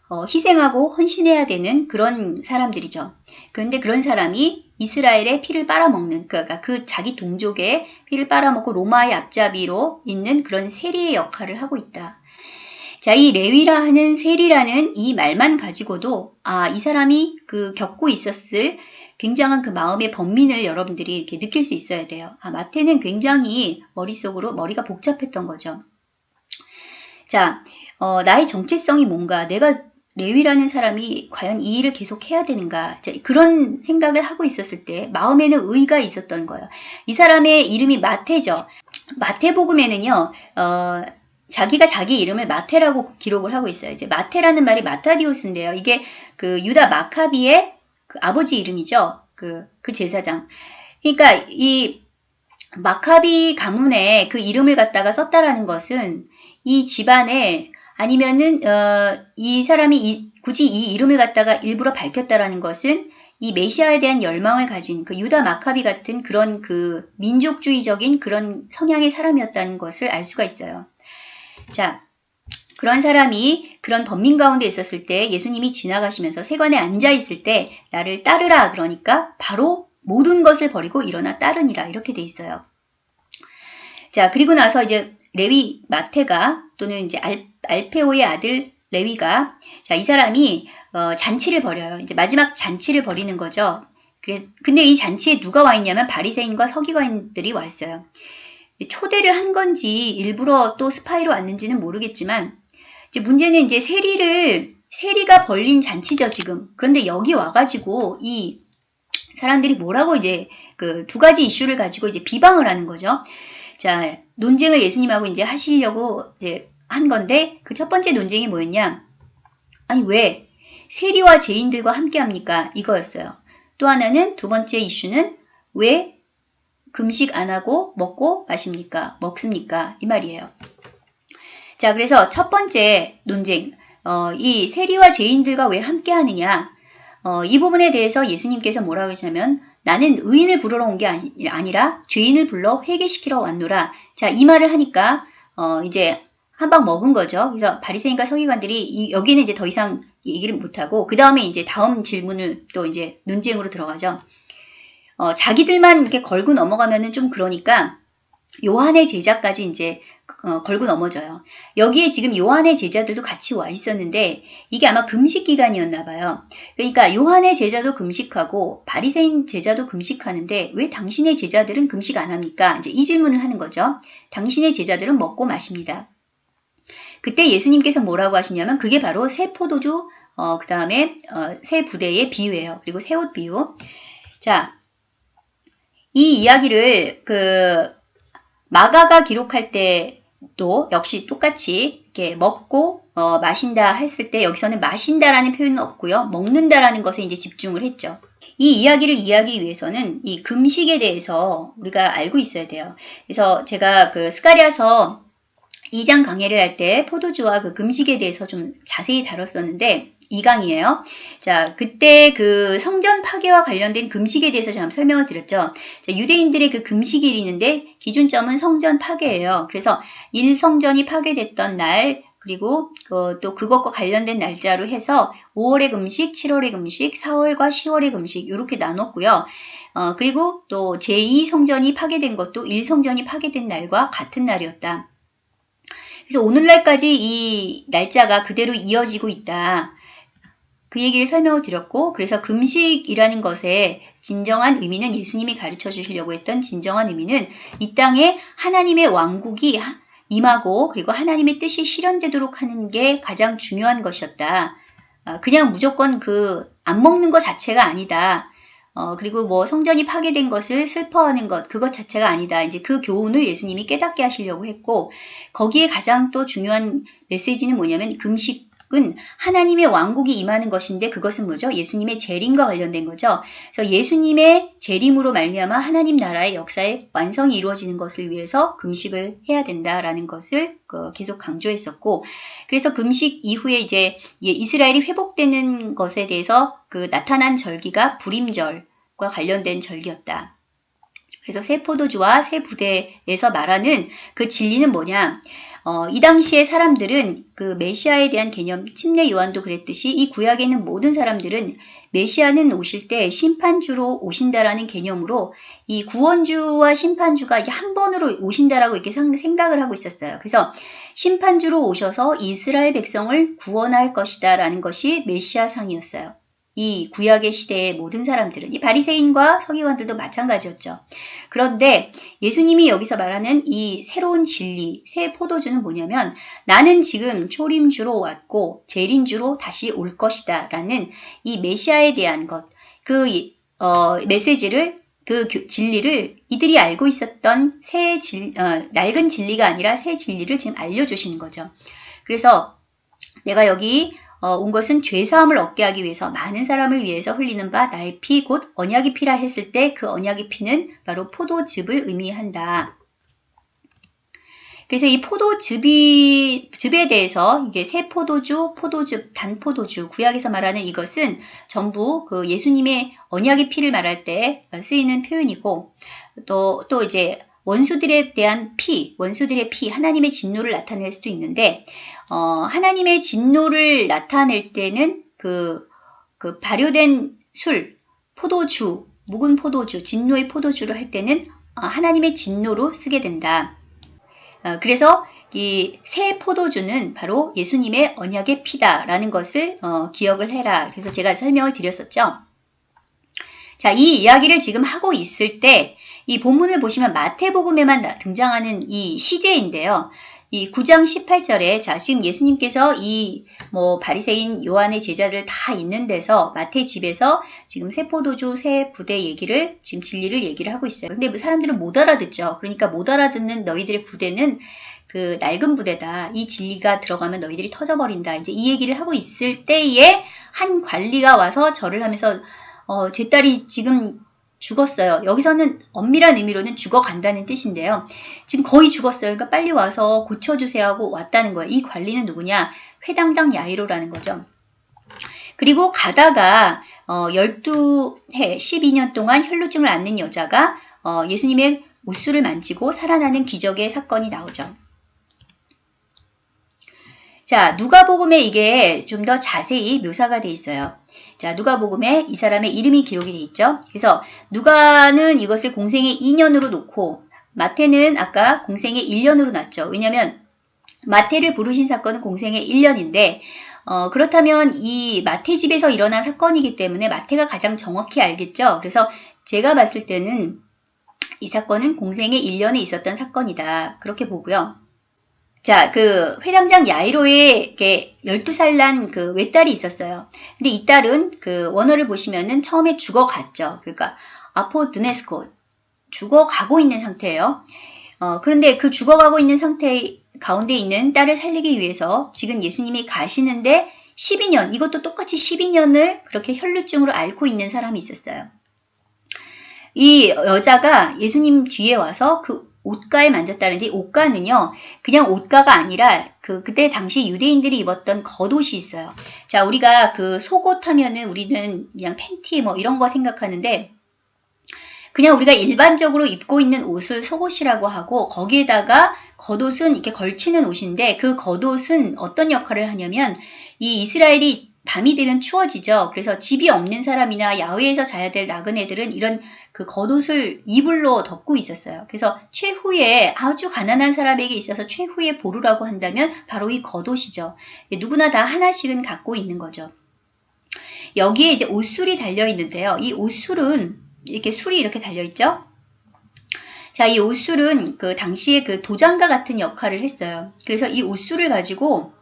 S1: 어, 희생하고 헌신해야 되는 그런 사람들이죠. 그런데 그런 사람이 이스라엘의 피를 빨아먹는, 그러니까 그 자기 동족의 피를 빨아먹고 로마의 앞잡이로 있는 그런 세리의 역할을 하고 있다. 자, 이 레위라 하는 세리라는 이 말만 가지고도, 아, 이 사람이 그 겪고 있었을 굉장한 그 마음의 번민을 여러분들이 이렇게 느낄 수 있어야 돼요. 아, 마태는 굉장히 머릿속으로 머리가 복잡했던 거죠. 자, 어, 나의 정체성이 뭔가, 내가 레위라는 사람이 과연 이 일을 계속 해야 되는가 그런 생각을 하고 있었을 때 마음에는 의가 있었던 거예요. 이 사람의 이름이 마태죠. 마태복음에는요. 어, 자기가 자기 이름을 마태라고 기록을 하고 있어요. 이제 마태라는 말이 마타디오스인데요. 이게 그 유다 마카비의 그 아버지 이름이죠. 그, 그 제사장. 그러니까 이 마카비 가문에 그 이름을 갖다가 썼다라는 것은 이 집안에 아니면은 어, 이 사람이 이, 굳이 이 이름을 갖다가 일부러 밝혔다라는 것은 이 메시아에 대한 열망을 가진 그 유다 마카비 같은 그런 그 민족주의적인 그런 성향의 사람이었다는 것을 알 수가 있어요. 자, 그런 사람이 그런 범민 가운데 있었을 때 예수님이 지나가시면서 세관에 앉아 있을 때 나를 따르라 그러니까 바로 모든 것을 버리고 일어나 따르니라 이렇게 돼 있어요. 자, 그리고 나서 이제 레위 마테가 또는 이제 알, 알페오의 아들 레위가 자, 이 사람이 어, 잔치를 벌여요. 이제 마지막 잔치를 벌이는 거죠. 그래서 근데 이 잔치에 누가 와 있냐면 바리새인과 서기관들이 왔어요. 초대를 한 건지 일부러 또 스파이로 왔는지는 모르겠지만 이제 문제는 이제 세리를 세리가 벌린 잔치죠 지금. 그런데 여기 와가지고 이 사람들이 뭐라고 이제 그 두 가지 이슈를 가지고 이제 비방을 하는 거죠. 자 논쟁을 예수님하고 이제 하시려고 이제 한 건데 그 첫 번째 논쟁이 뭐였냐? 아니 왜 세리와 죄인들과 함께 합니까? 이거였어요. 또 하나는 두 번째 이슈는 왜 금식 안 하고 먹고 마십니까? 먹습니까? 이 말이에요. 자, 그래서 첫 번째 논쟁, 어, 이 세리와 죄인들과 왜 함께 하느냐? 어, 이 부분에 대해서 예수님께서 뭐라 고 그러시냐면 나는 의인을 부르러 온 게 아니라 죄인을 불러 회개시키러 왔노라. 자, 이 말을 하니까 어, 이제 한 방 먹은 거죠. 그래서 바리새인과 서기관들이 이, 여기는 이제 더 이상 얘기를 못 하고 그 다음에 이제 다음 질문을 또 이제 논쟁으로 들어가죠. 어, 자기들만 이렇게 걸고 넘어가면은 좀 그러니까 요한의 제자까지 이제 어, 걸고 넘어져요. 여기에 지금 요한의 제자들도 같이 와 있었는데 이게 아마 금식 기간이었나 봐요. 그러니까 요한의 제자도 금식하고 바리새인 제자도 금식하는데 왜 당신의 제자들은 금식 안 합니까? 이제 이 질문을 하는 거죠. 당신의 제자들은 먹고 마십니다. 그때 예수님께서 뭐라고 하시냐면 그게 바로 새 포도주 어, 그 다음에 어, 새 부대의 비유예요. 그리고 새 옷 비유. 자, 이 이야기를 그 마가가 기록할 때 도 역시 똑같이 이렇게 먹고 어, 마신다 했을 때 여기서는 마신다라는 표현은 없고요. 먹는다라는 것에 이제 집중을 했죠. 이 이야기를 이해하기 위해서는 이 금식에 대해서 우리가 알고 있어야 돼요. 그래서 제가 그 스가리아서 2장 강해를 할 때 포도주와 그 금식에 대해서 좀 자세히 다뤘었는데 2강이에요. 자, 그때 그 성전 파괴와 관련된 금식에 대해서 제가 설명을 드렸죠. 자, 유대인들의 그 금식일이 있는데 기준점은 성전 파괴예요. 그래서 1성전이 파괴됐던 날 그리고 그, 또 그것과 관련된 날짜로 해서 5월의 금식, 7월의 금식, 4월과 10월의 금식 이렇게 나눴고요. 어, 그리고 또 제2성전이 파괴된 것도 1성전이 파괴된 날과 같은 날이었다. 그래서 오늘날까지 이 날짜가 그대로 이어지고 있다. 그 얘기를 설명을 드렸고 그래서 금식이라는 것의 진정한 의미는 예수님이 가르쳐 주시려고 했던 진정한 의미는 이 땅에 하나님의 왕국이 임하고 그리고 하나님의 뜻이 실현되도록 하는 게 가장 중요한 것이었다. 아, 그냥 무조건 그 안 먹는 것 자체가 아니다. 어, 그리고 뭐 성전이 파괴된 것을 슬퍼하는 것, 그것 자체가 아니다. 이제 그 교훈을 예수님이 깨닫게 하시려고 했고, 거기에 가장 또 중요한 메시지는 뭐냐면 금식 은 하나님의 왕국이 임하는 것인데 그것은 뭐죠? 예수님의 재림과 관련된 거죠. 그래서 예수님의 재림으로 말미암아 하나님 나라의 역사의 완성이 이루어지는 것을 위해서 금식을 해야 된다라는 것을 그 계속 강조했었고 그래서 금식 이후에 이제 이스라엘이 회복되는 것에 대해서 그 나타난 절기가 불임절과 관련된 절기였다. 그래서 새 포도주와 새 부대에서 말하는 그 진리는 뭐냐? 어, 이 당시의 사람들은 그 메시아에 대한 개념, 침례 요한도 그랬듯이 이 구약에 있는 모든 사람들은 메시아는 오실 때 심판주로 오신다라는 개념으로 이 구원주와 심판주가 한 번으로 오신다라고 이렇게 생각을 하고 있었어요. 그래서 심판주로 오셔서 이스라엘 백성을 구원할 것이다라는 것이 메시아상이었어요. 이 구약의 시대의 모든 사람들은 이 바리새인과 서기관들도 마찬가지였죠. 그런데 예수님이 여기서 말하는 이 새로운 진리, 새 포도주는 뭐냐면 나는 지금 초림주로 왔고 재림주로 다시 올 것이다 라는 이 메시아에 대한 것, 그 어, 메시지를 그 진리를 이들이 알고 있었던 새 진, 어, 낡은 진리가 아니라 새 진리를 지금 알려주시는 거죠. 그래서 내가 여기 어, 온 것은 죄사함을 얻게 하기 위해서 많은 사람을 위해서 흘리는 바 나의 피 곧 언약이 피라 했을 때 그 언약의 피는 바로 포도즙을 의미한다. 그래서 이 포도즙이, 즙에 대해서 이게 새 포도주, 포도즙, 단 포도주, 구약에서 말하는 이것은 전부 그 예수님의 언약의 피를 말할 때 쓰이는 표현이고 또, 또 이제 원수들에 대한 피, 원수들의 피, 하나님의 진노를 나타낼 수도 있는데 어, 하나님의 진노를 나타낼 때는 그, 그 발효된 술, 포도주, 묵은 포도주, 진노의 포도주를 할 때는 어, 하나님의 진노로 쓰게 된다. 어, 그래서 이 새 포도주는 바로 예수님의 언약의 피다라는 것을 어, 기억을 해라. 그래서 제가 설명을 드렸었죠. 자, 이 이야기를 지금 하고 있을 때 이 본문을 보시면 마태복음에만 등장하는 이 시제인데요. 이 9장 18절에 자 지금 예수님께서 이 뭐 바리새인 요한의 제자들 다 있는 데서 마태 집에서 지금 새 포도주 새 부대 얘기를 지금 진리를 얘기를 하고 있어요. 근데 뭐 사람들은 못 알아듣죠. 그러니까 못 알아듣는 너희들의 부대는 그 낡은 부대다. 이 진리가 들어가면 너희들이 터져버린다. 이제 이 얘기를 하고 있을 때에 한 관리가 와서 절을 하면서 어, 제 딸이 지금 죽었어요. 여기서는 엄밀한 의미로는 죽어간다는 뜻인데요. 지금 거의 죽었어요. 그러니까 빨리 와서 고쳐주세요 하고 왔다는 거예요. 이 관리는 누구냐? 회당장 야이로라는 거죠. 그리고 가다가 어, 12해, 12년 동안 혈루증을 앓는 여자가 어, 예수님의 옷수를 만지고 살아나는 기적의 사건이 나오죠. 자, 누가복음에 이게 좀 더 자세히 묘사가 돼 있어요. 자, 누가복음에 이 사람의 이름이 기록이 돼 있죠. 그래서 누가는 이것을 공생의 2년으로 놓고 마태는 아까 공생의 1년으로 놨죠. 왜냐하면 마태를 부르신 사건은 공생의 1년인데 어, 그렇다면 이 마태 집에서 일어난 사건이기 때문에 마태가 가장 정확히 알겠죠. 그래서 제가 봤을 때는 이 사건은 공생의 1년에 있었던 사건이다. 그렇게 보고요. 자, 그 회당장 야이로의 12살 난 그 외딸이 있었어요. 근데 이 딸은 그 원어를 보시면은 처음에 죽어갔죠. 그러니까 아포드네스코 죽어가고 있는 상태예요. 어, 그런데 그 죽어가고 있는 상태 가운데 있는 딸을 살리기 위해서 지금 예수님이 가시는데 12년, 이것도 똑같이 12년을 그렇게 혈루증으로 앓고 있는 사람이 있었어요. 이 여자가 예수님 뒤에 와서 그 옷가에 만졌다는데 옷가는요 그냥 옷가가 아니라 그 그때 당시 유대인들이 입었던 겉옷이 있어요. 자 우리가 그 속옷 하면은 우리는 그냥 팬티 뭐 이런 거 생각하는데 그냥 우리가 일반적으로 입고 있는 옷을 속옷이라고 하고 거기에다가 겉옷은 이렇게 걸치는 옷인데 그 겉옷은 어떤 역할을 하냐면 이 이스라엘이 밤이 되면 추워지죠. 그래서 집이 없는 사람이나 야외에서 자야 될 나그네들은 이런 그 겉옷을 이불로 덮고 있었어요. 그래서 최후의 아주 가난한 사람에게 있어서 최후의 보루라고 한다면 바로 이 겉옷이죠. 누구나 다 하나씩은 갖고 있는 거죠. 여기에 이제 옷술이 달려 있는데요. 이 옷술은 이렇게 술이 이렇게 달려 있죠. 자, 이 옷술은 그 당시에 그 도장과 같은 역할을 했어요. 그래서 이 옷술을 가지고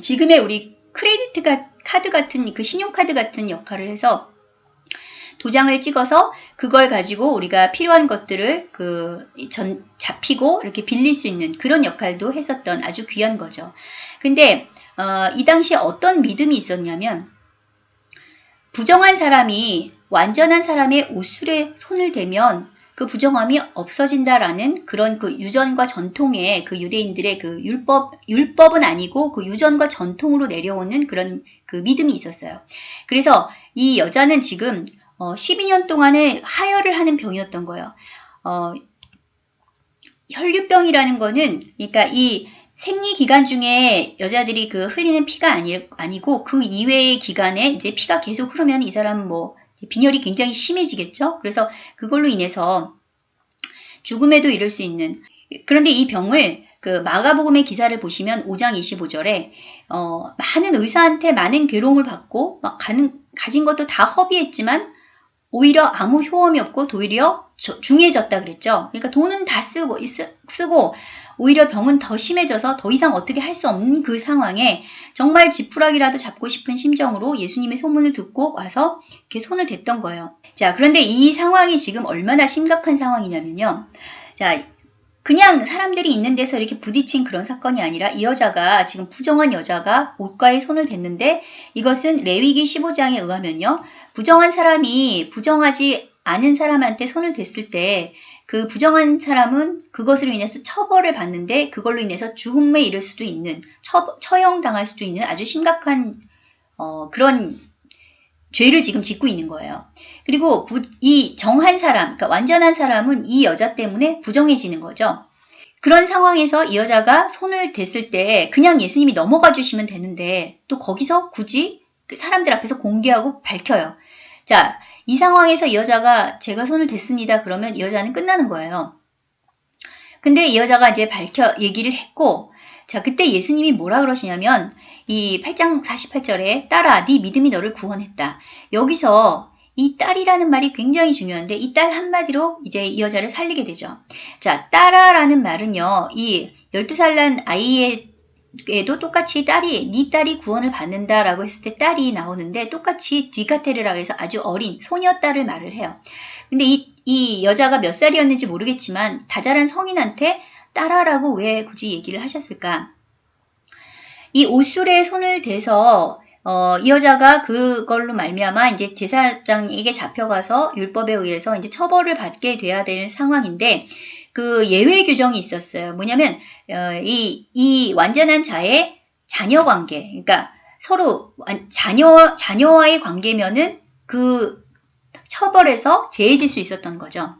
S1: 지금의 우리 크레디트 카드 같은 그 신용카드 같은 역할을 해서 도장을 찍어서 그걸 가지고 우리가 필요한 것들을 그 전당 잡히고 이렇게 빌릴 수 있는 그런 역할도 했었던 아주 귀한 거죠. 근데 어, 이 당시에 어떤 믿음이 있었냐면 부정한 사람이 완전한 사람의 옷술에 손을 대면 그 부정함이 없어진다라는 그런 그 유전과 전통의 그 유대인들의 그 율법, 율법은 아니고 그 유전과 전통으로 내려오는 그런 그 믿음이 있었어요. 그래서 이 여자는 지금 어, 12년 동안에 하혈을 하는 병이었던 거예요. 어, 혈류병이라는 거는 그러니까 이 생리 기간 중에 여자들이 그 흘리는 피가 아니, 아니고 그 이외의 기간에 이제 피가 계속 흐르면 이 사람은 뭐 빈혈이 굉장히 심해지겠죠. 그래서 그걸로 인해서 죽음에도 이를 수 있는 그런데 이 병을 그 마가복음의 기사를 보시면 5장 25절에 어, 많은 의사한테 많은 괴로움을 받고 막 가는, 가진 것도 다 허비했지만 오히려 아무 효험이 없고 도리어 중해졌다 그랬죠. 그러니까 돈은 다 쓰고 쓰고 오히려 병은 더 심해져서 더 이상 어떻게 할 수 없는 그 상황에 정말 지푸라기라도 잡고 싶은 심정으로 예수님의 소문을 듣고 와서 이렇게 손을 댔던 거예요. 자, 그런데 이 상황이 지금 얼마나 심각한 상황이냐면요. 자, 그냥 사람들이 있는 데서 이렇게 부딪힌 그런 사건이 아니라 이 여자가 지금 부정한 여자가 옷가에 손을 댔는데 이것은 레위기 15장에 의하면요. 부정한 사람이 부정하지 않은 사람한테 손을 댔을 때 그 부정한 사람은 그것으로 인해서 처벌을 받는데 그걸로 인해서 죽음에 이를 수도 있는 처, 처형당할 수도 있는 아주 심각한 어, 그런 죄를 지금 짓고 있는 거예요. 그리고 부, 이 정한 사람, 그러니까 완전한 사람은 이 여자 때문에 부정해지는 거죠. 그런 상황에서 이 여자가 손을 댔을 때 그냥 예수님이 넘어가 주시면 되는데 또 거기서 굳이 그 사람들 앞에서 공개하고 밝혀요. 자, 이 상황에서 이 여자가 제가 손을 댔습니다. 그러면 이 여자는 끝나는 거예요. 근데 이 여자가 이제 밝혀 얘기를 했고 자, 그때 예수님이 뭐라 그러시냐면 이 8장 48절에 딸아 네 믿음이 너를 구원했다. 여기서 이 딸이라는 말이 굉장히 중요한데 이 딸 한마디로 이제 이 여자를 살리게 되죠. 자, 딸아라는 말은요. 이 12살 난 아이의 에도 똑같이 딸이 네 딸이 구원을 받는다라고 했을 때 딸이 나오는데 똑같이 뒤카테르라고 해서 아주 어린 소녀 딸을 말을 해요. 근데 이, 이 여자가 몇 살이었는지 모르겠지만 다자란 성인한테 딸아라고 왜 굳이 얘기를 하셨을까? 이 옷술에 손을 대서 어, 이 여자가 그걸로 말미암아 이제 제사장에게 잡혀가서 율법에 의해서 이제 처벌을 받게 돼야 될 상황인데 그 예외 규정이 있었어요. 뭐냐면 어, 이, 이 완전한 자의 자녀 관계, 그러니까 서로 자녀 자녀와의 관계면은 그 처벌에서 제해질 수 있었던 거죠.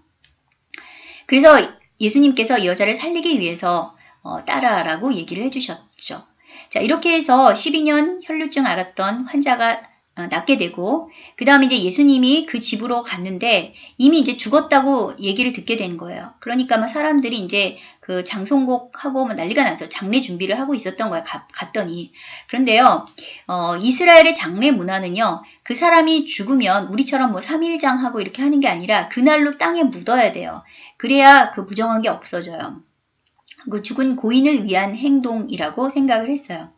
S1: 그래서 예수님께서 이 여자를 살리기 위해서 어, 따라라고 얘기를 해주셨죠. 자, 이렇게 해서 12년 혈루증 앓았던 환자가 어, 낫게 되고 그 다음에 이제 예수님이 그 집으로 갔는데 이미 이제 죽었다고 얘기를 듣게 된 거예요. 그러니까 막 사람들이 이제 그 장송곡하고 막 난리가 나죠. 장례 준비를 하고 있었던 거예요. 가, 갔더니 그런데요, 어, 이스라엘의 장례 문화는요, 그 사람이 죽으면 우리처럼 뭐 3일장 하고 이렇게 하는 게 아니라 그날로 땅에 묻어야 돼요. 그래야 그 부정한 게 없어져요. 그 죽은 고인을 위한 행동이라고 생각을 했어요.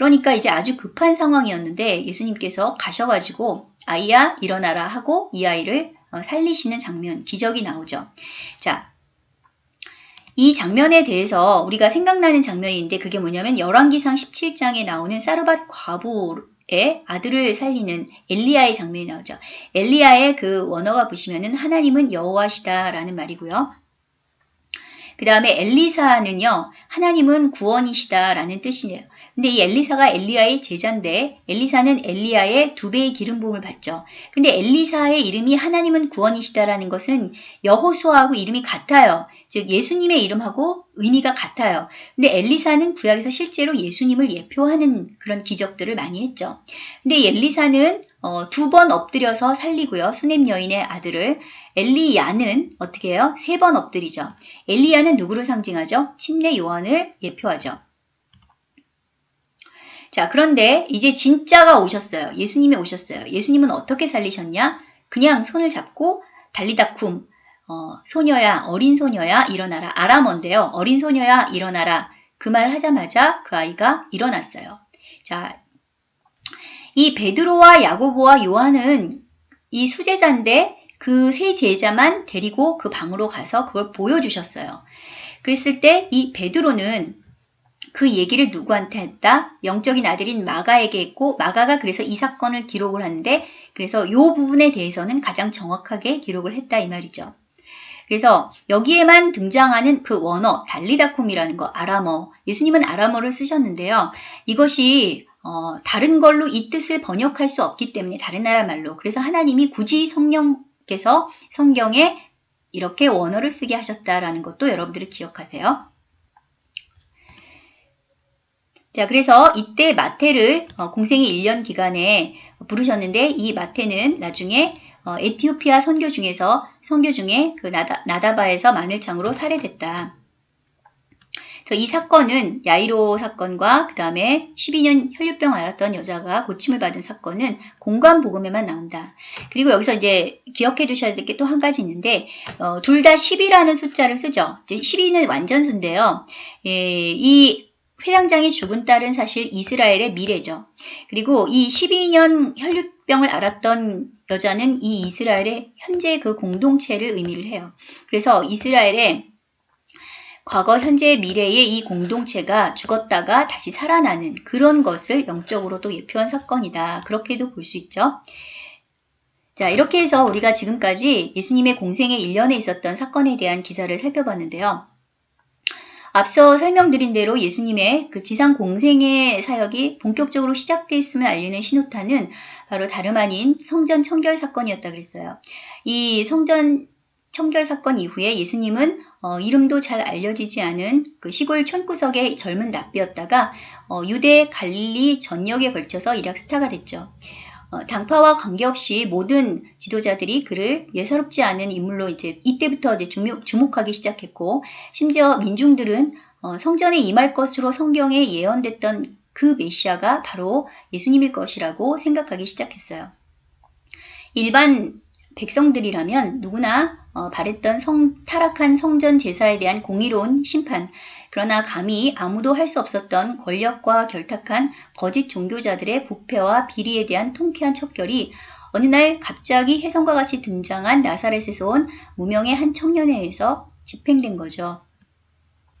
S1: 그러니까 이제 아주 급한 상황이었는데 예수님께서 가셔가지고 아이야 일어나라 하고 이 아이를 어, 살리시는 장면, 기적이 나오죠. 자, 이 장면에 대해서 우리가 생각나는 장면인데 그게 뭐냐면 열왕기상 17장에 나오는 사르밧 과부의 아들을 살리는 엘리야의 장면이 나오죠. 엘리야의 그 원어가 보시면은 하나님은 여호와시다라는 말이고요. 그 다음에 엘리사는요, 하나님은 구원이시다라는 뜻이에요. 근데 이 엘리사가 엘리야의 제자인데 엘리사는 엘리야의 두 배의 기름 부음을 받죠. 근데 엘리사의 이름이 하나님은 구원이시다라는 것은 여호수아하고 이름이 같아요. 즉 예수님의 이름하고 의미가 같아요. 근데 엘리사는 구약에서 실제로 예수님을 예표하는 그런 기적들을 많이 했죠. 근데 엘리사는 어, 두 번 엎드려서 살리고요. 수넴 여인의 아들을 엘리야는 어떻게 해요? 세 번 엎드리죠. 엘리야는 누구를 상징하죠? 침례 요한을 예표하죠. 자, 그런데 이제 진짜가 오셨어요. 예수님이 오셨어요. 예수님은 어떻게 살리셨냐? 그냥 손을 잡고 달리다 쿰, 어, 소녀야, 어린 소녀야, 일어나라. 아람어인데요. 어린 소녀야, 일어나라. 그 말 하자마자 그 아이가 일어났어요. 자, 이 베드로와 야고보와 요한은 이 수제자인데 그 세 제자만 데리고 그 방으로 가서 그걸 보여주셨어요. 그랬을 때 이 베드로는 그 얘기를 누구한테 했다? 영적인 아들인 마가에게 했고 마가가 그래서 이 사건을 기록을 하는데 그래서 이 부분에 대해서는 가장 정확하게 기록을 했다 이 말이죠. 그래서 여기에만 등장하는 그 원어 달리다쿰이라는 거 아람어 예수님은 아람어를 쓰셨는데요. 이것이 어, 다른 걸로 이 뜻을 번역할 수 없기 때문에 다른 나라 말로 그래서 하나님이 굳이 성령께서 성경에 이렇게 원어를 쓰게 하셨다라는 것도 여러분들이 기억하세요. 자, 그래서 이때 마태를 어, 공생의 1년 기간에 부르셨는데 이 마태는 나중에 어, 에티오피아 선교 중에서 선교 중에 그 나다, 나다바에서 마늘창으로 살해됐다. 그래서 이 사건은 야이로 사건과 그 다음에 12년 혈류병 앓았던 여자가 고침을 받은 사건은 공간 복음에만 나온다. 그리고 여기서 이제 기억해 두셔야 될 게 또 한 가지 있는데 어, 둘 다 10이라는 숫자를 쓰죠. 이제 12는 완전수인데요. 예, 이 회장장이 죽은 딸은 사실 이스라엘의 미래죠. 그리고 이 12년 혈류병을 앓았던 여자는 이 이스라엘의 현재 그 공동체를 의미를 해요. 그래서 이스라엘의 과거, 현재, 미래의 이 공동체가 죽었다가 다시 살아나는 그런 것을 영적으로도 예표한 사건이다. 그렇게도 볼 수 있죠. 자, 이렇게 해서 우리가 지금까지 예수님의 공생의 일년에 있었던 사건에 대한 기사를 살펴봤는데요. 앞서 설명드린 대로 예수님의 그 지상 공생의 사역이 본격적으로 시작되었음을 알리는 신호탄은 바로 다름 아닌 성전 청결 사건이었다 그랬어요. 이 성전 청결 사건 이후에 예수님은 어, 이름도 잘 알려지지 않은 그 시골 촌구석의 젊은 랍비였다가 어, 유대 갈릴리 전역에 걸쳐서 일약 스타가 됐죠. 어, 당파와 관계없이 모든 지도자들이 그를 예사롭지 않은 인물로 이제 이때부터 이제 주목, 주목하기 시작했고 심지어 민중들은 어, 성전에 임할 것으로 성경에 예언됐던 그 메시아가 바로 예수님일 것이라고 생각하기 시작했어요. 일반 백성들이라면 누구나 어, 바랬던 성, 타락한 성전 제사에 대한 공의로운 심판, 그러나 감히 아무도 할 수 없었던 권력과 결탁한 거짓 종교자들의 부패와 비리에 대한 통쾌한 척결이 어느 날 갑자기 혜성과 같이 등장한 나사렛에서 온 무명의 한 청년에 의해서 집행된 거죠.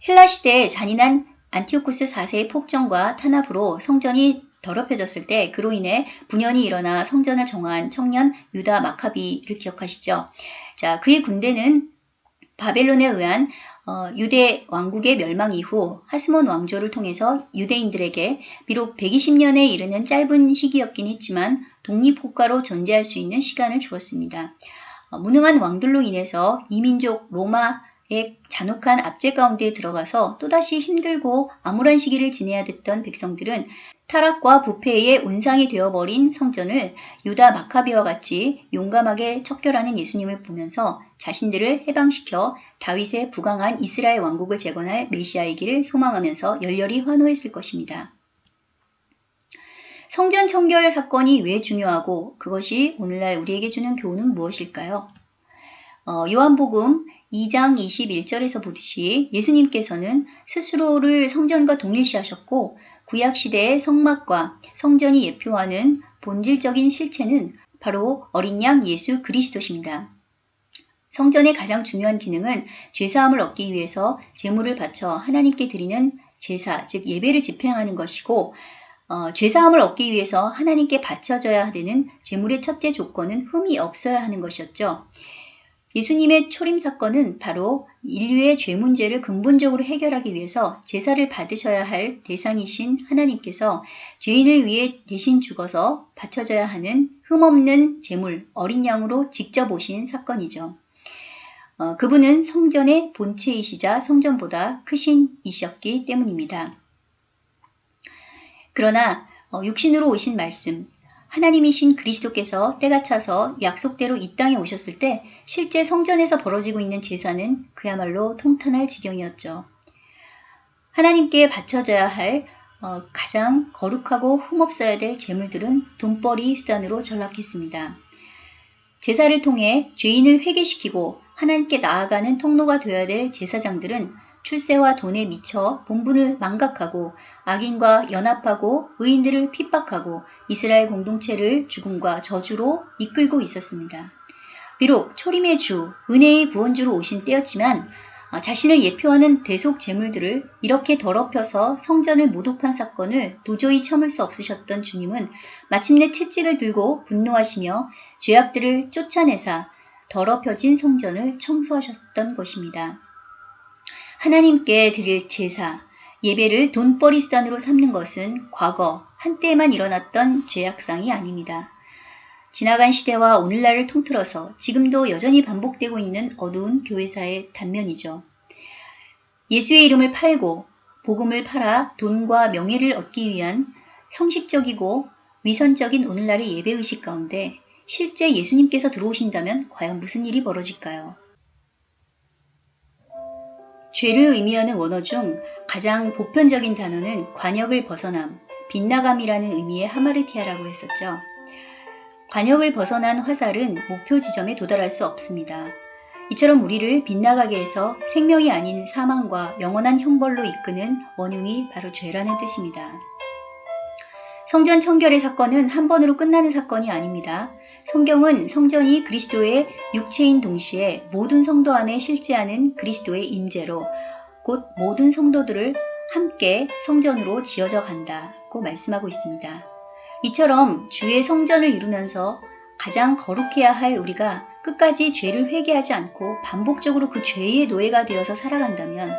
S1: 헬라 시대의 잔인한 안티오쿠스 4세의 폭정과 탄압으로 성전이 더럽혀졌을 때 그로 인해 분연이 일어나 성전을 정화한 청년 유다 마카비를 기억하시죠? 자, 그의 군대는 바벨론에 의한 어, 유대 왕국의 멸망 이후 하스몬 왕조를 통해서 유대인들에게 비록 120년에 이르는 짧은 시기였긴 했지만 독립국가로 존재할 수 있는 시간을 주었습니다. 어, 무능한 왕들로 인해서 이민족 로마 의 잔혹한 압제 가운데 들어가서 또다시 힘들고 암울한 시기를 지내야 됐던 백성들은 타락과 부패의 온상이 되어버린 성전을 유다 마카비와 같이 용감하게 척결하는 예수님을 보면서 자신들을 해방시켜 다윗의 부강한 이스라엘 왕국을 재건할 메시아이기를 소망하면서 열렬히 환호했을 것입니다. 성전 청결 사건이 왜 중요하고 그것이 오늘날 우리에게 주는 교훈은 무엇일까요? 어, 요한복음 2장 21절에서 보듯이 예수님께서는 스스로를 성전과 동일시하셨고 구약시대의 성막과 성전이 예표하는 본질적인 실체는 바로 어린 양 예수 그리스도십니다. 성전의 가장 중요한 기능은 죄사함을 얻기 위해서 제물을 바쳐 하나님께 드리는 제사, 즉 예배를 집행하는 것이고 어, 죄사함을 얻기 위해서 하나님께 바쳐져야 되는 제물의 첫째 조건은 흠이 없어야 하는 것이었죠. 예수님의 초림 사건은 바로 인류의 죄 문제를 근본적으로 해결하기 위해서 제사를 받으셔야 할 대상이신 하나님께서 죄인을 위해 대신 죽어서 바쳐져야 하는 흠없는 제물, 어린 양으로 직접 오신 사건이죠. 어, 그분은 성전의 본체이시자 성전보다 크신 이셨기 때문입니다. 그러나 어, 육신으로 오신 말씀, 하나님이신 그리스도께서 때가 차서 약속대로 이 땅에 오셨을 때 실제 성전에서 벌어지고 있는 제사는 그야말로 통탄할 지경이었죠. 하나님께 바쳐져야 할 어, 가장 거룩하고 흠없어야 될 재물들은 돈벌이 수단으로 전락했습니다. 제사를 통해 죄인을 회개시키고 하나님께 나아가는 통로가 되어야 될 제사장들은 출세와 돈에 미쳐 본분을 망각하고 악인과 연합하고 의인들을 핍박하고 이스라엘 공동체를 죽음과 저주로 이끌고 있었습니다. 비록 초림의 주, 은혜의 구원주로 오신 때였지만 어, 자신을 예표하는 대속 제물들을 이렇게 더럽혀서 성전을 모독한 사건을 도저히 참을 수 없으셨던 주님은 마침내 채찍을 들고 분노하시며 죄악들을 쫓아내사 더럽혀진 성전을 청소하셨던 것입니다. 하나님께 드릴 제사, 예배를 돈벌이 수단으로 삼는 것은 과거 한때에만 일어났던 죄악상이 아닙니다. 지나간 시대와 오늘날을 통틀어서 지금도 여전히 반복되고 있는 어두운 교회사의 단면이죠. 예수의 이름을 팔고 복음을 팔아 돈과 명예를 얻기 위한 형식적이고 위선적인 오늘날의 예배의식 가운데 실제 예수님께서 들어오신다면 과연 무슨 일이 벌어질까요? 죄를 의미하는 원어 중 가장 보편적인 단어는 관역을 벗어남, 빗나감이라는 의미의 하마르티아라고 했었죠. 관역을 벗어난 화살은 목표 지점에 도달할 수 없습니다. 이처럼 우리를 빗나가게 해서 생명이 아닌 사망과 영원한 형벌로 이끄는 원흉이 바로 죄라는 뜻입니다. 성전 청결의 사건은 한 번으로 끝나는 사건이 아닙니다. 성경은 성전이 그리스도의 육체인 동시에 모든 성도 안에 실제하는 그리스도의 임재로 곧 모든 성도들을 함께 성전으로 지어져 간다고 말씀하고 있습니다. 이처럼 주의 성전을 이루면서 가장 거룩해야 할 우리가 끝까지 죄를 회개하지 않고 반복적으로 그 죄의 노예가 되어서 살아간다면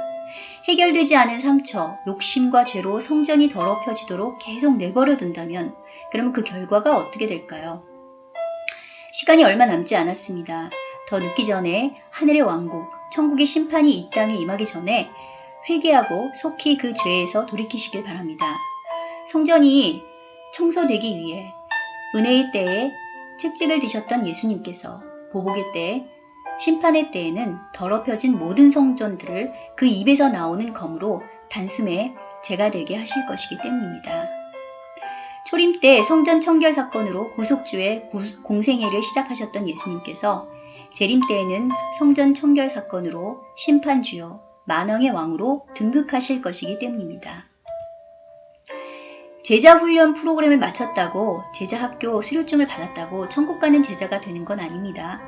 S1: 해결되지 않은 상처, 욕심과 죄로 성전이 더럽혀지도록 계속 내버려 둔다면 그러면 그 결과가 어떻게 될까요? 시간이 얼마 남지 않았습니다. 더 늦기 전에 하늘의 왕국, 천국의 심판이 이 땅에 임하기 전에 회개하고 속히 그 죄에서 돌이키시길 바랍니다. 성전이 청소되기 위해 은혜의 때에 채찍을 드셨던 예수님께서 보복의 때에 심판의 때에는 더럽혀진 모든 성전들을 그 입에서 나오는 검으로 단숨에 제가 되게 하실 것이기 때문입니다. 초림 때 성전 청결 사건으로 구속주의 공생애를 시작하셨던 예수님께서 재림 때에는 성전 청결 사건으로 심판주요 만왕의 왕으로 등극하실 것이기 때문입니다. 제자 훈련 프로그램을 마쳤다고 제자 학교 수료증을 받았다고 천국 가는 제자가 되는 건 아닙니다.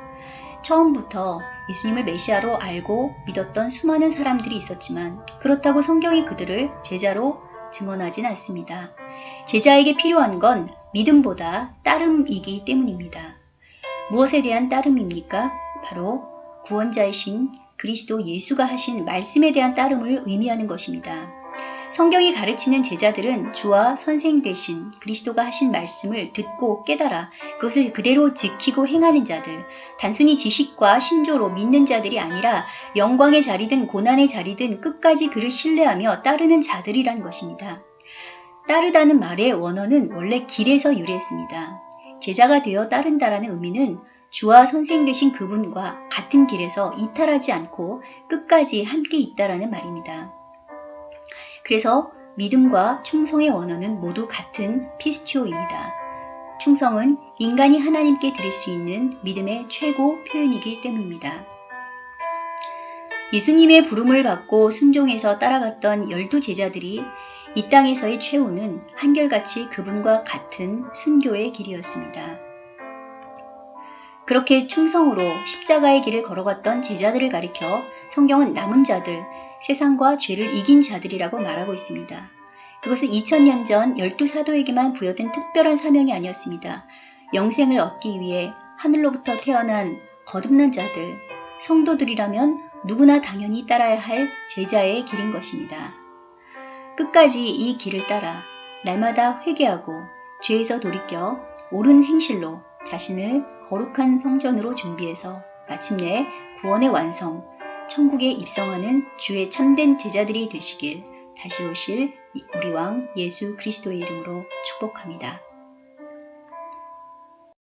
S1: 처음부터 예수님을 메시아로 알고 믿었던 수많은 사람들이 있었지만 그렇다고 성경이 그들을 제자로 증언하진 않습니다. 제자에게 필요한 건 믿음보다 따름이기 때문입니다. 무엇에 대한 따름입니까? 바로 구원자이신 그리스도 예수가 하신 말씀에 대한 따름을 의미하는 것입니다. 성경이 가르치는 제자들은 주와 선생 되신 그리스도가 하신 말씀을 듣고 깨달아 그것을 그대로 지키고 행하는 자들, 단순히 지식과 신조로 믿는 자들이 아니라 영광의 자리든 고난의 자리든 끝까지 그를 신뢰하며 따르는 자들이란 것입니다. 따르다는 말의 원어는 원래 길에서 유래했습니다. 제자가 되어 따른다라는 의미는 주와 선생 되신 그분과 같은 길에서 이탈하지 않고 끝까지 함께 있다라는 말입니다. 그래서 믿음과 충성의 원어는 모두 같은 피스티오입니다. 충성은 인간이 하나님께 드릴 수 있는 믿음의 최고 표현이기 때문입니다. 예수님의 부름을 받고 순종해서 따라갔던 열두 제자들이 이 땅에서의 최후는 한결같이 그분과 같은 순교의 길이었습니다. 그렇게 충성으로 십자가의 길을 걸어갔던 제자들을 가리켜 성경은 남은 자들, 세상과 죄를 이긴 자들이라고 말하고 있습니다. 그것은 2000년 전 열두 사도에게만 부여된 특별한 사명이 아니었습니다. 영생을 얻기 위해 하늘로부터 태어난 거듭난 자들, 성도들이라면 누구나 당연히 따라야 할 제자의 길인 것입니다. 끝까지 이 길을 따라 날마다 회개하고 죄에서 돌이켜 옳은 행실로 자신을 거룩한 성전으로 준비해서 마침내 구원의 완성, 천국에 입성하는 주의 참된 제자들이 되시길 다시 오실 우리 왕 예수 그리스도의 이름으로 축복합니다.